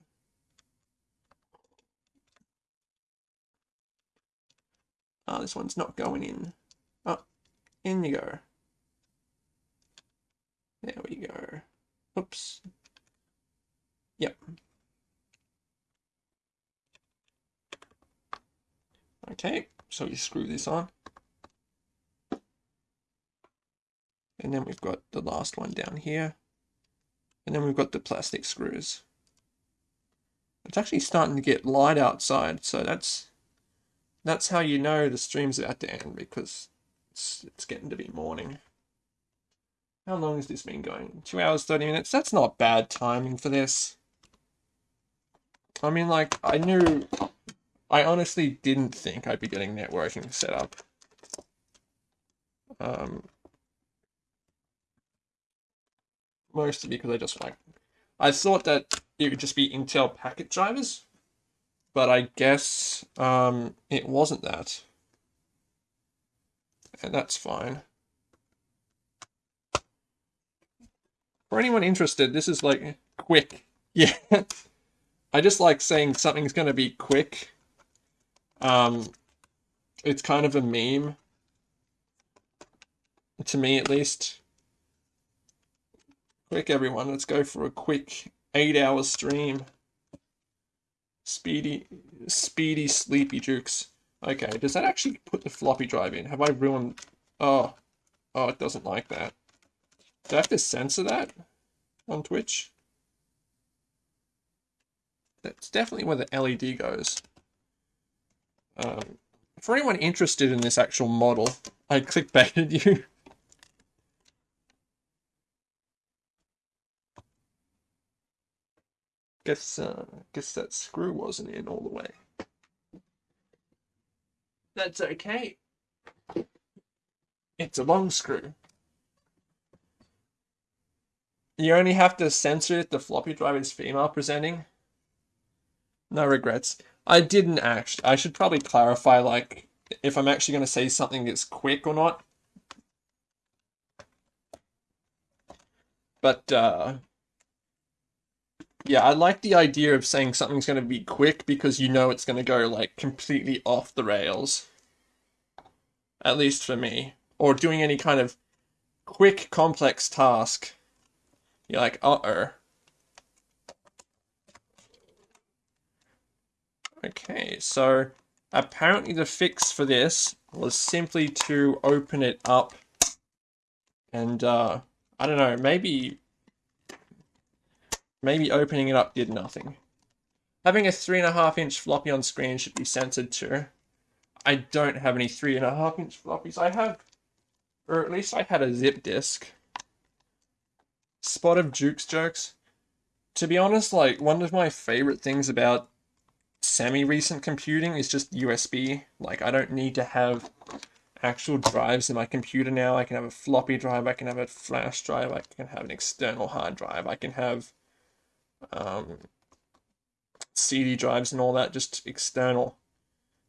Ah, oh, this one's not going in. Oh, in you go. There we go. Oops. Yep. Okay, so you screw this on. And then we've got the last one down here. And then we've got the plastic screws. It's actually starting to get light outside, so that's that's how you know the stream's about to end because it's, it's getting to be morning. How long has this been going? Two hours, 30 minutes? That's not bad timing for this. I mean, like, I knew... I honestly didn't think I'd be getting networking set up. Um, mostly because I just, like... I thought that it would just be Intel packet drivers. But I guess um, it wasn't that and that's fine. For anyone interested, this is like quick. Yeah. I just like saying something's going to be quick. Um, it's kind of a meme. To me, at least. Quick, everyone. Let's go for a quick eight-hour stream. Speedy, speedy, sleepy jukes. Okay, does that actually put the floppy drive in? Have I ruined... Oh. Oh, it doesn't like that. Do I have to censor that on Twitch? That's definitely where the LED goes. Um, for anyone interested in this actual model, I clickbaited you. guess, uh, guess that screw wasn't in all the way. That's okay. It's a long screw. You only have to censor it if the floppy drive is female presenting. No regrets. I didn't actually. I should probably clarify, like, if I'm actually going to say something that's quick or not. But, uh, yeah, I like the idea of saying something's going to be quick because you know it's going to go like completely off the rails. At least for me. Or doing any kind of quick complex task. You're like, uh-oh. Okay, so apparently the fix for this was simply to open it up and uh, I don't know, maybe Maybe opening it up did nothing. Having a three and a half inch floppy on screen should be censored too. I don't have any three and a half inch floppies. I have, or at least I had a zip disk. Spot of Jukes jokes. To be honest, like one of my favorite things about semi-recent computing is just USB. Like I don't need to have actual drives in my computer now. I can have a floppy drive, I can have a flash drive, I can have an external hard drive, I can have um, CD drives and all that just external.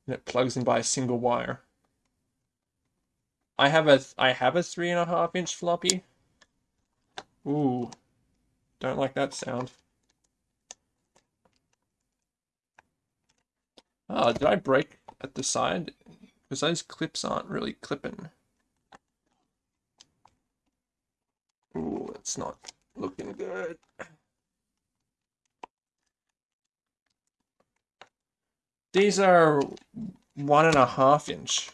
And it plugs in by a single wire. I have a I have a three and a half inch floppy. Ooh, don't like that sound. Oh, did I break at the side? Because those clips aren't really clipping. Ooh, it's not looking good. These are one and a half inch.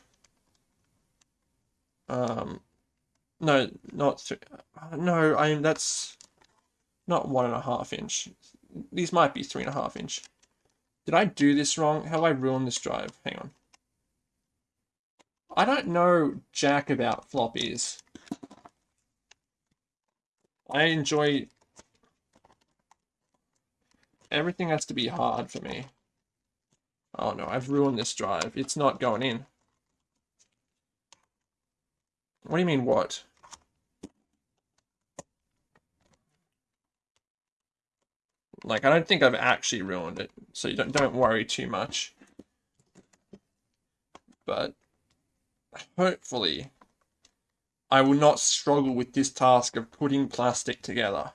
Um, no, not three. No, I mean, that's not one and a half inch. These might be three and a half inch. Did I do this wrong? Have I ruined this drive? Hang on. I don't know jack about floppies. I enjoy... Everything has to be hard for me. Oh no, I've ruined this drive. It's not going in. What do you mean, what? Like, I don't think I've actually ruined it, so you don't, don't worry too much. But hopefully I will not struggle with this task of putting plastic together.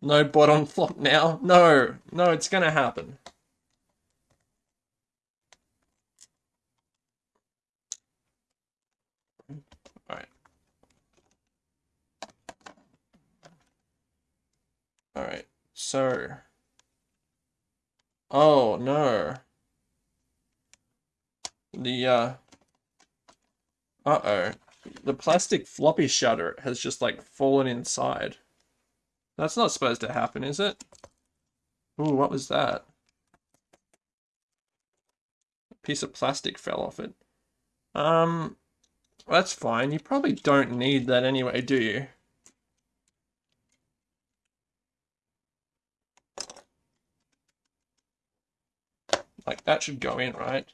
No bottom flop now? No, no, it's gonna happen. Alright, so... Oh, no. The, uh... Uh-oh. The plastic floppy shutter has just, like, fallen inside. That's not supposed to happen, is it? Ooh, what was that? A piece of plastic fell off it. Um, that's fine. You probably don't need that anyway, do you? Like, that should go in, right?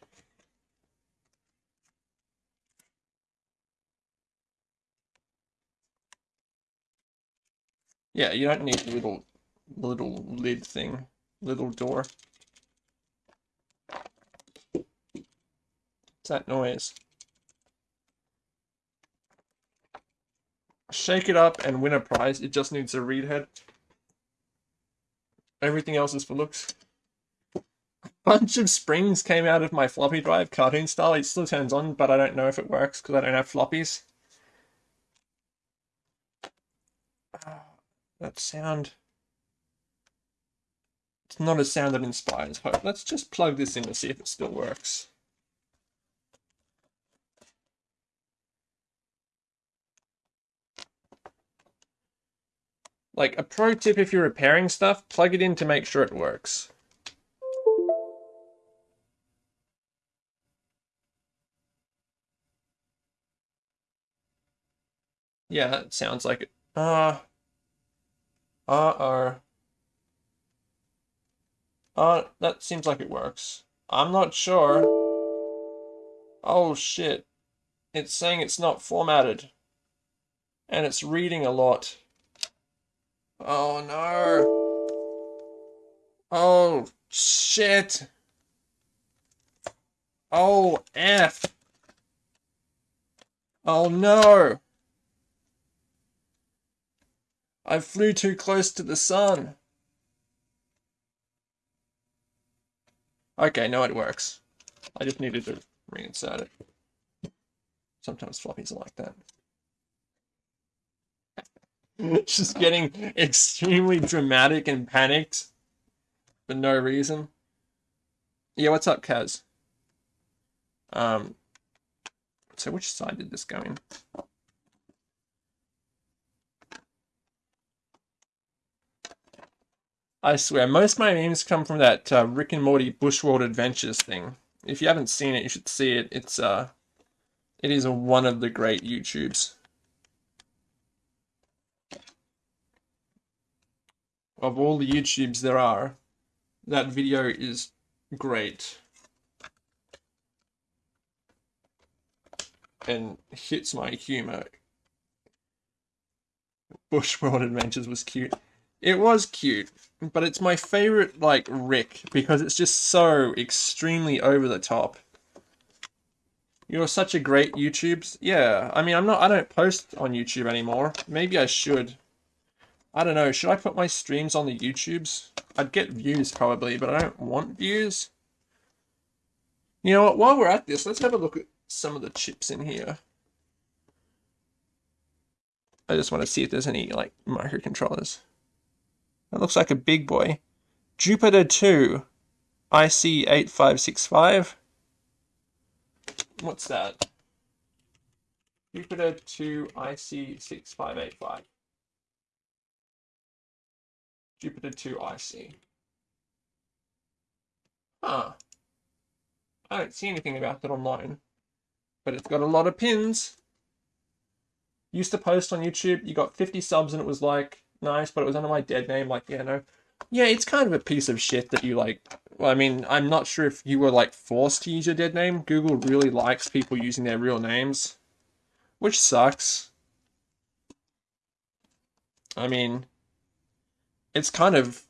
Yeah, you don't need the little, little lid thing, little door. What's that noise? Shake it up and win a prize. It just needs a read head. Everything else is for looks. A bunch of springs came out of my floppy drive, cartoon style. It still turns on, but I don't know if it works because I don't have floppies. Ah, that sound. It's not a sound that inspires hope. Let's just plug this in to see if it still works. Like, a pro tip if you're repairing stuff, plug it in to make sure it works. Yeah, it sounds like it. Uh, uh-oh. Uh, that seems like it works. I'm not sure. Oh shit. It's saying it's not formatted. And it's reading a lot. Oh no. Oh shit. Oh F. Oh no. I flew too close to the sun. Okay, no, it works. I just needed to reinsert it. Sometimes floppies are like that. just getting extremely dramatic and panicked for no reason. Yeah, what's up, Kaz? Um, so which side did this go in? I swear, most of my memes come from that uh, Rick and Morty Bushworld Adventures thing. If you haven't seen it, you should see it. It's uh, it is one of the great YouTubes. Of all the YouTubes there are, that video is great. And hits my humor. Bushworld Adventures was cute. It was cute, but it's my favorite, like, Rick, because it's just so extremely over the top. You're such a great YouTube. Yeah, I mean, I'm not, I don't post on YouTube anymore. Maybe I should. I don't know, should I put my streams on the YouTubes? I'd get views probably, but I don't want views. You know what, while we're at this, let's have a look at some of the chips in here. I just want to see if there's any, like, microcontrollers. That looks like a big boy. Jupiter 2, IC8565. What's that? Jupiter 2, IC6585. Jupiter 2 IC. Huh. I don't see anything about that online. But it's got a lot of pins. Used to post on YouTube, you got 50 subs and it was like, nice, but it was under my dead name. Like, yeah, no. Yeah, it's kind of a piece of shit that you like. Well, I mean, I'm not sure if you were like forced to use your dead name. Google really likes people using their real names, which sucks. I mean, it's kind of.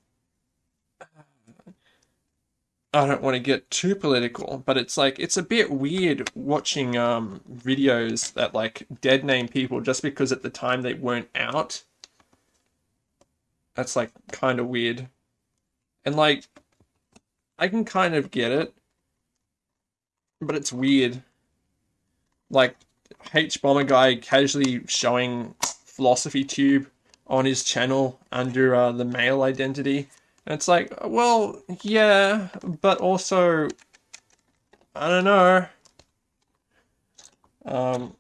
I don't want to get too political, but it's like it's a bit weird watching um videos that like dead name people just because at the time they weren't out that's like kind of weird. And like, I can kind of get it, but it's weird. Like, hbomberguy casually showing Philosophy Tube on his channel under uh, the male identity. And it's like, well, yeah, but also, I don't know. Um,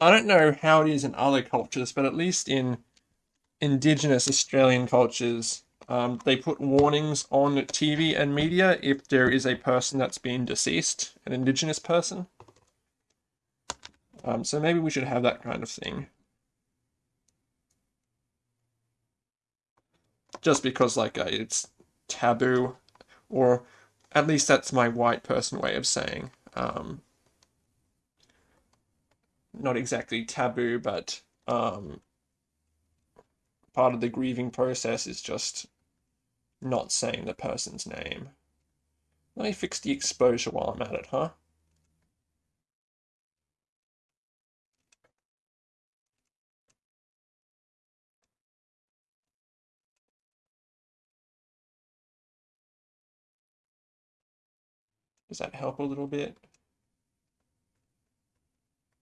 I don't know how it is in other cultures, but at least in indigenous Australian cultures, um, they put warnings on TV and media if there is a person that's been deceased, an indigenous person. Um, so maybe we should have that kind of thing. Just because, like, uh, it's taboo, or at least that's my white person way of saying. Um, not exactly taboo, but um, part of the grieving process is just not saying the person's name. Let me fix the exposure while I'm at it, huh? Does that help a little bit?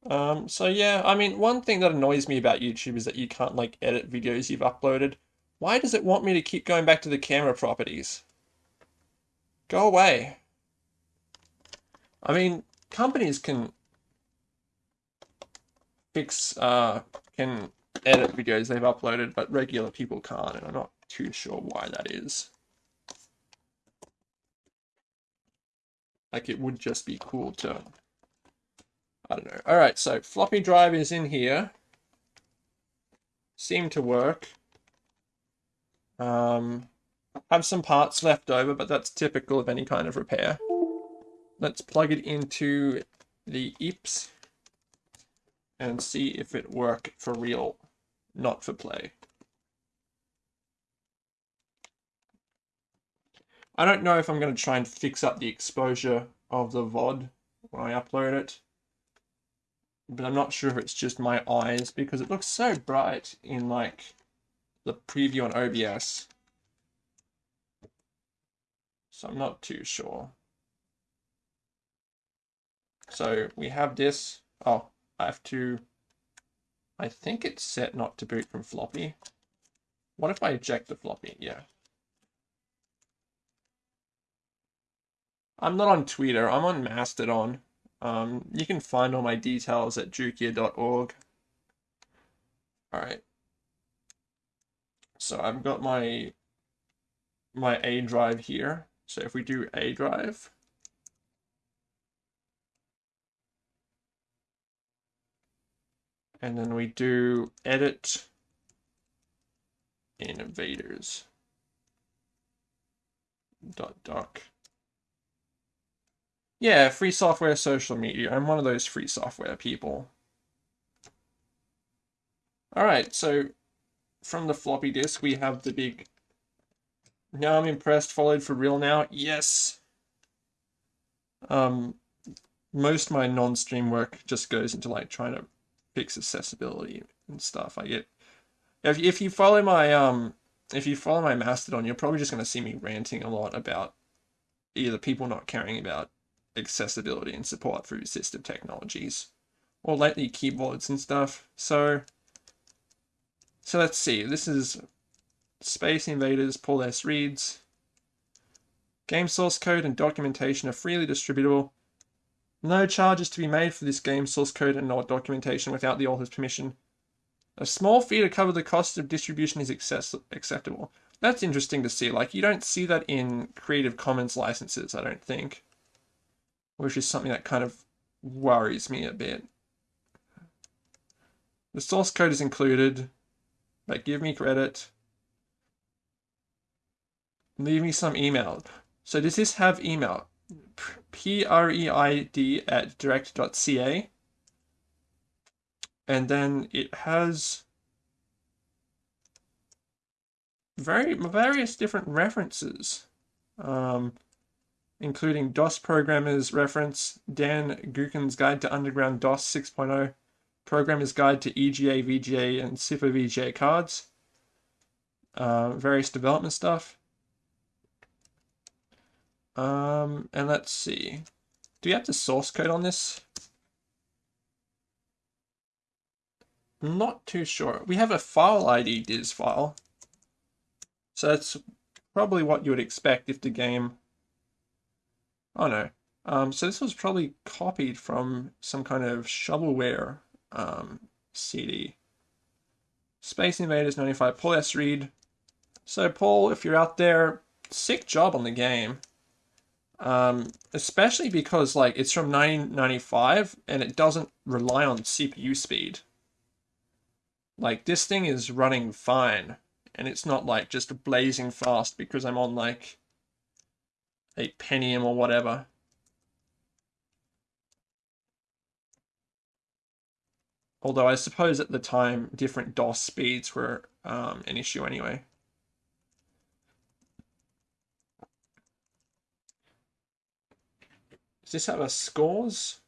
Um, so yeah, I mean, one thing that annoys me about YouTube is that you can't like edit videos you've uploaded. Why does it want me to keep going back to the camera properties? Go away. I mean, companies can fix, uh, can edit videos they've uploaded, but regular people can't, and I'm not too sure why that is. Like, it would just be cool to I don't know. All right, so floppy drive is in here. Seem to work. Um, have some parts left over, but that's typical of any kind of repair. Let's plug it into the Eee PC and see if it work for real, not for play. I don't know if I'm going to try and fix up the exposure of the VOD when I upload it but I'm not sure if it's just my eyes because it looks so bright in like the preview on OBS. So I'm not too sure. So we have this. Oh, I have to. I think it's set not to boot from floppy. What if I eject the floppy? Yeah. I'm not on Twitter. I'm on Mastodon. Um, you can find all my details at jookia.org. Alright. so I've got my my A drive here. So if we do A drive, and then we do edit invaders dot doc. Yeah, free software social media. I'm one of those free software people. All right, so from the floppy disk, we have the big. Now I'm impressed. Followed for real now. Yes. Um, most my non-stream work just goes into like trying to fix accessibility and stuff. I get if if you follow my um if you follow my Mastodon, you're probably just going to see me ranting a lot about either people not caring about accessibility and support for assistive technologies, or lately keyboards and stuff. So so let's see. This is Space Invaders Paul S. Reads. Game source code and documentation are freely distributable. No charges to be made for this game source code and documentation without the author's permission. A small fee to cover the cost of distribution is access- acceptable. That's interesting to see. Like, you don't see that in Creative Commons licenses, I don't think. Which is something that kind of worries me a bit. The source code is included. But give me credit. Leave me some email. So does this have email? P-R-E-I-D at direct.ca. And then it has very various different references, um, including DOS Programmer's reference, Dan Gookin's Guide to Underground DOS 6.0, Programmer's Guide to EGA, VGA, and Super VGA cards, uh, various development stuff. Um, and let's see. Do we have the source code on this? not too sure. We have a file ID diz file. So that's probably what you would expect if the game... Oh no. Um, so this was probably copied from some kind of shovelware um, CD. Space Invaders 95, Paul S. Reid. So Paul, if you're out there, sick job on the game. Um, especially because like it's from 1995 and it doesn't rely on CPU speed. Like this thing is running fine and it's not like just blazing fast because I'm on like a Pentium or whatever. Although I suppose at the time, different DOS speeds were um, an issue anyway. Does this have a scores?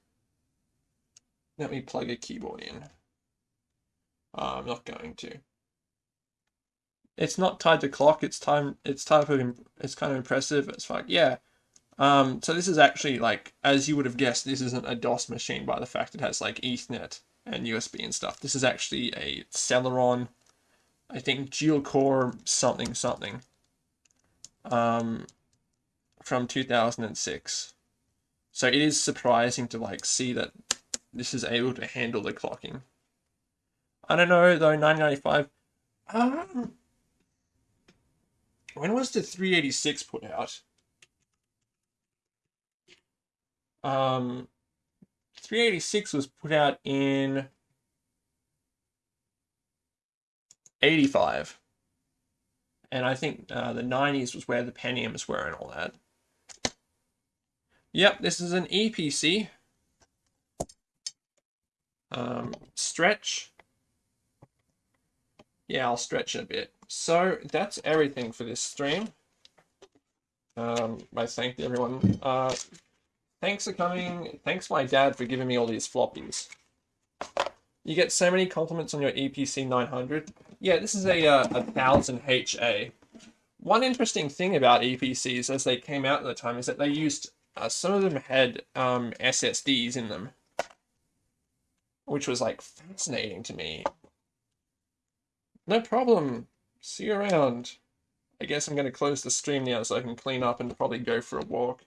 Let me plug a keyboard in. Uh, I'm not going to. It's not tied to clock. It's time. It's type of. It's kind of impressive. It's like yeah. Um, so this is actually like as you would have guessed. This isn't a DOS machine by the fact it has like Ethernet and USB and stuff. This is actually a Celeron, I think GeoCore something something. Um, from 2006. So it is surprising to like see that this is able to handle the clocking. I don't know though. 1995. Um, when was the 386 put out? Um, 386 was put out in 85. And I think uh, the 90s was where the Pentiums were and all that. Yep, this is an Eee PC. Um, stretch yeah, I'll stretch it a bit. So that's everything for this stream. Um, I thank everyone. Uh, thanks for coming. Thanks my dad for giving me all these floppies. You get so many compliments on your Eee PC 900. Yeah, this is a, uh, a 1000 HA. One interesting thing about Eee PCs as they came out at the time is that they used, uh, some of them had um, SSDs in them. Which was like fascinating to me. No problem. See you around. I guess I'm going to close the stream now so I can clean up and probably go for a walk.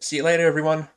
See you later, everyone.